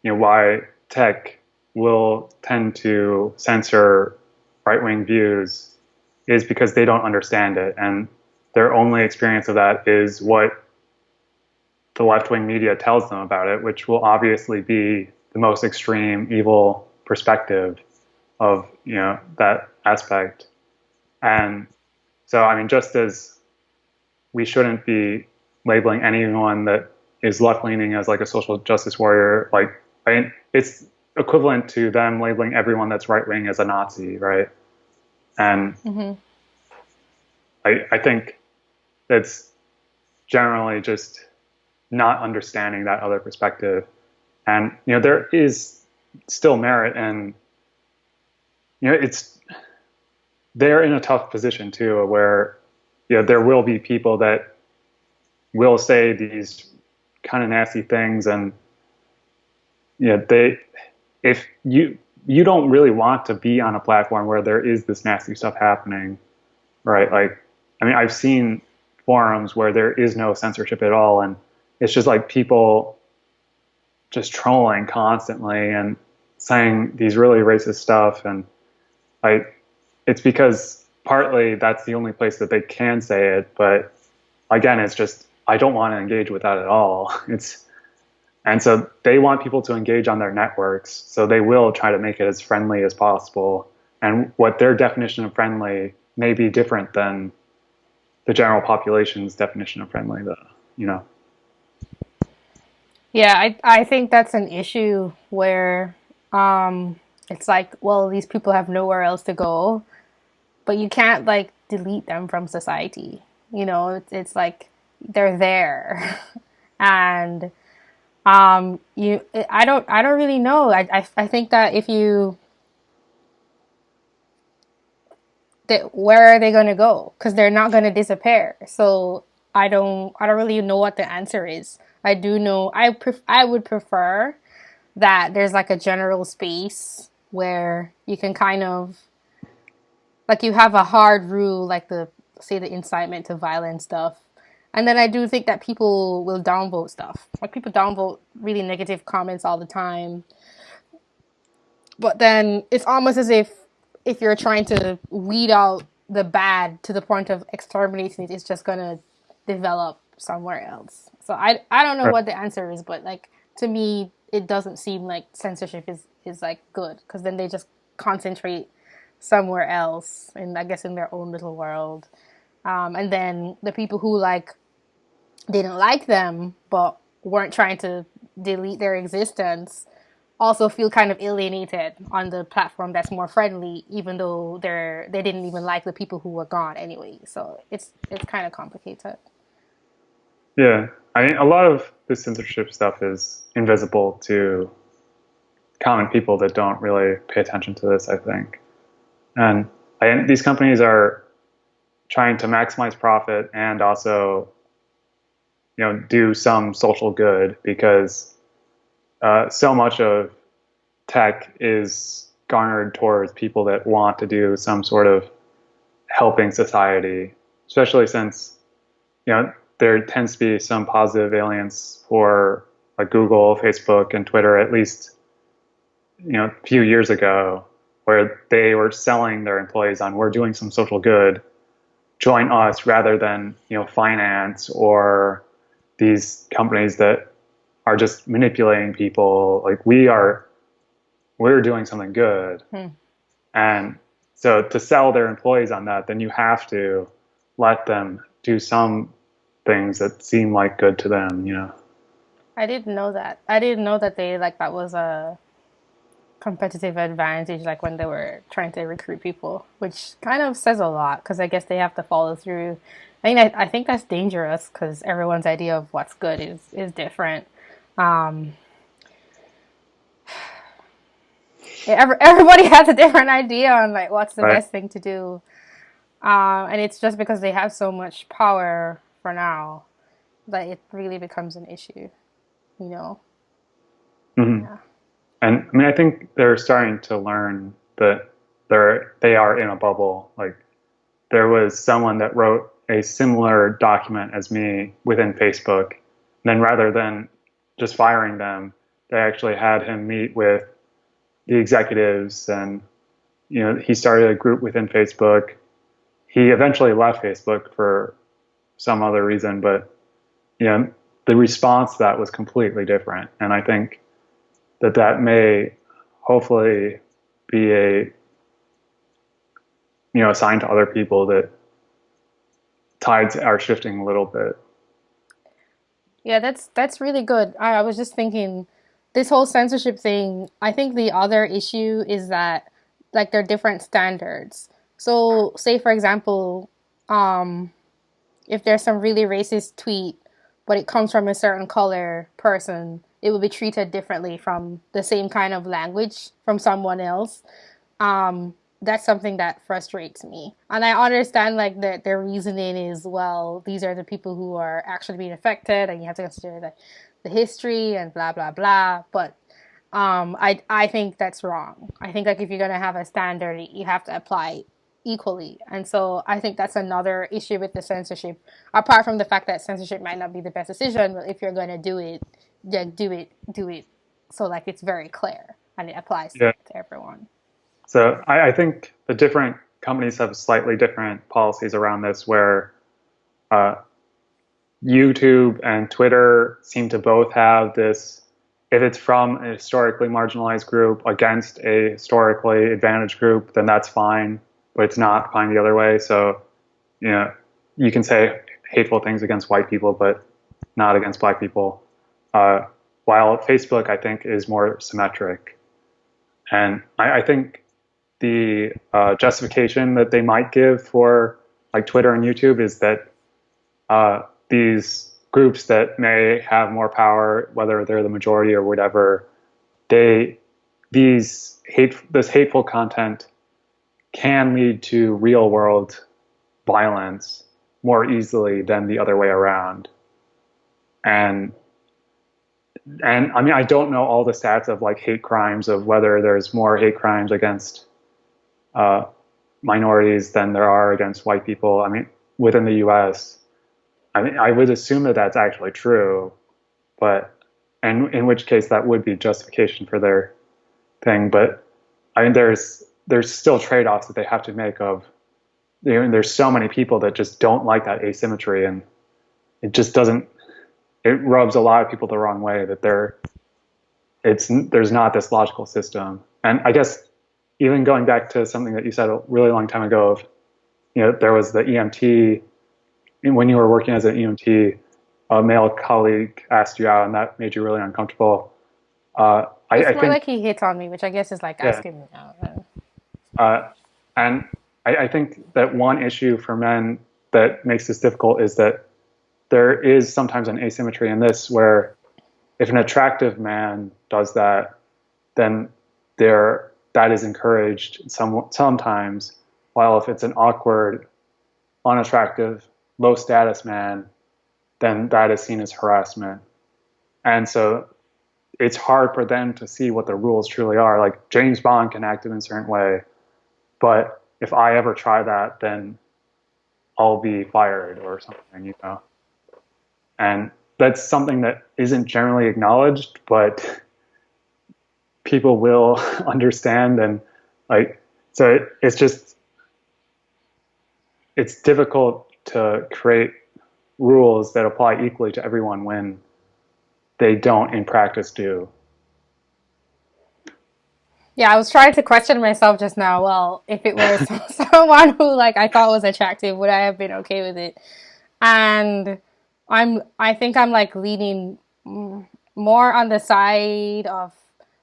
B: you know why tech will tend to censor right wing views is because they don't understand it. And their only experience of that is what the left wing media tells them about it, which will obviously be the most extreme evil perspective of you know that aspect. And so I mean just as we shouldn't be labeling anyone that is left leaning as like a social justice warrior, like I mean, it's equivalent to them labeling everyone that's right wing as a Nazi, right? And mm-hmm. I, I think it's generally just not understanding that other perspective. And, you know, there is still merit and, you know, it's, they're in a tough position too, where, you know, there will be people that will say these kind of nasty things and, you know, they, if you, you don't really want to be on a platform where there is this nasty stuff happening, right? Like, I mean, I've seen forums where there is no censorship at all, and it's just like people just trolling constantly and saying these really racist stuff, and like, it's because partly that's the only place that they can say it, but again, it's just I don't want to engage with that at all. It's and so they want people to engage on their networks. So they will try to make it as friendly as possible. and what their definition of friendly may be different than the general population's definition of friendly. The you know.
A: Yeah, I I think that's an issue where um, it's like, well, these people have nowhere else to go, but you can't like delete them from society. You know, it's, it's like they're there, and um, you. I don't. I don't really know. I I, I think that if you that where are they going to go? Because they're not going to disappear. So I don't I don't really know what the answer is. I do know I pref- I would prefer that there's like a general space where you can kind of like you have a hard rule like the say the incitement to violence stuff. And then I do think that people will downvote stuff. Like people downvote really negative comments all the time. But then it's almost as if if you're trying to weed out the bad to the point of exterminating it, it's just gonna develop somewhere else. So I I don't know what the answer is, but like to me, it doesn't seem like censorship is is like good because then they just concentrate somewhere else, and I guess in their own little world. Um, and then the people who like didn't like them but weren't trying to delete their existence also feel kind of alienated on the platform that's more friendly, even though they're they didn't even like the people who were gone anyway. So it's it's kind of complicated.
B: Yeah, I mean, a lot of the censorship stuff is invisible to common people that don't really pay attention to this. I think, and I, these companies are trying to maximize profit and also, you know, do some social good because uh, so much of tech is garnered towards people that want to do some sort of helping society, especially since you know there tends to be some positive aliens for like Google, Facebook, and Twitter at least you know a few years ago, where they were selling their employees on we're doing some social good, join us rather than you know finance or these companies that are just manipulating people. Like we are, we're doing something good. Hmm. And so to sell their employees on that, then you have to let them do some things that seem like good to them, you know.
A: I didn't know that. I didn't know that they like that was a competitive advantage like when they were trying to recruit people, which kind of says a lot because I guess they have to follow through. I mean, I, I think that's dangerous because everyone's idea of what's good is is different. Um, everybody has a different idea on like what's the right. best thing to do, um, and it's just because they have so much power for now that it really becomes an issue, you know.
B: Mm-hmm. Yeah. And I mean, I think they're starting to learn that they're they are in a bubble. Like there was someone that wrote a similar document as me within Facebook. And then rather than just firing them. They actually had him meet with the executives, and you know he started a group within Facebook. He eventually left Facebook for some other reason, but you know the response to that was completely different, and I think that that may hopefully be a you know a sign to other people that tides are shifting a little bit
A: yeah, that's that's really good. I, I was just thinking this whole censorship thing, I think the other issue is that like there are different standards. So say for example, um, if there's some really racist tweet, but it comes from a certain color person, it will be treated differently from the same kind of language from someone else. Um, that's something that frustrates me. And I understand like that their reasoning is well, these are the people who are actually being affected and you have to consider the, the history and blah blah blah. But um I I think that's wrong. I think like if you're gonna have a standard you have to apply equally. And so I think that's another issue with the censorship. Apart from the fact that censorship might not be the best decision, but if you're gonna do it, then do it do it so like it's very clear and it applies yeah. to everyone.
B: So I, I, think the different companies have slightly different policies around this where uh, YouTube and Twitter seem to both have this if it's from a historically marginalized group against a historically advantaged group, then that's fine. But it's not fine the other way. So, you know, you can say hateful things against white people, but not against black people. Uh, while Facebook, I think, is more symmetric. And I, I think the uh, justification that they might give for like Twitter and YouTube is that uh, these groups that may have more power, whether they're the majority or whatever, they these hate this hateful content can lead to real world violence more easily than the other way around. And and I mean I don't know all the stats of like hate crimes of whether there's more hate crimes against uh, minorities than there are against white people. I mean within the U.S. I mean I would assume that that's actually true, but and in which case that would be justification for their thing. But I mean there's there's still trade-offs that they have to make of you know, there's so many people that just don't like that asymmetry and it just doesn't it rubs a lot of people the wrong way that there it's there's not this logical system. And i guess even going back to something that you said a really long time ago of you know there was the emt and when you were working as an emt a male colleague asked you out and that made you really uncomfortable.
A: Uh, I, it's I more think, like he hits on me which i guess is like yeah. asking me out
B: uh, and I, I think that one issue for men that makes this difficult is that there is sometimes an asymmetry in this where if an attractive man does that, then there that is encouraged some, sometimes, while if it's an awkward, unattractive, low status man, then that is seen as harassment. And so it's hard for them to see what the rules truly are. Like James Bond can act in a certain way, but if I ever try that, then I'll be fired or something, you know. And that's something that isn't generally acknowledged, but people will understand and like so it, it's just it's difficult to create rules that apply equally to everyone when they don't in practice do
A: yeah, I was trying to question myself just now. Well, if it was someone who like I thought was attractive, would I have been okay with it? And I'm I think I'm like leaning more on the side of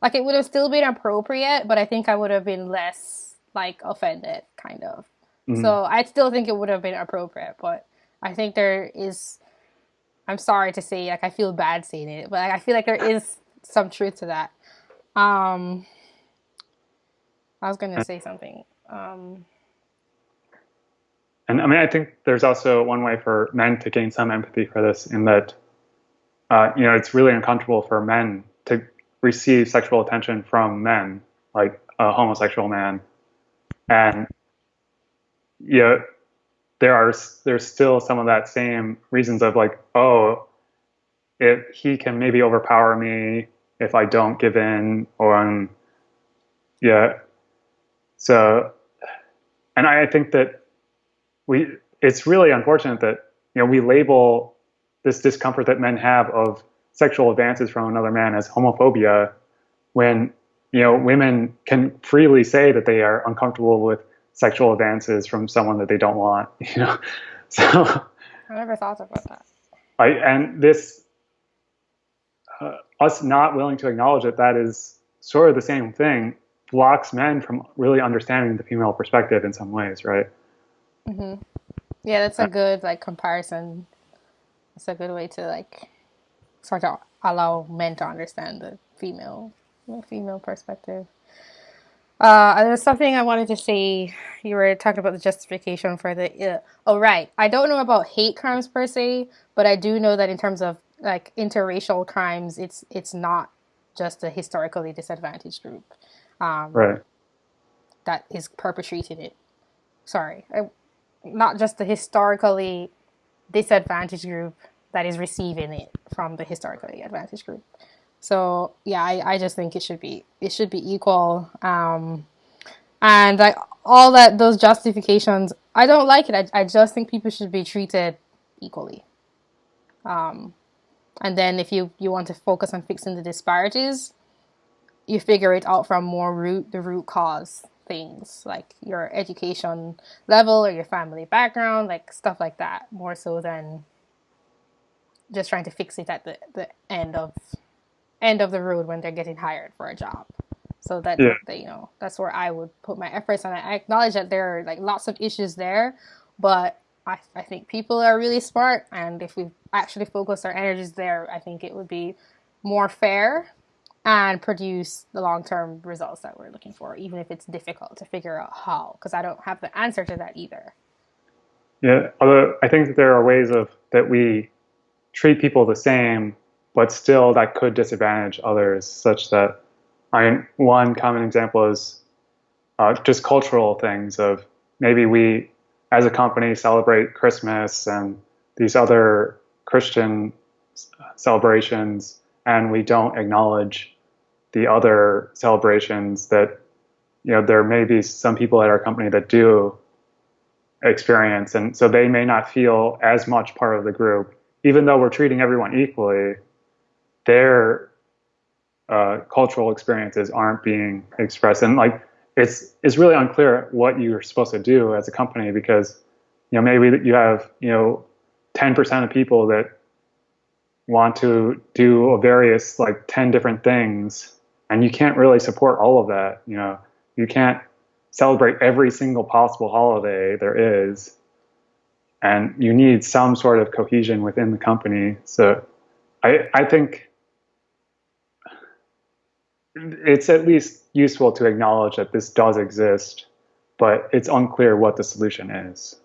A: like it would have still been appropriate, but I think I would have been less like offended kind of. Mm-hmm. So I still think it would have been appropriate, but I think there is I'm sorry to say like I feel bad saying it, but like, I feel like there is some truth to that. Um I was going to say something. Um,
B: and I mean, I think there's also one way for men to gain some empathy for this, in that, uh, you know, it's really uncomfortable for men to receive sexual attention from men, like a homosexual man, and you know, there are there's still some of that same reasons of like, oh, if he can maybe overpower me if I don't give in, or um, yeah, so, and I think that we, it's really unfortunate that, you know, we label this discomfort that men have of sexual advances from another man as homophobia when, you know, women can freely say that they are uncomfortable with sexual advances from someone that they don't want, you know? So.
A: I never thought about that.
B: I, and this, uh, us not willing to acknowledge that that is sort of the same thing blocks men from really understanding the female perspective in some ways, right?
A: Mm-hmm. Yeah, that's a good like comparison. It's a good way to like sort of allow men to understand the female the female perspective. Uh, there's something I wanted to say. You were talking about the justification for the. Uh, oh, right. I don't know about hate crimes per se, but I do know that in terms of like interracial crimes, it's it's not just a historically disadvantaged group
B: um, right.
A: that is perpetrating it. Sorry, I, not just the historically disadvantaged group that is receiving it from the historically advantaged group. So yeah, I, I just think it should be it should be equal. Um, and I, all that those justifications, I don't like it. I, I just think people should be treated equally. Um, And then if you, you want to focus on fixing the disparities, you figure it out from more root the root cause things like your education level or your family background, like stuff like that, more so than just trying to fix it at the, the end of end of the road when they're getting hired for a job. So that, yeah. that you know, that's where I would put my efforts on. I acknowledge that there are like lots of issues there, but I, I think people are really smart, and if we actually focus our energies there, I think it would be more fair and produce the long-term results that we're looking for, even if it's difficult to figure out how, because I don't have the answer to that either.
B: Yeah, although I think that there are ways of that we treat people the same, but still that could disadvantage others, such that I mean, one common example is uh, just cultural things of maybe we as a company celebrate Christmas and these other Christian celebrations, and we don't acknowledge the other celebrations that you know there may be some people at our company that do experience, and so they may not feel as much part of the group. Even though we're treating everyone equally, their uh, cultural experiences aren't being expressed. And like, it's it's really unclear what you're supposed to do as a company because, you know, maybe you have you know, 10% of people that want to do various like 10 different things, and you can't really support all of that. You know, you can't celebrate every single possible holiday there is and you need some sort of cohesion within the company. So I, I think it's at least useful to acknowledge that this does exist, but it's unclear what the solution is.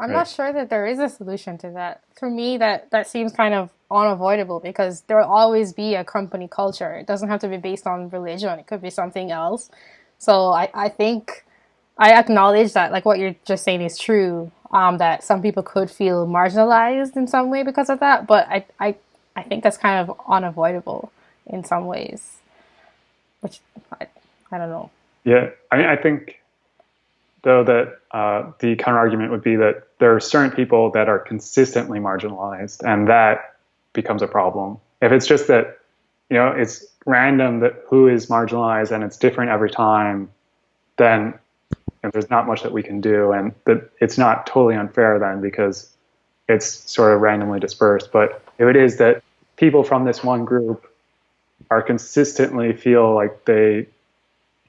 A: I'm right? not sure that there is a solution to that. For me, that, that seems kind of unavoidable because there will always be a company culture. It doesn't have to be based on religion. It could be something else. So I, I think I acknowledge that like what you're just saying is true um, that some people could feel marginalized in some way because of that. But I, I, I think that's kind of unavoidable in some ways, which I, I don't know.
B: Yeah, I mean, I think though that uh, the counter argument would be that there are certain people that are consistently marginalized, and that becomes a problem. If it's just that, you know, it's random that who is marginalized and it's different every time, then and there's not much that we can do, and that it's not totally unfair then because it's sort of randomly dispersed. But if it is that people from this one group are consistently feel like they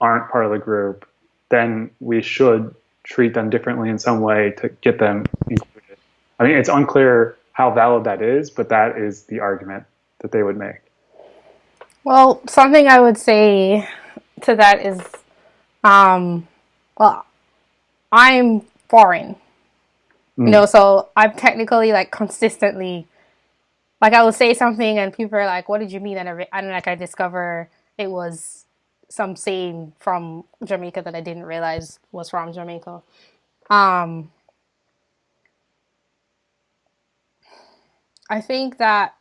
B: aren't part of the group, then we should treat them differently in some way to get them included. I mean, it's unclear how valid that is, but that is the argument that they would make.
A: Well, something I would say to that is um, well, I'm foreign. Mm. You know, so I'm technically like consistently like I will say something and people are like, "What did you mean?" And I, and like I discover it was some saying from Jamaica that I didn't realize was from Jamaica. Um, I think that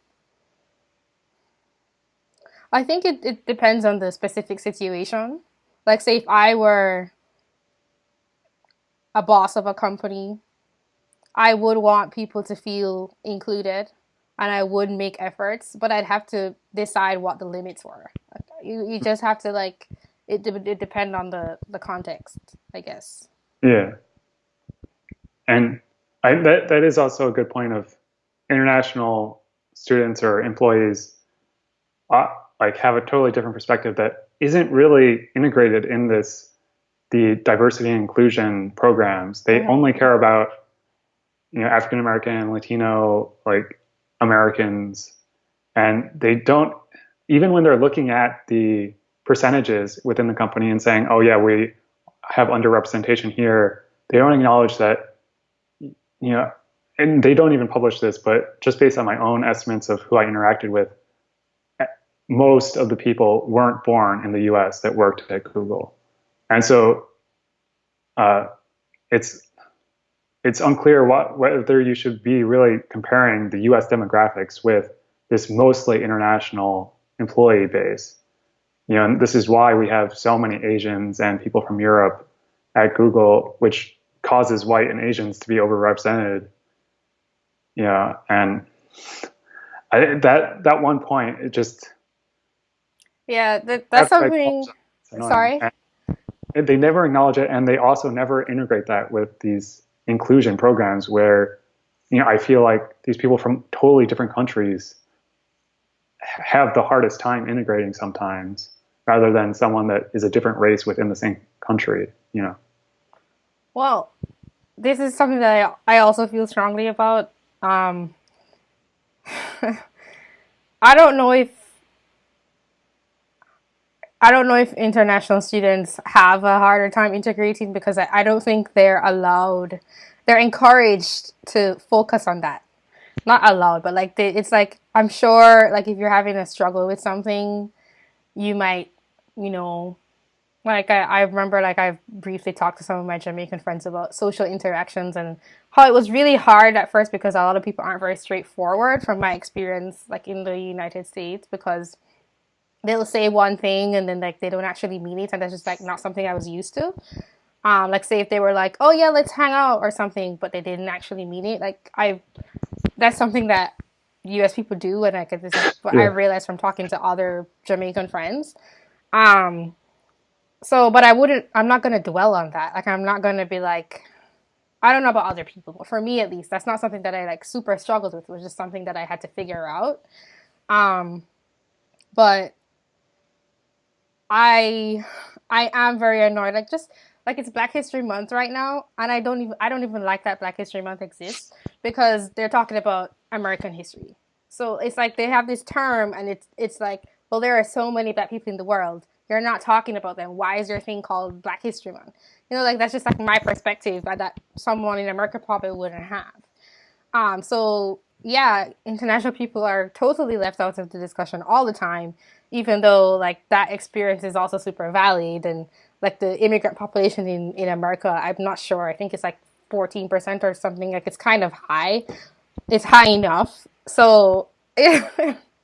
A: I think it, it depends on the specific situation. Like say if I were a boss of a company, I would want people to feel included and I would make efforts, but I'd have to decide what the limits were. You, you just have to like it it depend on the the context, I guess.
B: Yeah. And I that that is also a good point of international students or employees uh, like have a totally different perspective that isn't really integrated in this the diversity and inclusion programs. They mm-hmm. only care about you know African American, Latino, like Americans, and they don't even when they're looking at the percentages within the company and saying, "Oh yeah, we have underrepresentation here," they don't acknowledge that you know, and they don't even publish this, but just based on my own estimates of who I interacted with, eh, most of the people weren't born in the U.S. that worked at Google. And so uh, it's it's unclear what, whether you should be really comparing the U.S. demographics with this mostly international employee base. You know, and this is why we have so many Asians and people from Europe at Google, which causes white and Asians to be overrepresented. Yeah, and I, that that one point, it just
A: yeah, that, that's something. Sorry.
B: And they never acknowledge it, and they also never integrate that with these inclusion programs where, you know, I feel like these people from totally different countries have the hardest time integrating sometimes, rather than someone that is a different race within the same country. You know.
A: Well, this is something that I, I also feel strongly about. Um, I don't know if I don't know if international students have a harder time integrating because I, I don't think they're allowed, they're encouraged to focus on that. Not allowed, but like they, it's like I'm sure like if you're having a struggle with something, you might, you know, like I, I remember like I've briefly talked to some of my Jamaican friends about social interactions and how it was really hard at first because a lot of people aren't very straightforward from my experience like in the United States because they'll say one thing and then like they don't actually mean it and that's just like not something I was used to. Um, like say if they were like, oh yeah, let's hang out or something, but they didn't actually mean it. Like I, that's something that U.S. people do, and like this is what yeah. I realized from talking to other Jamaican friends. Um, so, but I wouldn't. I'm not gonna dwell on that. Like I'm not gonna be like, I don't know about other people, but for me at least, that's not something that I like super struggled with. It was just something that I had to figure out. Um, but I I am very annoyed. Like just like it's Black History Month right now, and I don't even I don't even like that Black History Month exists because they're talking about American history. So it's like they have this term, and it's it's like, well, there are so many Black people in the world. You're not talking about them. Why is there a thing called Black History Month? You know, like that's just like my perspective that someone in America probably wouldn't have. Um, so yeah, international people are totally left out of the discussion all the time even though like that experience is also super valid and like the immigrant population in, in America, I'm not sure. I think it's like 14% or something. Like it's kind of high. It's high enough. So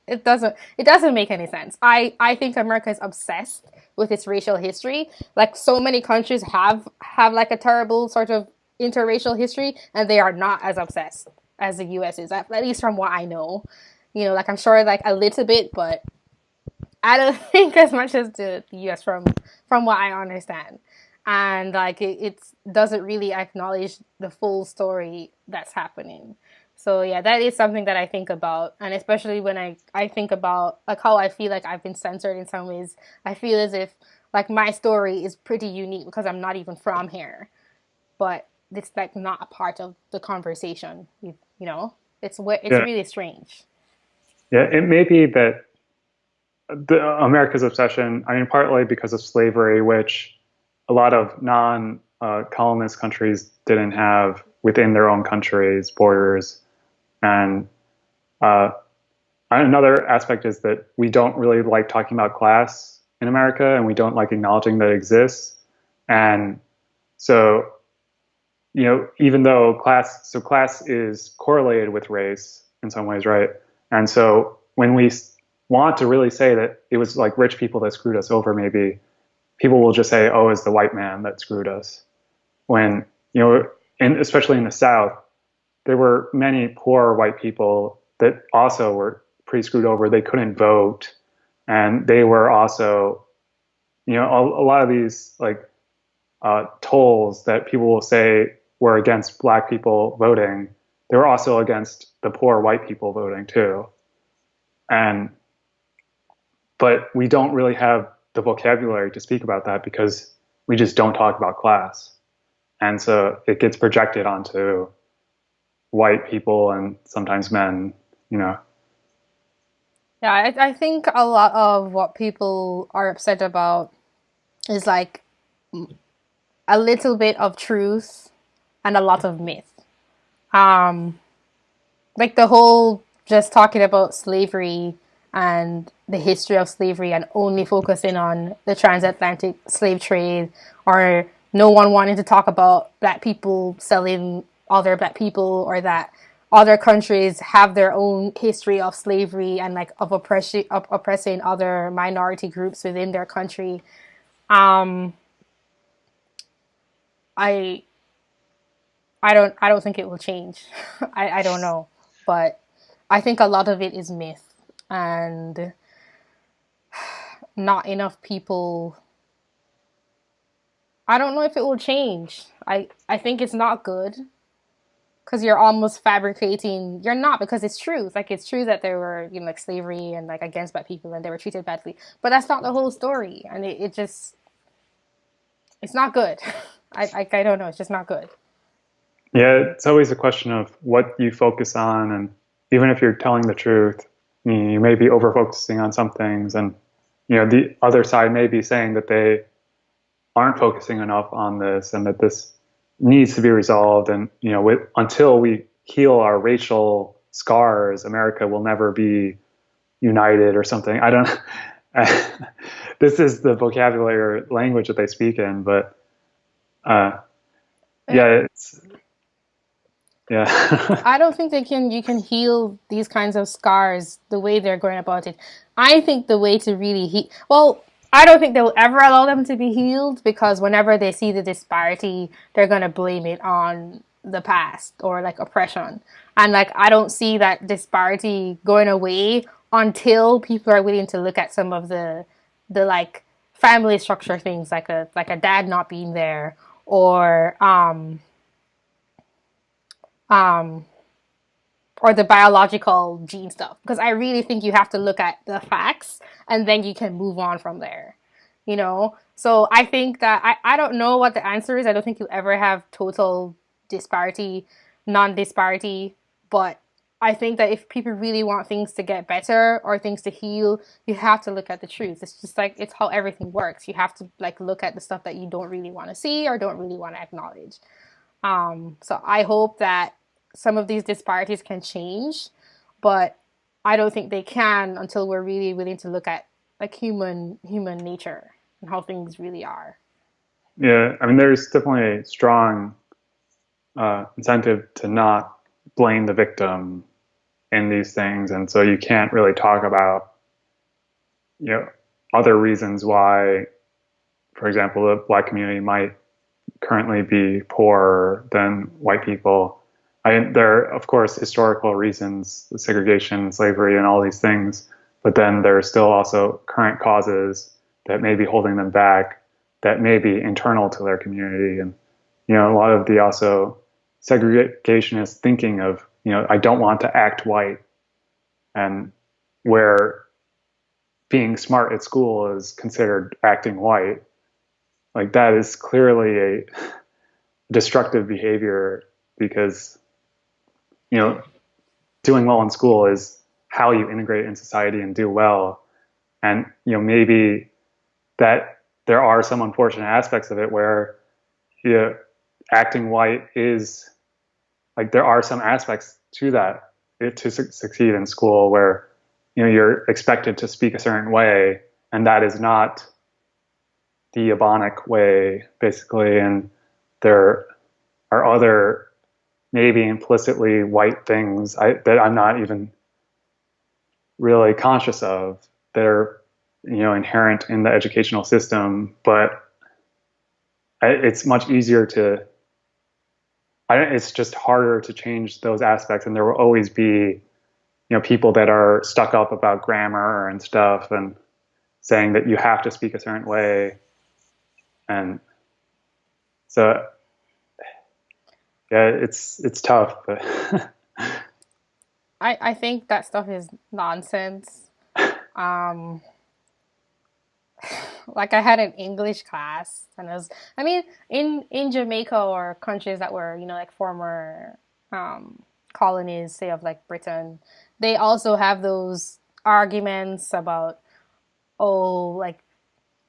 A: it, doesn't it doesn't make any sense. I, I think America is obsessed with its racial history. Like so many countries have have like a terrible sort of interracial history and they are not as obsessed as the US is, at, at least from what I know. You know, like I'm sure like a little bit, but I don't think as much as the, the US from from what I understand. And like it, it doesn't really acknowledge the full story that's happening. So yeah, that is something that I think about, and especially when I I think about like how I feel like I've been censored in some ways. I feel as if like my story is pretty unique because I'm not even from here, but it's like not a part of the conversation. You, you know, it's what it's yeah. really strange.
B: Yeah, it may be that the, America's obsession, I mean, partly because of slavery, which a lot of non uh, colonist countries didn't have within their own countries' borders. And uh, another aspect is that we don't really like talking about class in America and we don't like acknowledging that it exists. And so, you know, even though class, so class is correlated with race in some ways, right? And so when we want to really say that it was like rich people that screwed us over, maybe people will just say, "Oh, it's the white man that screwed us." When you know, and especially in the South, there were many poor white people that also were pretty screwed over. They couldn't vote, and they were also, you know, a, a lot of these like uh, tolls that people will say were against black people voting. They were also against the poor white people voting too, and but we don't really have the vocabulary to speak about that because we just don't talk about class. And so it gets projected onto white people and sometimes men, you know.
A: Yeah, I, I think a lot of what people are upset about is like a little bit of truth and a lot of myth. Um, like the whole just talking about slavery and the history of slavery and only focusing on the transatlantic slave trade or no one wanting to talk about black people selling other black people or that other countries have their own history of slavery and like of oppression of oppressing other minority groups within their country. Um i i don't i don't think it will change. I i don't know. But I think a lot of it is myth and not enough people I don't know if it will change. I I think it's not good because you're almost fabricating. You're not because it's true. It's like it's true that there were you know like slavery and like against black people and they were treated badly, but that's not the whole story, and it, it just it's not good. I, I I don't know. It's just not good.
B: Yeah, it's always a question of what you focus on, and even if you're telling the truth, you may be over focusing on some things, and you know the other side may be saying that they aren't focusing enough on this, and that this needs to be resolved. And you know, with, until we heal our racial scars, America will never be united or something. I don't. this is the vocabulary or language that they speak in, but uh, yeah, it's yeah.
A: I don't think they can you can heal these kinds of scars the way they're going about it. I think the way to really heal well, I don't think they'll ever allow them to be healed because whenever they see the disparity, they're gonna blame it on the past or like oppression. And like I don't see that disparity going away until people are willing to look at some of the the like family structure things like a like a dad not being there or um um, or the biological gene stuff because I really think you have to look at the facts and then you can move on from there. You know, so I think that I, I don't know what the answer is. I don't think you'll ever have total disparity, non disparity, but I think that if people really want things to get better or things to heal, you have to look at the truth. It's just like it's how everything works. You have to like look at the stuff that you don't really want to see or don't really want to acknowledge. Um, so I hope that some of these disparities can change, but I don't think they can until we're really willing to look at like human human nature and how things really are.
B: Yeah, I mean, there's definitely a strong uh, incentive to not blame the victim in these things, and so you can't really talk about you know other reasons why, for example, the black community might currently be poorer than white people. I, there are, of course, historical reasons, segregation, slavery, and all these things, but then there are still also current causes that may be holding them back, that may be internal to their community. And, you know, a lot of the also segregationist thinking of, you know, I don't want to act white, and where being smart at school is considered acting white like that is clearly a destructive behavior because you know doing well in school is how you integrate in society and do well. And you know maybe that there are some unfortunate aspects of it where you know, acting white is like there are some aspects to that eh, to su- succeed in school where you know you're expected to speak a certain way and that is not the Ebonic way, basically, and there are other maybe implicitly white things I, that I'm not even really conscious of that are you know inherent in the educational system, but it's much easier to. I, it's just harder to change those aspects, and there will always be, you know, people that are stuck up about grammar and stuff, and saying that you have to speak a certain way and so yeah, it's it's tough, but
A: I I think that stuff is nonsense. Um, like I had an English class, and it was I mean in in Jamaica or countries that were you know like former um, colonies, say of like Britain, they also have those arguments about oh like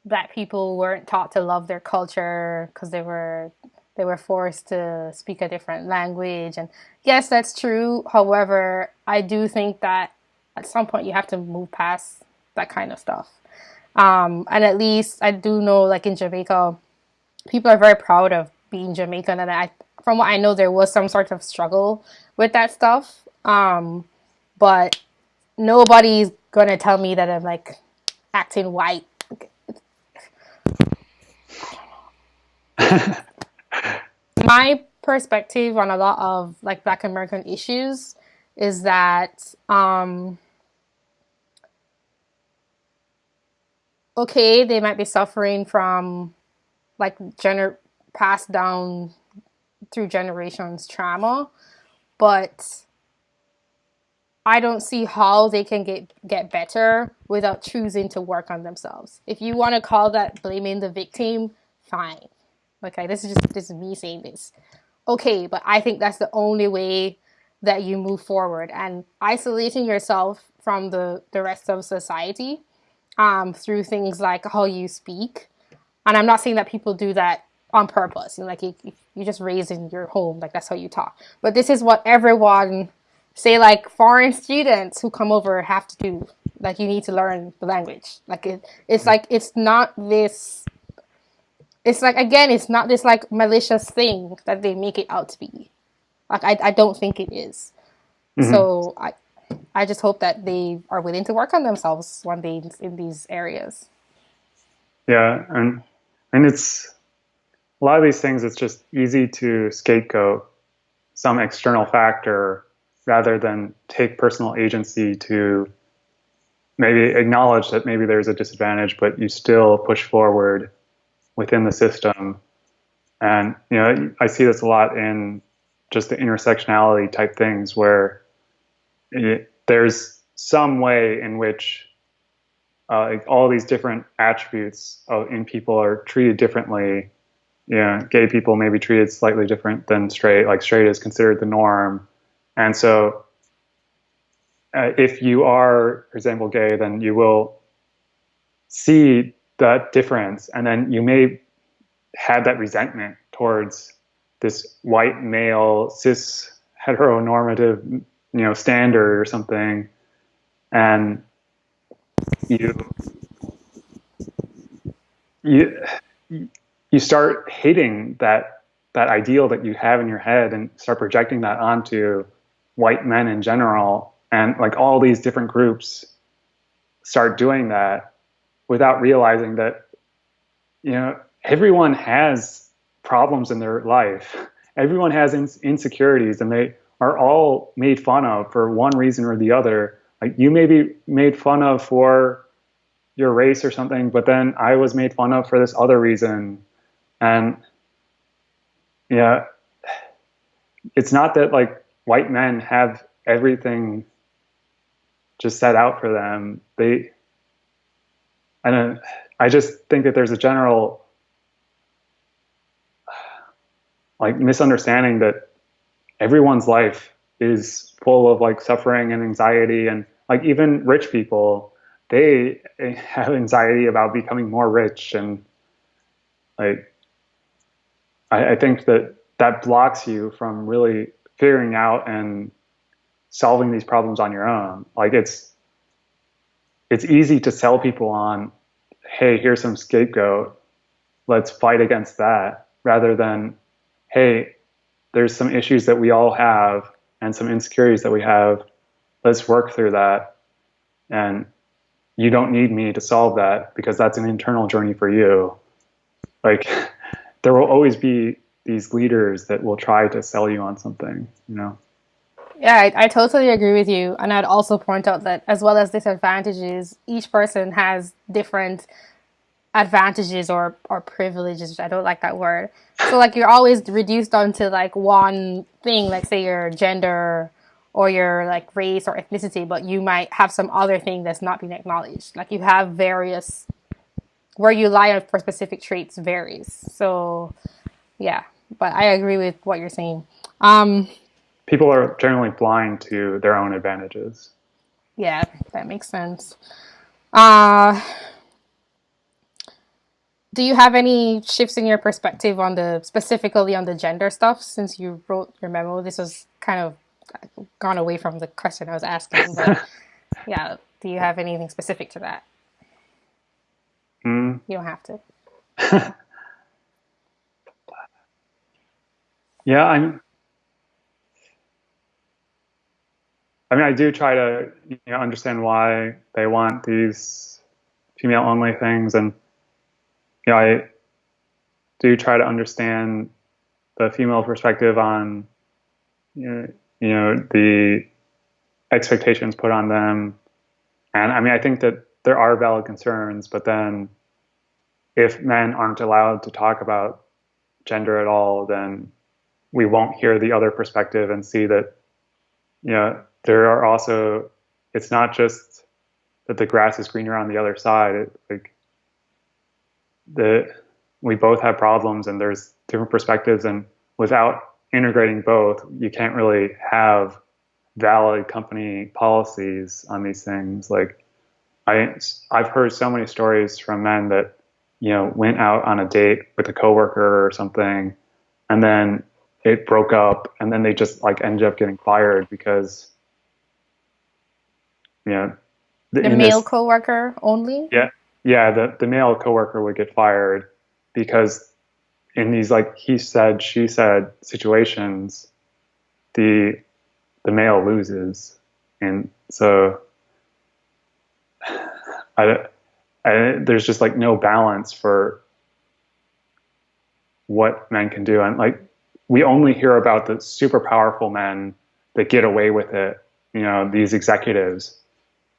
A: black people weren't taught to love their culture because they were they were forced to speak a different language and yes that's true. However i do think that at some point you have to move past that kind of stuff. Um, and at least i do know like in jamaica people are very proud of being jamaican and i from what i know there was some sort of struggle with that stuff. Um, but nobody's gonna tell me that i'm like acting white my perspective on a lot of like black american issues is that um, okay, they might be suffering from like gener- passed down through generations trauma, but I don't see how they can get get better without choosing to work on themselves. If you want to call that blaming the victim, fine. Okay, this is just this is me saying this. Okay, but I think that's the only way that you move forward and isolating yourself from the the rest of society um, through things like how you speak. And I'm not saying that people do that on purpose. You know, like you, you just raised in your home, like that's how you talk. But this is what everyone, say like foreign students who come over have to do. Like you need to learn the language. Like it, it's like it's not this. It's like again, it's not this like malicious thing that they make it out to be. Like I, I don't think it is. Mm-hmm. So I, I just hope that they are willing to work on themselves one day in these areas.
B: Yeah, and and it's a lot of these things. It's just easy to scapegoat some external factor rather than take personal agency to maybe acknowledge that maybe there's a disadvantage, but you still push forward within the system. And you know, I see this a lot in just the intersectionality type things where it, there's some way in which uh, like all these different attributes of, in people are treated differently. You know, gay people may be treated slightly different than straight. Like straight is considered the norm, and so uh, if you are, for example, gay, then you will see that difference, and then you may have that resentment towards this white male cis heteronormative you know standard or something. And you you you start hating that that ideal that you have in your head and start projecting that onto white men in general. And like all these different groups start doing that without realizing that you know everyone has problems in their life everyone has insecurities and they are all made fun of for one reason or the other. Like you may be made fun of for your race or something, but then I was made fun of for this other reason. And yeah, it's not that like white men have everything just set out for them. They, Don't, I just think that there's a general like misunderstanding that everyone's life is full of like suffering and anxiety. And like even rich people they have anxiety about becoming more rich. And like I, I, think that that blocks you from really figuring out and solving these problems on your own. Like it's it's easy to sell people on hey here's some scapegoat let's fight against that rather than hey there's some issues that we all have and some insecurities that we have. Let's work through that. And you don't need me to solve that because that's an internal journey for you. Like there will always be these leaders that will try to sell you on something, you know?
A: Yeah, I, I, totally agree with you. And I'd also point out that as well as disadvantages, each person has different advantages or, or privileges. I don't like that word. So like you're always reduced onto like one thing, like say your gender or your like race or ethnicity, but you might have some other thing that's not being acknowledged. Like you have various where you lie for specific traits varies. So yeah, but I agree with what you're saying. Um,
B: People are generally blind to their own advantages.
A: Yeah, that makes sense. Uh, do you have any shifts in your perspective on the specifically on the gender stuff since you wrote your memo? This was kind of gone away from the question I was asking, but yeah, do you have anything specific to that?
B: Mm.
A: You don't have to.
B: yeah, I'm. I mean, I do try to you know understand why they want these female only things and you know, I do try to understand the female perspective on, you know, you know the expectations put on them. And I mean, I think that there are valid concerns, but then if men aren't allowed to talk about gender at all, then we won't hear the other perspective and see that, you know, there are also, it's not just that the grass is greener on the other side. It, like, the, we both have problems and there's different perspectives and without integrating both, you can't really have valid company policies on these things. Like I, I've heard so many stories from men that, you know, went out on a date with a coworker or something, and then it broke up, and then they just like ended up getting fired because, know,
A: the, the male this, coworker only.
B: Yeah, yeah. The the male coworker would get fired because in these like he said she said situations the the male loses and so I, I, there's just like no balance for what men can do and like we only hear about the super powerful men that get away with it you know these executives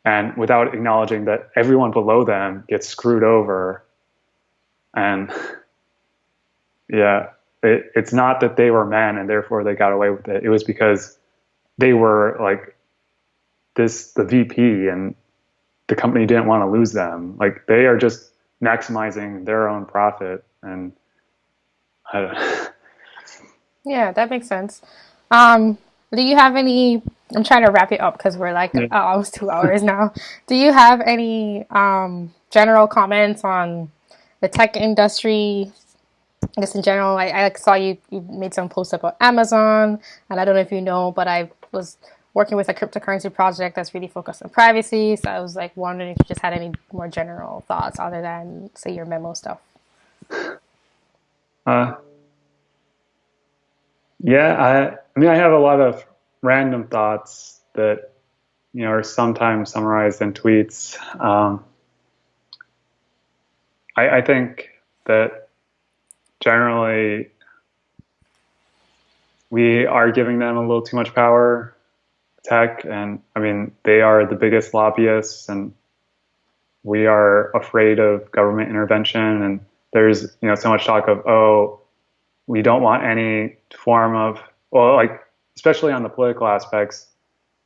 B: and without acknowledging that everyone below them gets screwed over and yeah, it, it's not that they were men and therefore they got away with it. It was because they were like this the VP and the company didn't want to lose them. Like they are just maximizing their own profit and I don't
A: Yeah, that makes sense. Um, do you have any I'm trying to wrap it up because we're like yeah. almost two hours now. Do you have any um, general comments on the tech industry I guess in general, I, I saw you, you made some posts about Amazon, and I don't know if you know, but I was working with a cryptocurrency project that's really focused on privacy. So I was like wondering if you just had any more general thoughts other than say your memo stuff.
B: Uh, yeah, I, I mean, I have a lot of random thoughts that you know are sometimes summarized in tweets. Um, I, I think that generally we are giving them a little too much power tech and i mean they are the biggest lobbyists and we are afraid of government intervention and there's you know so much talk of oh we don't want any form of well like especially on the political aspects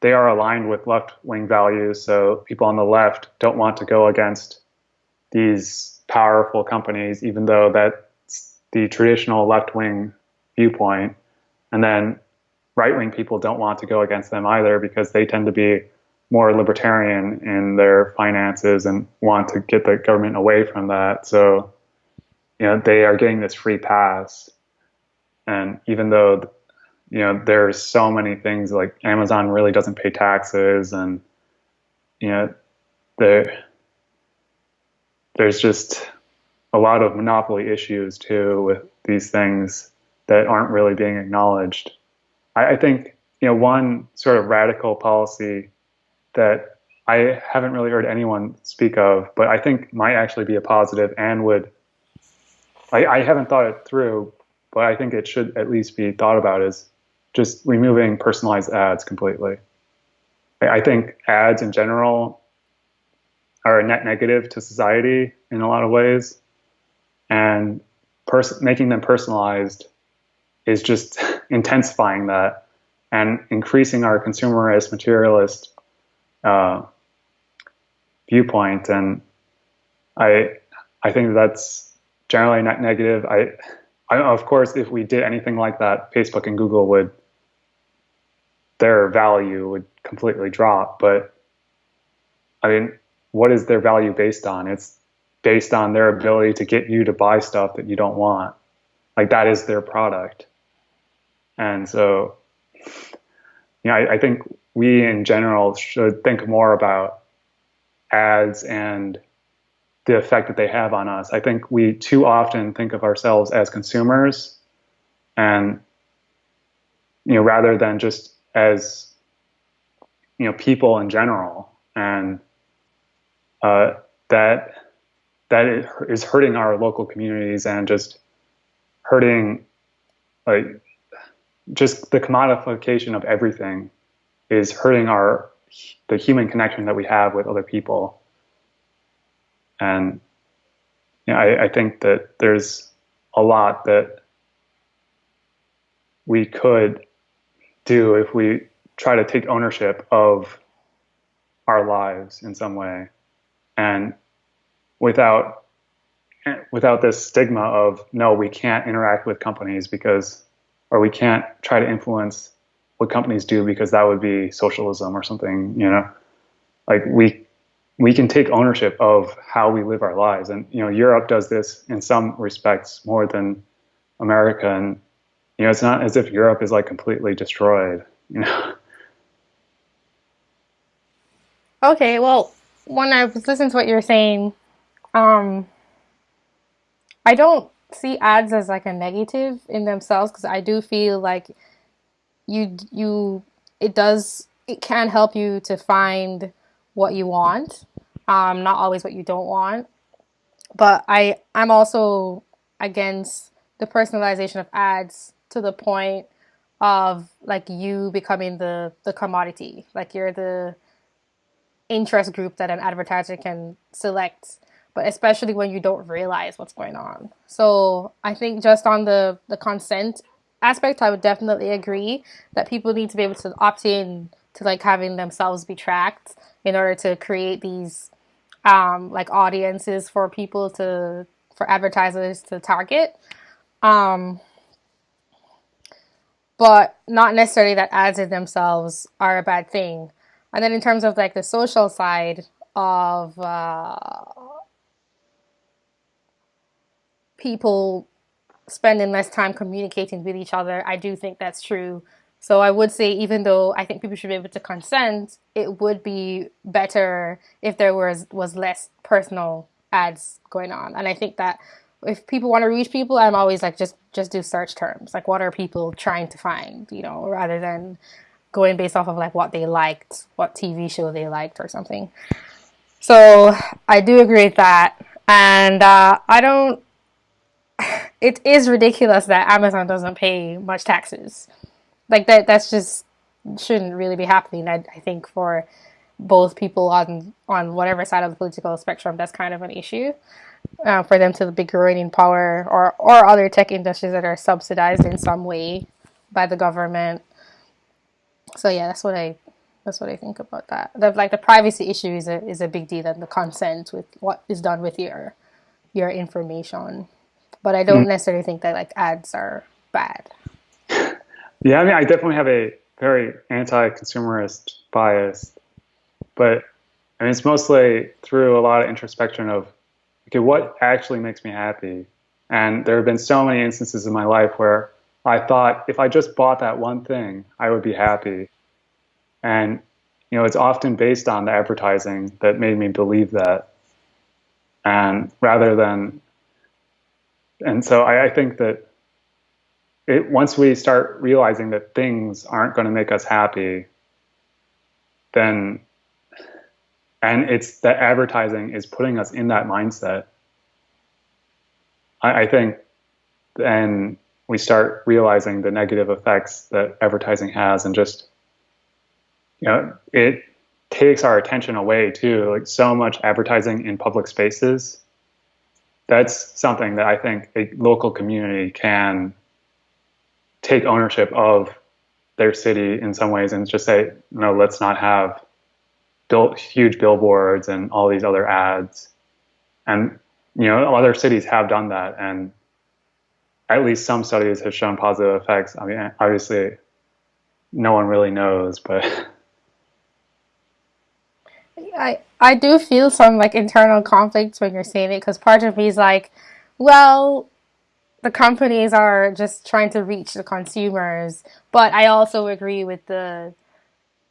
B: they are aligned with left wing values so people on the left don't want to go against these powerful companies even though that's the traditional left wing viewpoint. And then right wing people don't want to go against them either because they tend to be more libertarian in their finances and want to get the government away from that. So, you know, they are getting this free pass. And even though, you know, there's so many things like Amazon really doesn't pay taxes and, you know, there, there's just a lot of monopoly issues too with these things that aren't really being acknowledged. I, I think you know one sort of radical policy that I haven't really heard anyone speak of, but I think might actually be a positive and would. I, I haven't thought it through, but I think it should at least be thought about is just removing personalized ads completely. I, think ads in general are a net negative to society in a lot of ways. And making them personalized is just intensifying that and increasing our consumerist materialist uh, viewpoint. And i i think that's generally not negative. I, I of course if we did anything like that facebook and google would their value would completely drop but i mean what is their value based on it's based on their ability to get you to buy stuff that you don't want. Like that is their product. And so, you know, I, I think we in general should think more about ads and the effect that they have on us. I think we too often think of ourselves as consumers and you know rather than just as you know people in general and uh, that that is hurting our local communities and just hurting like just the commodification of everything is hurting our the human connection that we have with other people. And you know, I, I think that there's a lot that we could do if we try to take ownership of our lives in some way. And without without this stigma of no we can't interact with companies because or we can't try to influence what companies do because that would be socialism or something you know? Like we we can take ownership of how we live our lives. And you know Europe does this in some respects more than America. And you know it's not as if Europe is like completely destroyed you know
A: Okay, well, when I was listening to what you were saying, um, I don't see ads as like a negative in themselves because I do feel like you you it does it can help you to find what you want, um, not always what you don't want. But I I'm also against the personalization of ads to the point of like you becoming the the commodity, like you're the interest group that an advertiser can select but especially when you don't realize what's going on. So i think just on the the consent aspect i would definitely agree that people need to be able to opt in to like having themselves be tracked in order to create these um, like audiences for people to for advertisers to target. Um, but not necessarily that ads in themselves are a bad thing and then in terms of like the social side of uh, people spending less time communicating with each other, I do think that's true. So I would say, even though I think people should be able to consent, it would be better if there was was less personal ads going on. And I think that if people want to reach people, I'm always like just just do search terms. Like what are people trying to find, you know, rather than going based off of like what they liked, what TV show they liked or something. So I do agree with that. And uh, I don't, it is ridiculous that Amazon doesn't pay much taxes. Like that, that's just shouldn't really be happening. I, I think for both people on on whatever side of the political spectrum, that's kind of an issue. Uh, for them to be growing in power or, or other tech industries that are subsidized in some way by the government so yeah, that's what I that's what I think about that. The, like the privacy issue is a is a big deal, and the consent with what is done with your your information. But I don't mm. necessarily think that like ads are bad.
B: Yeah, I mean, I definitely have a very anti-consumerist bias, but I mean, it's mostly through a lot of introspection of okay, what actually makes me happy. And there have been so many instances in my life where I thought if I just bought that one thing, I would be happy. And you know, it's often based on the advertising that made me believe that. And rather than, and so I, I think that it, once we start realizing that things aren't going to make us happy, then, and it's that advertising is putting us in that mindset. I, I think then we start realizing the negative effects that advertising has and just you know it takes our attention away too like so much advertising in public spaces that's something that i think a local community can take ownership of their city in some ways and just say no let's not have built huge billboards and all these other ads. And you know other cities have done that. And at least some studies have shown positive effects. I mean, obviously, no one really knows, but
A: I I do feel some like internal conflicts when you're saying it because part of me is like, well, the companies are just trying to reach the consumers, but I also agree with the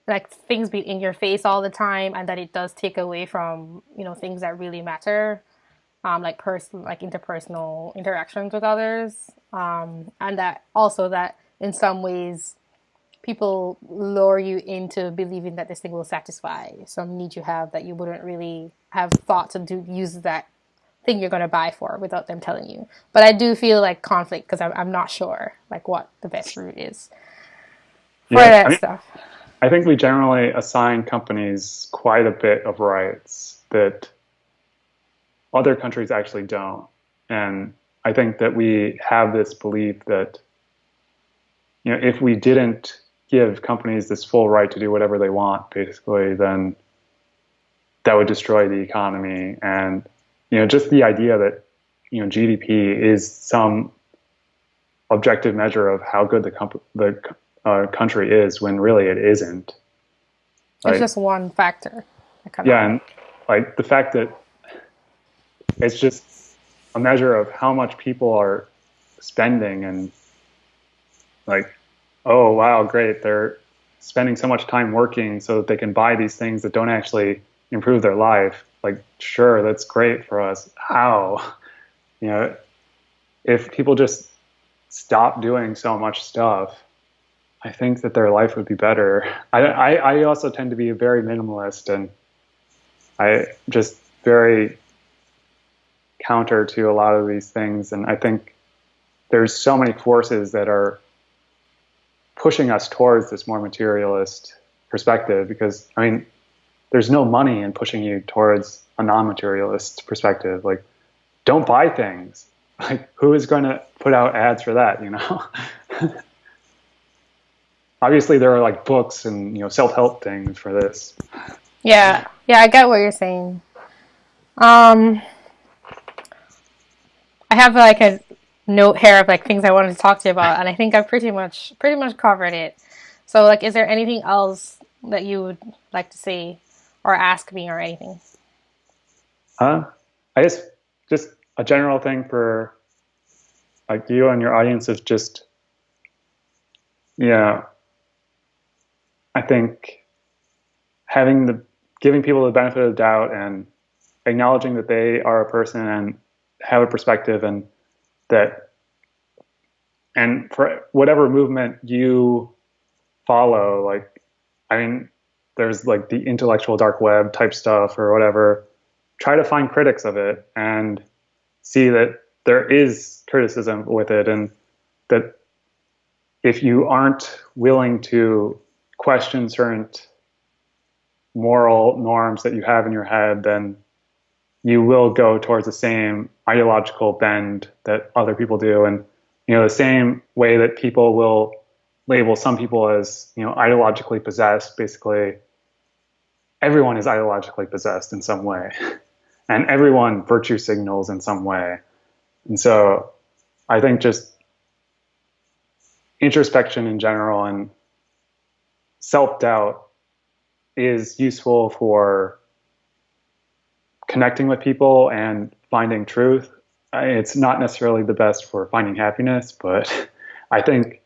A: like things being in your face all the time and that it does take away from you know things that really matter um, like person like interpersonal interactions with others. Um, and that also that in some ways people lure you into believing that this thing will satisfy. Some need you have that you wouldn't really have thought to do use that thing you're going to buy for without them telling you. But i do feel like conflict because I'm, I'm not sure like what the best route is for yeah, that I mean, stuff
B: I think we generally assign companies quite a bit of rights that other countries actually don't. And I think that we have this belief that you know if we didn't give companies this full right to do whatever they want, basically, then that would destroy the economy. And you know, just the idea that you know GDP is some objective measure of how good the the uh, country is when really it isn't.
A: Like, it's just one factor.
B: Yeah, and like the fact that it's just a measure of how much people are spending and like oh wow great they're spending so much time working so that they can buy these things that don't actually improve their life like sure that's great for us how you know if people just stop doing so much stuff i think that their life would be better. I i, I also tend to be a very minimalist and i just very counter to a lot of these things. And i think there's so many forces that are pushing us towards this more materialist perspective because I mean there's no money in pushing you towards a non-materialist perspective. Like don't buy things. Like who is going to put out ads for that you know obviously there are like books and you know self-help things for this
A: yeah yeah i get what you're saying um i have like a note here of like things I wanted to talk to you about, and I think I've pretty much pretty much covered it. So, like, is there anything else that you would like to say or ask me or anything?
B: Uh, I guess just a general thing for like you and your audience is just, yeah, I think having the giving people the benefit of doubt and acknowledging that they are a person and have a perspective and that and for whatever movement you follow like i mean there's like the intellectual dark web type stuff or whatever try to find critics of it and see that there is criticism with it and that if you aren't willing to question certain moral norms that you have in your head then you will go towards the same ideological bend that other people do. And you know the same way that people will label some people as you know ideologically possessed basically everyone is ideologically possessed in some way. And everyone virtue signals in some way. And so i think just introspection in general and self-doubt is useful for connecting with people and finding truth. Uh, it's not necessarily the best for finding happiness, but I think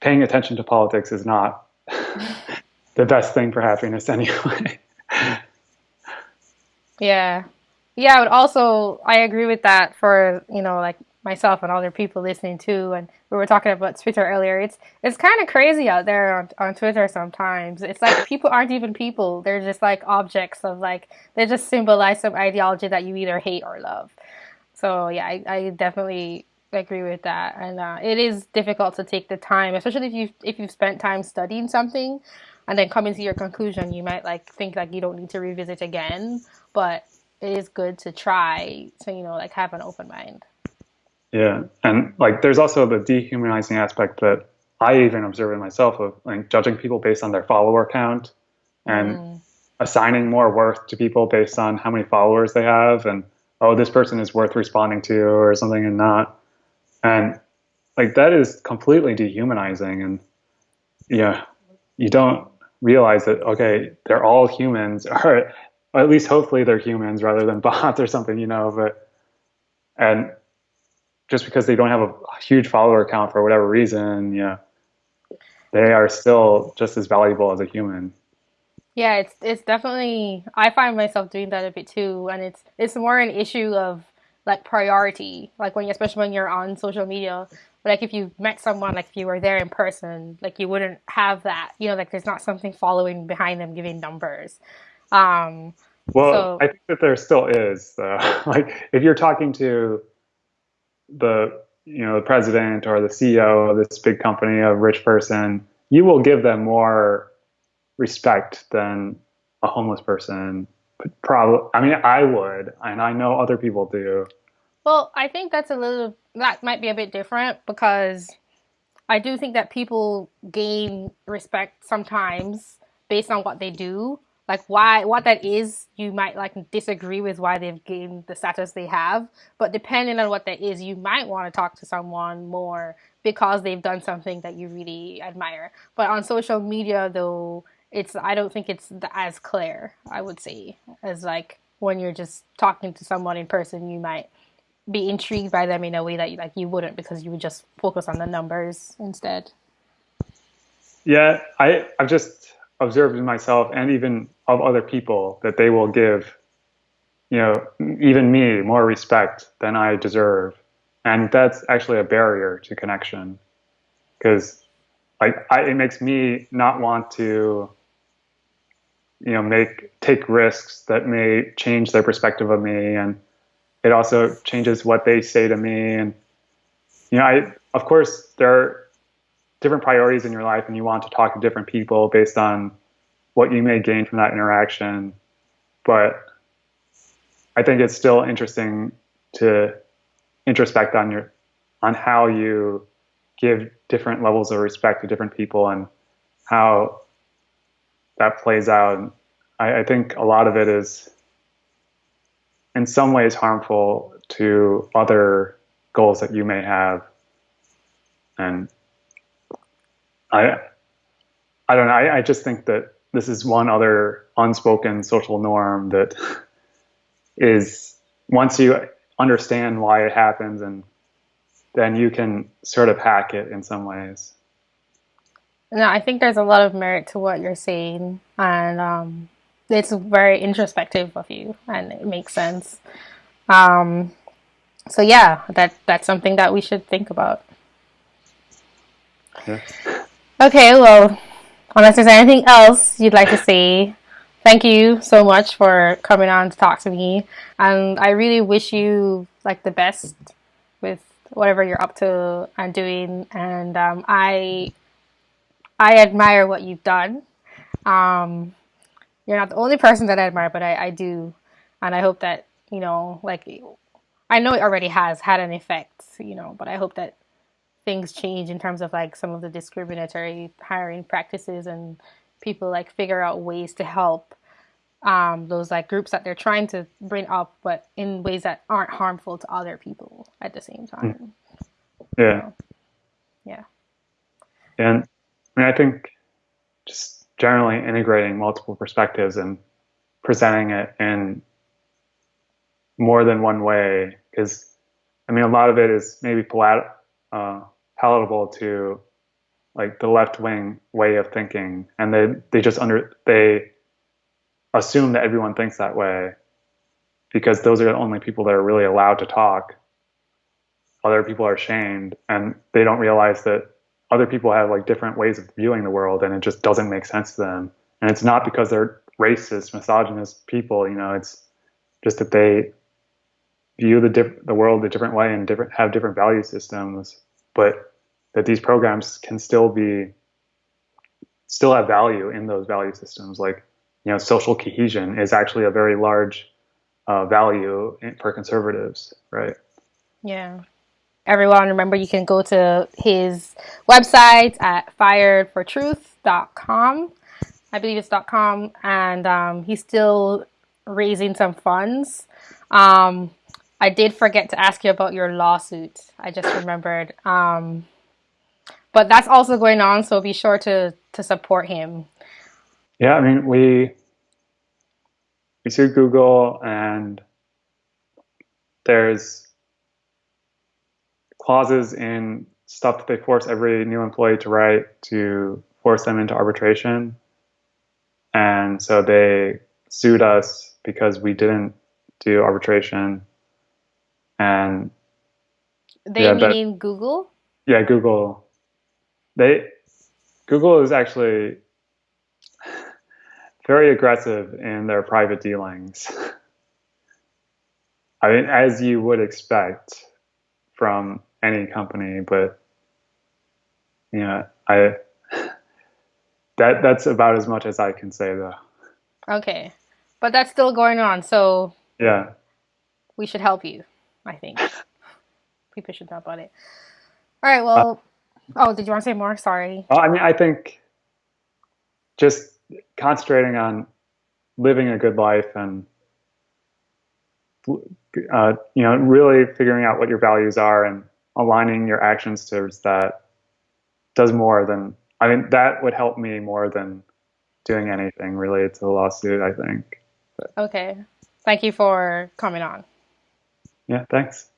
B: paying attention to politics is not the best thing for happiness anyway.
A: yeah. Yeah, but also I agree with that for, you know, like myself and other people listening too. And we were talking about Twitter earlier. It's it's kind of crazy out there on, on Twitter sometimes. It's like people aren't even people. They're just like objects of like they just symbolize some ideology that you either hate or love. So yeah, I, I definitely agree with that. And uh, it is difficult to take the time, especially if you if you've spent time studying something and then coming to your conclusion, you might like think like you don't need to revisit again. But it is good to try to you know like have an open mind.
B: Yeah, and like there's also the dehumanizing aspect that I even observe in myself of like judging people based on their follower count and mm. assigning more worth to people based on how many followers they have and oh this person is worth responding to or something and not and like that is completely dehumanizing and yeah you don't realize that okay they're all humans or at least hopefully they're humans rather than bots or something you know but and just because they don't have a huge follower count for whatever reason, yeah, they are still just as valuable as a human.
A: Yeah, it's it's definitely I find myself doing that a bit too, and it's it's more an issue of like priority, like when you, especially when you're on social media. Like if you met someone, like if you were there in person, like you wouldn't have that, you know, like there's not something following behind them giving numbers. Um,
B: well, so, I think that there still is. Though. like if you're talking to the you know the president or the CEO of this big company, a rich person, you will give them more respect than a homeless person. Probably, I mean, I would, and I know other people do.
A: Well, I think that's a little that might be a bit different because I do think that people gain respect sometimes based on what they do. Like why what that is, you might like disagree with why they've gained the status they have, but depending on what that is, you might want to talk to someone more because they've done something that you really admire. But on social media though, it's I don't think it's as clear, I would say, as like when you're just talking to someone in person, you might be intrigued by them in a way that you, like you wouldn't because you would just focus on the numbers instead.
B: Yeah, I i'm just observed in myself and even of other people that they will give, you know, even me more respect than I deserve, and that's actually a barrier to connection, because like I, it makes me not want to you know make take risks that may change their perspective of me. And it also changes what they say to me. And you know i of course there are different priorities in your life and you want to talk to different people based on what you may gain from that interaction but i think it's still interesting to introspect on your on how you give different levels of respect to different people and how that plays out I, I think a lot of it is in some ways harmful to other goals that you may have. And I, I don't know. I, I just think that this is one other unspoken social norm that is once you understand why it happens and then you can sort of hack it in some ways.
A: No, I think there's a lot of merit to what you're saying, and um, it's very introspective of you, and it makes sense. Um, so yeah, that that's something that we should think about. Yeah. Okay, well, unless there's anything else you'd like to say, thank you so much for coming on to talk to me, and I really wish you like the best with whatever you're up to and doing. And um, I I admire what you've done. Um, you're not the only person that I admire, but I, I do, and I hope that you know, like, I know it already has had an effect, you know, but I hope that things change in terms of like some of the discriminatory hiring practices and people like figure out ways to help um, those like groups that they're trying to bring up, but in ways that aren't harmful to other people at the same time.
B: Yeah.
A: yeah.
B: And I mean, I think just generally integrating multiple perspectives and presenting it in more than one way because I mean a lot of it is maybe palat- uh, palatable to like the left wing way of thinking and they they just under they assume that everyone thinks that way because those are the only people that are really allowed to talk. Other people are shamed and they don't realize that other people have like different ways of viewing the world and it just doesn't make sense to them. And it's not because they're racist misogynist people you know it's just that they view the diff- the world a different way and different have different value systems but that these programs can still be still have value in those value systems. Like you know social cohesion is actually a very large uh, value for conservatives right?
A: Yeah. Everyone remember you can go to his website at firedfortruth.com i believe it's .com and um, he's still raising some funds. Um, i did forget to ask you about your lawsuit i just remembered um, but that's also going on so be sure to to support him
B: yeah i mean we we sued google and there's clauses in stuff that they force every new employee to write to force them into arbitration. And so they sued us because we didn't do arbitration. And
A: they yeah, but, Google?
B: Yeah, Google. They Google is actually very aggressive in their private dealings. I mean, as you would expect from any company, but you know, I that that's about as much as I can say though.
A: Okay. But that's still going on, so
B: Yeah.
A: we should help you, I think. People should know about it. All right, well, oh, did you want to say more? Sorry.
B: Well, I mean, I think just concentrating on living a good life and uh, you know really figuring out what your values are and aligning your actions towards that does more than I mean that would help me more than doing anything related to the lawsuit. I think.
A: Okay. Thank you for coming on.
B: Yeah. Thanks.